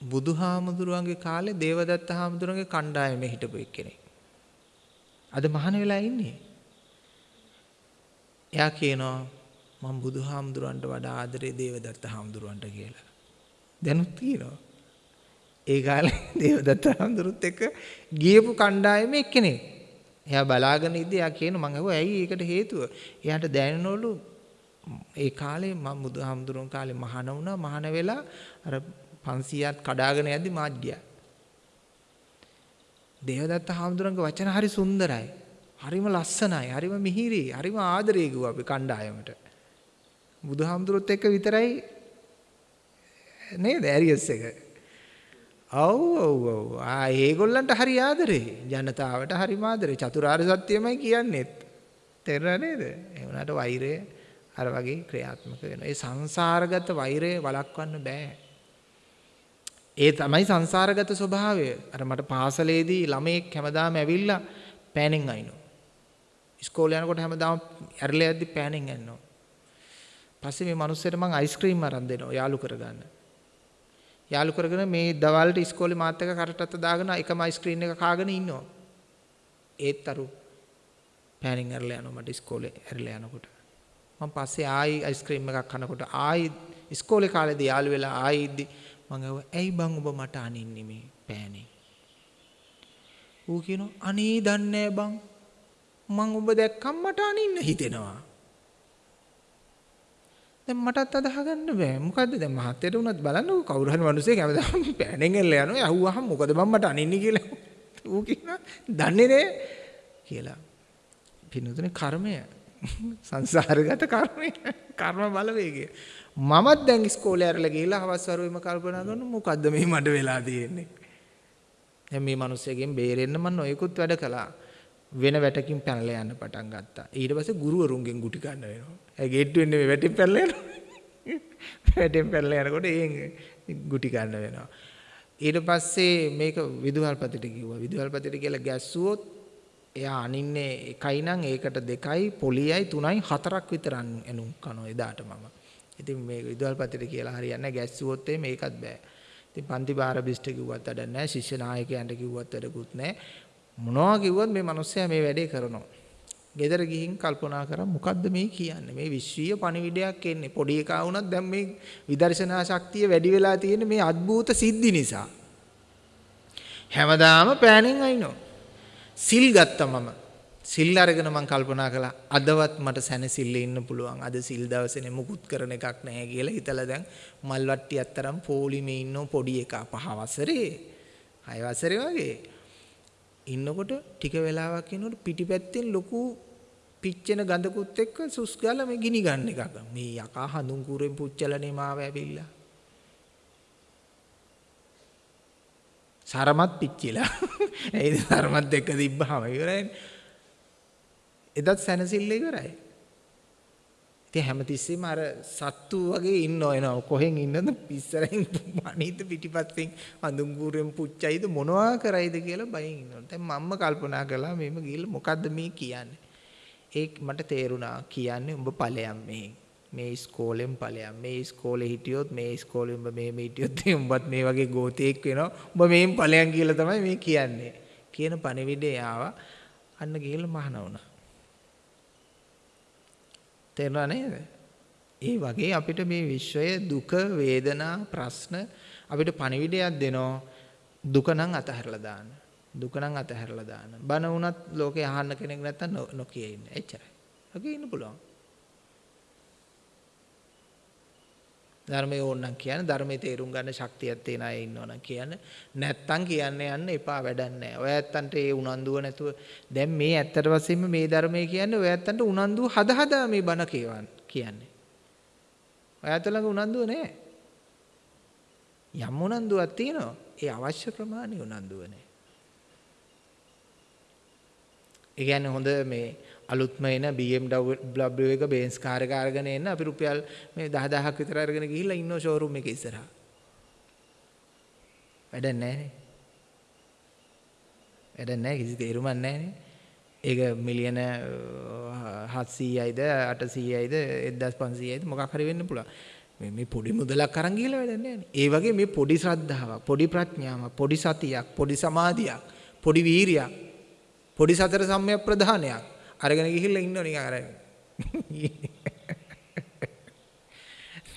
බුදුහාමුදුරුවන්ගේ කාලේ දේවදත්ත හාමුදුරුවන්ගේ කණ්ඩායමේ හිටපු එක්කෙනෙක්. අද මහාන වෙලා ඉන්නේ. එයා කියනවා මම බුදුහාමුදුරන්ට වඩා ආදරේ දේවදත්ත හාමුදුරුවන්ට කියලා. දැනුත් කියනවා. ඒ කාලේ [LAUGHS] දේවදත්ත හාමුදුරුත් එක්ක ගියපු කණ්ඩායමේ එක්කෙනෙක්. එයා බලාගෙන ඉද්දී එයා කියන මං අහුවා ඇයි ඒකට හේතුව? එයාට දැනෙනවලු ඒ කාලේ මම බුදුහාමුදුරුවෝ කාලේ මහාන වුණා මහාන වෙලා අර 500ක් කඩාගෙන යද්දි මාත් ගියා. දේවදත්ත හාමුදුරන්ගේ වචන හරි සුන්දරයි. හරිම ලස්සනයි. හරිම මිහිරි. හරිම ආදරේ කිව්වා අපි කණ්ඩායමට. බුදුහාමුදුරුවොත් එක්ක විතරයි නේද ඇරියස් එක. ඔව් ඔව් ඔව්. ආ ඒගොල්ලන්ට හරි ආදරේ. ජනතාවට හරිම ආදරේ. චතුරාර්ය සත්‍යමයි කියන්නේත්. තේරුණා නේද? ඒ වුණාට වෛරය අර වගේ ක්‍රියාත්මක වෙනවා. ඒ සංසාරගත වෛරය වළක්වන්න බෑ. ඒ තමයි සංසාරගත ස්වභාවය. අර මට පාසලේදී ළමයෙක් හැමදාම ඇවිල්ලා පෑනෙන් අයින්නවා. ඉස්කෝලේ යනකොට හැමදාම ඇරලා යද්දි පෑනෙන් යනවා. පස්සේ මේ මිනිස්සුන්ට මම අයිස්ක්‍රීම් අරන් දෙනවා යාළු කරගන්න. යාළු කරගෙන මේ දවල්ට ඉස්කෝලේ මාත් එක්ක කරටත් දාගෙන එකම අයිස්ක්‍රීම් එක කාගෙන ඉන්නවා. ඒත් අරු පෑනින් ඇරලා යනවා මට ඉස්කෝලේ ඇරලා යනකොට. මම පස්සේ ආයි අයිස්ක්‍රීම් එකක් කනකොට ආයි ඉස්කෝලේ කාලේදී යාළු වෙලා ආයි ඉද්දි මම ඇහුවා ඇයි බං ඔබ මට අනින්නේ මේ පෑනේ? ඌ කියනවා අනේ දන්නේ බං මං ඔබ දැක්කම මට අනින්න හිතෙනවා. දැන් මටත් අදහ ගන්න බෑ. මොකද්ද දැන් මහත්තයට උනත් බලන්න කවුරු හරි මිනිස්සෙක් හැමදාම [LAUGHS] පෑනෙන් එල්ල යනවා. ඇහුවාම මොකද මම මට අනින්නේ කියලා. ඌ කියනවා දන්නේ නේ කියලා. පිනුතුනේ කර්මය සංසාරගත කර්මය කර්ම බලවේගය. මමත් දැන් ඉස්කෝලේ ඇරලා ගිහිල්ලා හවස් වරුවේම කල්පනා කරනවා මොකද්ද මේ මඩ වෙලා තියෙන්නේ. දැන් මේ මිනිස්සෙගෙන් බේරෙන්න මම නොයෙකුත් වැඩ කළා. වෙන වැටකින් පැනලා යන්න පටන් ගත්තා. ඊට පස්සේ ගුරුවරුන්ගෙන් ගුටි ගන්න වෙනවා. ඒ ගේට්ටුවෙන් නෙමෙයි වැටෙන් පැනලා යනවා. [LAUGHS] වැටෙන් පැනලා යනකොට ඒ ගුටි ගන්න වෙනවා. ඊට පස්සේ මේක විදුහල්පතිට කිව්වා. විදුහල්පතිට කියලා ගැස්සුවොත් එයා අනින්නේ එකයි නම් ඒකට දෙකයි පොලියයි තුනයි හතරක් විතර එනුම් කනවා එදාට මම. ඉතින් මේ විදුහල්පතිට කියලා හරියන්නේ ගැස්සුවොත් මේකත් බෑ. ඉතින් පන්ති බාර බිස්ට කිව්වත් වැඩක් නැහැ. ශිෂ්‍ය නායකයන්ට කිව්වත් වැඩකුත් නැහැ. මොනවා කිව්වත් මේ මිනිස්සයා මේ වැඩේ කරනවා. ගෙදර ගිහින් කල්පනා කරා මොකද්ද මේ කියන්නේ? මේ විශ්වීය පණිවිඩයක් එන්නේ. පොඩි එකා වුණත් දැන් මේ විදර්ශනා ශක්තිය වැඩි වෙලා තියෙන මේ අద్భుත සිද්ධි නිසා. හැමදාම පෑනින් අයිනෝ. සිල් ගත්තා මම. සිල් අරගෙන මම කල්පනා කළා අදවත් මට සැනසille ඉන්න පුළුවන්. අද සිල් දවසේනේ මුකුත් කරන එකක් නැහැ කියලා හිතලා දැන් මල් වට්ටියක් තරම් පොලිමේ ඉන්න පොඩි එකා පහ වසරේ. හය වසරේ වගේ. ඉන්නකොට ටික වෙලාවක් ඉන්නකොට පිටිපැත්තෙන් ලොකු පිච්චෙන ගඳකුත් එක්ක සුස් ගාලා මේ ගිනි ගන්න එකක්. මේ යකා හඳුන් කුරෙන් පුච්චලනේ මාව ඇවිල්ලා. සරමත් පිච්චිලා. [LAUGHS] ඒද සරමත් දෙක තිබ්බහම ඉවරයි. එදත් සැනසෙල්ල ඉවරයි. ඉතින් හැමතිස්සෙම අර සත්තු වගේ ඉන්න එනවා. කොහෙන් ඉන්නද පිස්සරෙන් අනිත් පිටිපස්සෙන් අඳුංගුරෙන් පුච්චයිද මොනවා කරයිද කියලා බයෙන් ඉන්නවා. දැන් මම්ම කල්පනා කළා මෙහෙම ගිහලා මොකද්ද මේ කියන්නේ? ඒක මට තේරුණා කියන්නේ උඹ ඵලයන් මේ. මේ ඉස්කෝලෙන් ඵලයන්. මේ ඉස්කෝලේ හිටියොත් මේ ඉස්කෝලේ උඹ මේ මේ හිටියොත් [LAUGHS] උඹත් මේ වගේ ගෝතෙක් වෙනවා. උඹ මේන් ඵලයන් කියලා තමයි මේ කියන්නේ. කියන පණිවිඩය ආවා. අන්න ගිහලා මහාන වුණා. තේරුණා නේද? ඒ වගේ අපිට මේ විශ්වය දුක වේදනා ප්‍රශ්න අපිට පණිවිඩයක් දෙනවා දුක නම් අතහැරලා දාන්න. දුක නම් අතහැරලා දාන්න. බන වුණත් ලෝකේ අහන්න කෙනෙක් නැත්තම් නොකිය ඉන්න. එච්චරයි. ඔකේ ඉන්න පුළුවන්. ධර්මයේ ඕනනම් කියන්න ධර්මයේ තේරුම් ගන්න ශක්තියක් තියෙන අය ඉන්නවනම් කියන්න නැත්තම් කියන්න යන්න එපා වැඩක් නැහැ. ඔය ඇත්තන්ට ඒ උනන්දුව නැතුව දැන් මේ ඇත්තට වශයෙන්ම මේ ධර්මයේ කියන්නේ ඔය ඇත්තන්ට උනන්දුව හද හදා මේ බණ කියවන්න කියන්නේ. ඔය ඇත්ත ළඟ උනන්දුව නැහැ. යම් උනන්දුවක් තියෙනවා. ඒ අවශ්‍ය ප්‍රමාණය උනන්දුව නැහැ. ඒ කියන්නේ හොඳ මේ අලුත්ම එන BMW එක බේන්ස් කාර් එක අරගෙන එන්න අපි රුපියල් මේ 10000ක් විතර අරගෙන ගිහිල්ලා ඉන්නෝ ෂෝරූම් එකේ ඉස්සරහා. වැඩක් නැහැනේ. වැඩක් නැහැ කිසි තේරුමක් නැහැනේ. ඒක මිලියන 700යිද 800යිද 1500යිද මොකක් හරි වෙන්න පුළුවන්. මේ මේ පොඩි මුදලක් අරන් ගිහලා වැඩක් නැහැ ඒ වගේ මේ පොඩි ශ්‍රද්ධාවක්, පොඩි ප්‍රඥාවක්, පොඩි සතියක්, පොඩි සමාධියක්, පොඩි වීරියක්, පොඩි සතර සම්‍යක් ප්‍රධානයක් අරගෙන ගිහිල්ලා ඉන්නව නිකන් අර.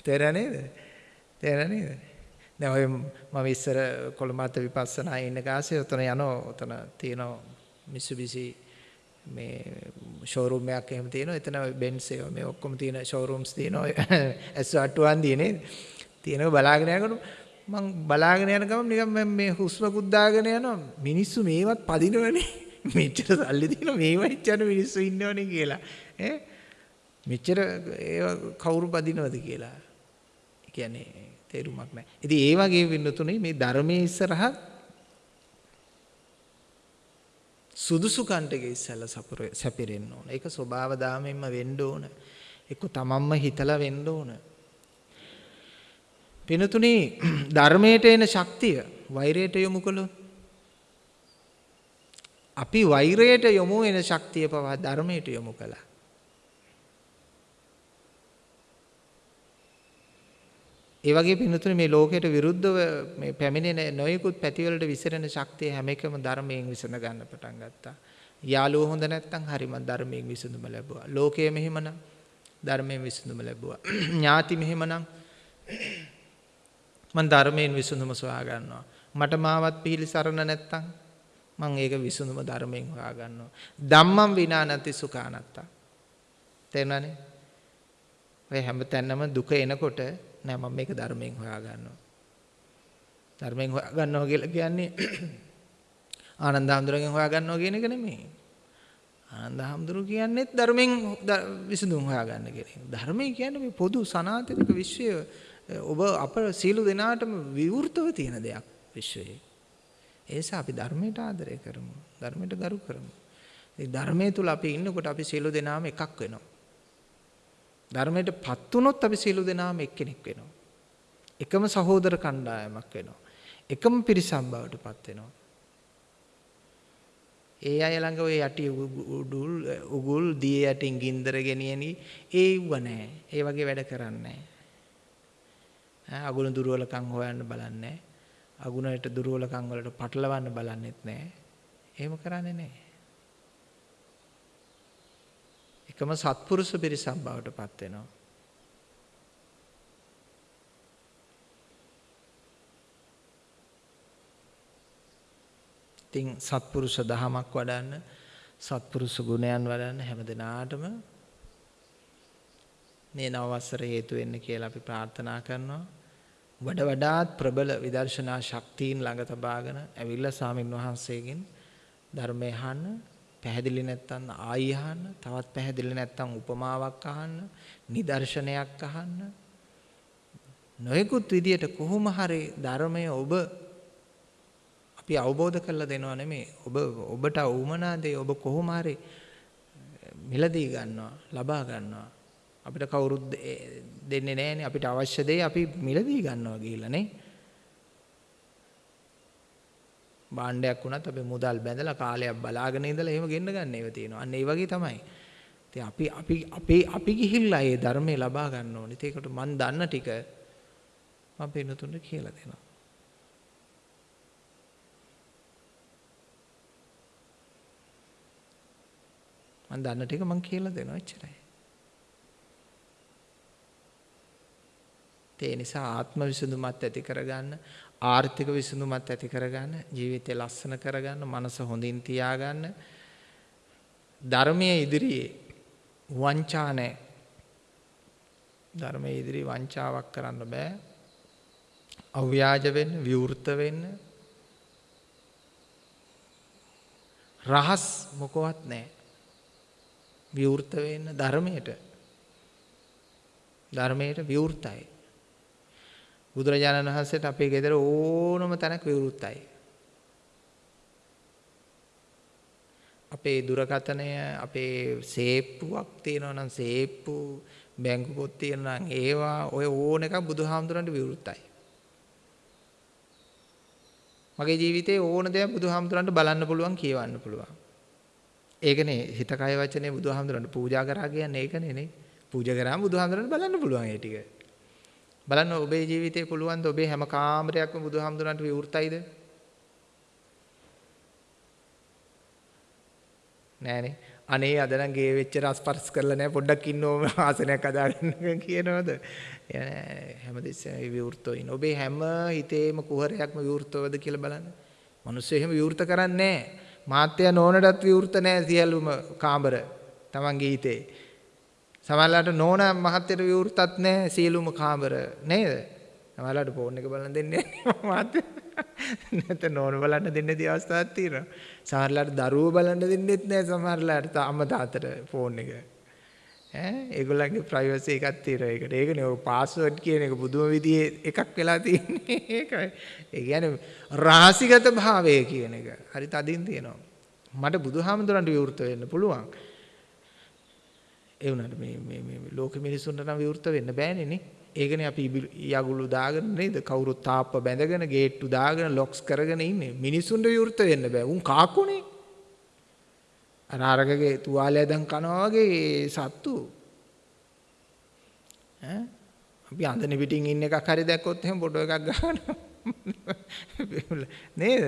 තේරෙන්නේ නේද? තේරෙන්නේ නේද? දැන් ඔය මම ඉස්සර කොළඹත් විපස්සනා ඉන්න කාසේ උතන යනවා. උතන තියෙනවා මිසුබිසි මේ ෂෝරූම් එකක් එහෙම තියෙනවා. එතන බෙන්ස් ඒවා මේ ඔක්කොම තියෙන ෂෝරූම්ස් තියෙනවා. S81 දිනේ තියෙනක බලාගෙන යනකොට මං බලාගෙන යන ගමන් නිකන් මේ හුස්ම කුද්දාගෙන යනවා. මිනිස්සු මේවත් පදිනවනේ. මෙච්චර සල්ලි තියෙන මේව ඉච්චන මිනිස්සු ඉන්නවනේ කියලා ඈ මෙච්චර ඒව කවුරු බදිනවද කියලා කියන්නේ තේරුමක් නැහැ. ඉතින් ඒ වගේ වෙන්නතුනේ මේ ධර්මයේ ඉස්සරහ සුදුසු කන්ටක ඉස්සලා සැපිරෙන්න ඕන. ඒක ස්වභාව දාමෙන්ම වෙන්න ඕන. එක්ක තමන්ම හිතලා වෙන්න ඕන. පිනතුනේ [CLEARS THROAT] ධර්මයට එන ශක්තිය වෛරයට යොමු කළොත් අපි වෛරයට යොමු වෙන ශක්තිය පවා ධර්මයට යොමු කළා. ඒ වගේ පින්තුනේ මේ ලෝකයට විරුද්ධව මේ පැමිණෙන නොයෙකුත් පැතිවලට විසිරෙන ශක්තිය හැම එකම ධර්මයෙන් විසඳ ගන්න පටන් ගත්තා. යාළුවෝ හොඳ නැත්නම් හරිම ධර්මයෙන් විසඳුම ලැබුවා. ලෝකය මෙහෙමනම් ධර්මයෙන් විසඳුම ලැබුවා. [CLEARS THROAT] ඥාති මෙහෙමනම් මම ධර්මයෙන් විසඳුම සොයා ගන්නවා. මට මාවත් පිළිසරණ නැත්නම් මම ඒක විසඳුම ධර්මයෙන් හොයා ගන්නවා. ධම්මං විනා නැති සුඛානත්තා. තේරුණානේ? ඔය හැමතැනම දුක එනකොට නෑ මම මේක ධර්මයෙන් හොයා ගන්නවා. ධර්මයෙන් හොයා ගන්නවා කියලා කියන්නේ [CLEARS THROAT] ආනන්ද හැඳුරගෙන් හොයා ගන්නවා කියන එක නෙමෙයි. ආනන්ද හැඳුරු කියන්නේත් ධර්මයෙන් විසඳුම් හොයා ගන්න කියන එක. ධර්මය කියන්නේ මේ පොදු සනාතනික විශ්වය ඔබ අප සීල දෙනාටම විවෘතව තියෙන දෙයක් විශ්වයේ. ඒ නිසා අපි ධර්මයට ආදරය කරමු. ධර්මයට ගරු කරමු. ඒ ධර්මයේ තුල අපි ඉන්නකොට අපි සියලු දෙනාම එකක් වෙනවා. ධර්මයටපත් වුණොත් අපි සියලු දෙනාම එක්කෙනෙක් වෙනවා. එකම සහෝදර කණ්ඩායමක් වෙනවා. එකම පිරිසක් බවට පත් වෙනවා. ඒ අය ළඟ ඔය යටි උඩුල් උගුල් දිය යටින් ගින්දර ගෙනියනි ඒව නැහැ. ඒ වගේ වැඩ කරන්නේ නැහැ. අගුණ දුර්වලකම් හොයන්න බලන්නේ නැහැ. අගුණයට දුර්වලකම් වලට පටලවන්න බලන්නෙත් නැහැ. එහෙම කරන්නේ නැහැ. එකම සත්පුරුෂ පිරිසක් බවට පත් වෙනවා. ඉතින් සත්පුරුෂ දහමක් වඩන්න සත්පුරුෂ ගුණයන් වඩන්න හැමදිනාටම මේ නව වසර හේතු වෙන්න කියලා අපි ප්‍රාර්ථනා කරනවා. වඩ වඩාත් ප්‍රබල විදර්ශනා ශක්තියින් ළඟ තබාගෙන ඇවිල්ලා ස්වාමින් වහන්සේගෙන් ධර්මය අහන්න පැහැදිලි නැත්තම් ආයි අහන්න තවත් පැහැදිලි නැත්තම් උපමාවක් අහන්න නිදර්ශනයක් අහන්න නොයෙකුත් විදියට කොහොම හරි ධර්මය ඔබ අපි අවබෝධ කරලා දෙනවා නෙමෙයි. ඔබ ඔබට උමනා දේ ඔබ කොහොම හරි මිලදී ගන්නවා, ලබා ගන්නවා. අපිට කවුරුත් දෙන්නේ නැහැනේ. අපිට අවශ්‍ය දේ අපි මිලදී ගන්නවා කියලා නේ. භාණ්ඩයක් වුණත් අපි මුදල් බැඳලා කාලයක් බලාගෙන ඉඳලා එහෙම ගෙන්න ගන්න ඒවා තියෙනවා. අන්න ඒ වගේ තමයි. ඉතින් අපි අපි අපි අපි ගිහිල්ලා ඒ ධර්මය ලබා ගන්න ඕනේ. ඒකට මන් දන්න ටික මම පින්නතුන්ට කියලා දෙනවා. මම දන්න ටික මම කියලා දෙනවා එච්චරයි. ඒ නිසා ආත්ම විසඳුමත් ඇති කරගන්න ආර්ථික විසඳුමත් ඇති කරගන්න ජීවිතය ලස්සන කරගන්න මනස හොඳින් තියාගන්න. ධර්මයේ ඉදිරියේ වංචා නැහැ. ධර්මයේ ඉදිරියේ වංචාවක් කරන්න බෑ. අව්‍යාජ වෙන්න විවෘත වෙන්න. රහස් මොකවත් නැහැ. විවෘත වෙන්න ධර්මයට. ධර්මයට විවෘතයි. බුදුරජාණන් වහන්සේට අපේ ගෙදර ඕනම තැනක් විවෘතයි. අපේ දුරකථනය අපේ සේප්පුවක් තියෙනවා නම් සේප්පු බැංකු පොත් තියෙනවා නම් ඒවා ඔය ඕන එකක් බුදුහාමුදුරන්ට විවෘතයි. මගේ ජීවිතේ ඕන දෙයක් බුදුහාමුදුරන්ට බලන්න පුළුවන් කියවන්න පුළුවන්. ඒකනේ හිත කය වචනේ බුදුහාමුදුරන්ට පූජා කරා කියන්නේ ඒකනේ නේ. පූජා කරාම බුදුහාමුදුරන්ට බලන්න පුළුවන් ඒ ටික. බලන්න ඔබේ ජීවිතේ පුළුවන් ද ඔබේ හැම කාමරයක්ම බුදුහාමුදුරන්ට විවෘතයිද? නෑනේ. අනේ අද නම් ගේ වෙච්ච රස්පර්ශ කරලා නෑ පොඩ්ඩක් ඉන්න ඕම [LAUGHS] ආසනයක් හදාගන්න [LAUGHS] කියනවද? හැමදෙස්සෙම විවෘතව ඉන්න. ඔබේ හැම හිතේම කුහරයක්ම විවෘතවද කියලා බලන්න. මිනිස්සු එහෙම විවෘත කරන්නේ නෑ. මාත්‍ය නෝනටත් විවෘත නෑ සියලුම කාමර. තමන්ගේ හිතේ. සමහරලාට නෝන මහත්තයට විවෘතත් නැහැ සියලුම කාමර නේද? සමහරලාට ෆෝන් එක බලන්න දෙන්නේ නැහැ මහත්තයා. නැත්නම් නෝන බලන්න දෙන්නේ නැති අවස්ථාවක් තියෙනවා. සමහරලාට දරුවෝ බලන්න දෙන්නෙත් නැහැ සමහරලාට අම්මා තාත්තට ෆෝන් එක. ඈ ඒගොල්ලන්ගේ ප්‍රයිවසි එකක් තියෙනවා ඒකට. ඒකනේ ඔය පාස්වර්ඩ් කියන එක බුදුම විදිහේ එකක් වෙලා තියෙන්නේ [LAUGHS] ඒකයි. ඒ කියන්නේ රහසිගත භාවය කියන එක. හරි තදින් තියෙනවා. මට බුදුහාමුදුරන්ට විවෘත වෙන්න පුළුවන්. ඒ වුණාට මේ මේ මේ ලෝක මිනිසුන්ට නම් විවෘත වෙන්න බෑනේ නේ. ඒකනේ අපි යගුළු දාගෙන නේද කවුරුත් තාප්ප බැඳගෙන ගේට්ටු දාගෙන ලොක්ස් කරගෙන ඉන්නේ. මිනිසුන්ට විවෘත වෙන්න බෑ. උන් කාකුනේ. අර අරගගේ තුවාලය දැන් කනවා වගේ සත්තු. ඈ අපි අඳන පිටින් ඉන්න එකක් හරි දැක්කොත් එහෙම ෆොටෝ එකක් ගන්නවා. නේද?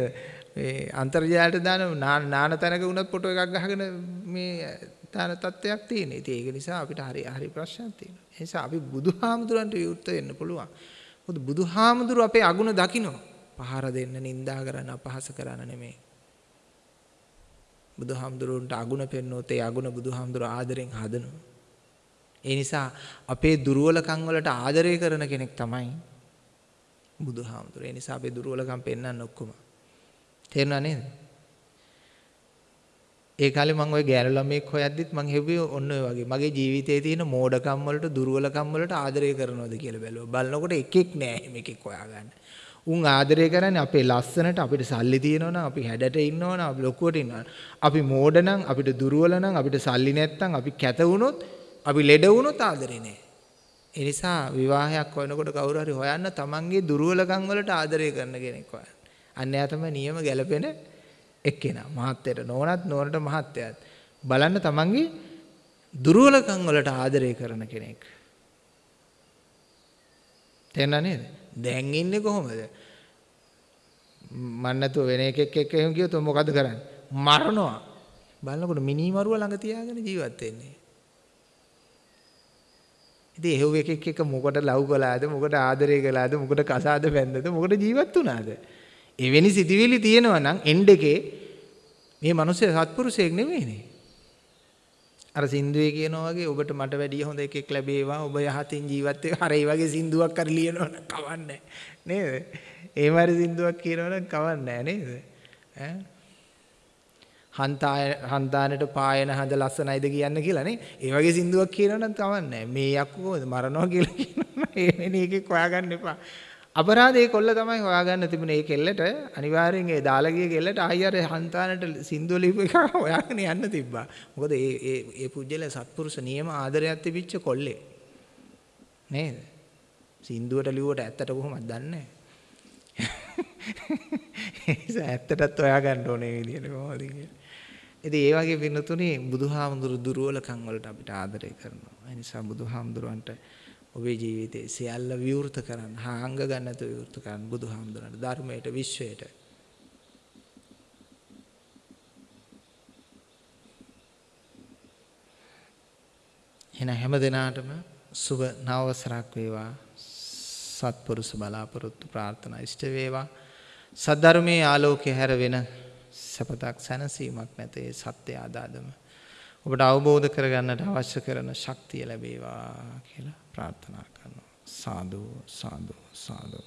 මේ අන්තර්ජාලයට දාන නාන තැනක වුණත් ෆොටෝ එකක් ගහගෙන මේ දාන තත්ත්වයක් තියෙන. ඉතින් ඒක නිසා අපිට හරි හරි ප්‍රශ්නයක් තියෙනවා. ඒ නිසා අපි බුදුහාමුදුරන්ට විවෘත වෙන්න පුළුවන්. මොකද බුදුහාමුදුරු අපේ අගුණ දකිනවා. පහර දෙන්න, නිඳා කරන්න, අපහාස කරන්න නෙමෙයි. බුදුහාමුදුරුන්ට අගුණ පෙන්වොත් ඒ අගුණ බුදුහාමුදුරු ආදරෙන් හදනවා. ඒ නිසා අපේ දුර්වලකම් වලට ආදරය කරන කෙනෙක් තමයි බුදුහාමුදුරු. ඒ නිසා අපේ දුර්වලකම් පෙන්වන්න ඔක්කොම. තේරුණා නේද? ඒ කාලේ මම ওই ගෑනු ළමෙක් හොයද්දිත් මම හෙව්වේ ඔන්න ඔය වගේ. මගේ ජීවිතයේ තියෙන මෝඩකම් වලට දුර්වලකම් වලට ආදරය කරනවද කියලා බැලුවා. බලනකොට එකෙක් නෑ මේකෙක් හොයාගන්න. උන් ආදරය කරන්නේ අපේ ලස්සනට අපිට සල්ලි තියෙනවනම් අපි හැඩට ඉන්නවනම් අපි ලොකුවට ඉන්නවනම් අපි මෝඩ නම් අපිට දුර්වල නම් අපිට සල්ලි නැත්තම් අපි කැත වුණොත් අපි ලෙඩ වුණොත් ආදරේ නෑ. ඒ නිසා විවාහයක් හොයනකොට කවුරු හරි හොයන්න තමන්ගේ දුර්වලකම් වලට ආදරය කරන කෙනෙක් හොයන්න. අන්‍යයා තමයි නියම ගැලපෙන එක්කෙනා. මහත්යට නෝනත් නෝනට මහත්යත් බලන්න තමන්ගේ දුර්වලකම් වලට ආදරය කරන කෙනෙක්. තේරුණා නේද? දැන් ඉන්නේ කොහොමද? මන් නැතුව වෙන එකෙක් එක්ක එහෙම ගියොත් මොකද කරන්නේ? මරනවා. බලනකොට මිනි මරුව ළඟ තියාගෙන ජීවත් වෙන්නේ. ඉතින් එහෙව් එකෙක් එක්ක මොකට ලව් කළාද මොකට ආදරය කළාද මොකට කසාද බැන්දද මොකට ජීවත් වුණාද? එවැනි සිතිවිලි තියෙනවා නම් එන්ඩ් එකේ මේ මිනිස්සු සත්පුරුෂයෙක් නෙමෙයිනේ. අර සින්දුවේ කියනවා වගේ ඔබට මට වැඩිය හොඳ එකෙක් ලැබේවා ඔබ යහතින් ජීවත් වෙවා. අර ඒ වගේ සින්දුවක් කර ලියනවනම් කවන්නේ නේද? ඒ මාරි සින්දුවක් කියනවනම් කවන්නේ නේද? ඈ හන්තාය හන්තානට පායන හඳ ලස්සනයිද කියන්න කියලා නේ. ඒ වගේ සින්දුවක් කියනවනම් කවන්නේ මේ යක්කෝ මරනවා කියලා කියනවා. ඒ වෙන එකෙක් හොයාගන්න එපා. අපරාධේ කොල්ල තමයි හොයාගන්න තිබුණේ ඒ කෙල්ලට අනිවාර්යෙන් ඒ දාලා ගිය කෙල්ලට ආයි අර හන්තානට සින්දුව ලියපු එක [LAUGHS] හොයාගෙන යන්න තිබ්බා. මොකද ඒ ඒ ඒ පුජ්‍යල සත්පුරුෂ නියම ආදරයක් තිබිච්ච කොල්ලේ. නේද? සින්දුවට ලිව්වට ඇත්තට කොහොමද දන්නේ [LAUGHS] නැහැ. ඇත්තටත් හොයාගන්න ඕනේ විදියට කොහොමද කියලා. ඉතින් ඒ වගේ පින්නතුනේ බුදුහාමුදුරු දුර්වලකම් වලට අපිට ආදරය කරනවා. ඒ නිසා බුදුහාමුදුරන්ට ඔබේ ජීවිතේ සියල්ල විවෘත කරන්න, හාංග ගන්නත විවෘත කරන්න බුදුහාමුදුරන්ට ධර්මයට, විශ්වයට. එන හැම දිනාටම සුබ නවවසරක් වේවා. සත්පුරුෂ බලාපොරොත්තු ප්‍රාර්ථනා ඉෂ්ට වේවා. සද්ධර්මයේ ආලෝකය හැර වෙන සපතක් සැනසීමක් නැත ඒ සත්‍ය ආදාදම ඔබට අවබෝධ කරගන්නට අවශ්‍ය කරන ශක්තිය ලැබේවා කියලා ප්‍රාර්ථනා කරනවා. සාදෝ සාදෝ සාදෝ.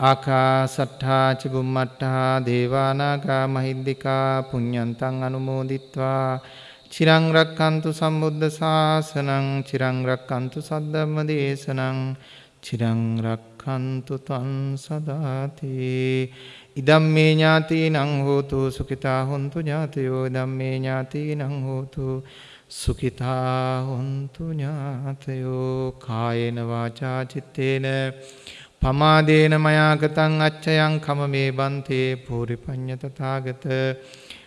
ආකාසට්ඨා චිබුම්මට්ඨා දේවානාගා මහිද්దికා පුඤ්ඤන්තං අනුමෝදිත්වා චිරං රක්칸තු සම්බුද්ධ ශාසනං චිරං රක්칸තු සද්ධම්ම දේශනං චිරං රක්칸තු තං සදාතේ ඉදම්මේ ඥාතිනං හෝතු සුඛිතා හොන්තු ඥාතයෝ ධම්මේ ඥාතිනං හෝතු සුඛිතා හොන්තු ඥාතයෝ. කායේන වාචා චිත්තේන පමාදේන මයාගතං අච්චයං කමමේ බන්තේ පූරිපඤ්ඤ තථාගත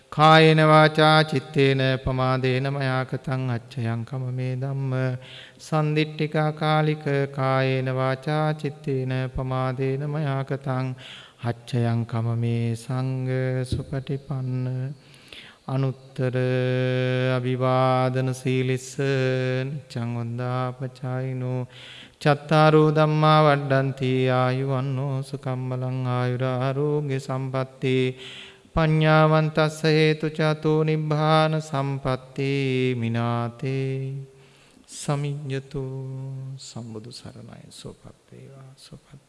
කායේන වාචා චිත්තේන පමාදේන මයාකතං අච්චයං කමමේ ධම්ම. සන්දිට්ඨිකා කාලික කායේන වාචා චිත්තේන පමාදේන මයාකතං අච්චයං කමමේ සංඝ සුපටිපන්න අනුත්තර අභිවාදන සීලිස්ස නිච්ඡං වන්දාපචායිනෝ චත්තාරෝ ධම්මා වඩ්ඩಂತಿ ආයුවන්නෝ සුකම්මලං ආයුරාරෝග්‍ය සම්පත්තේ පඤ්ඤාවන්තස්ස හේතු චතෝ නිබ්බාන සම්පatti මිනාතේ සමිඤ්ඤතු සම්බුදු සරණයි සෝපත් වේවා සෝපත්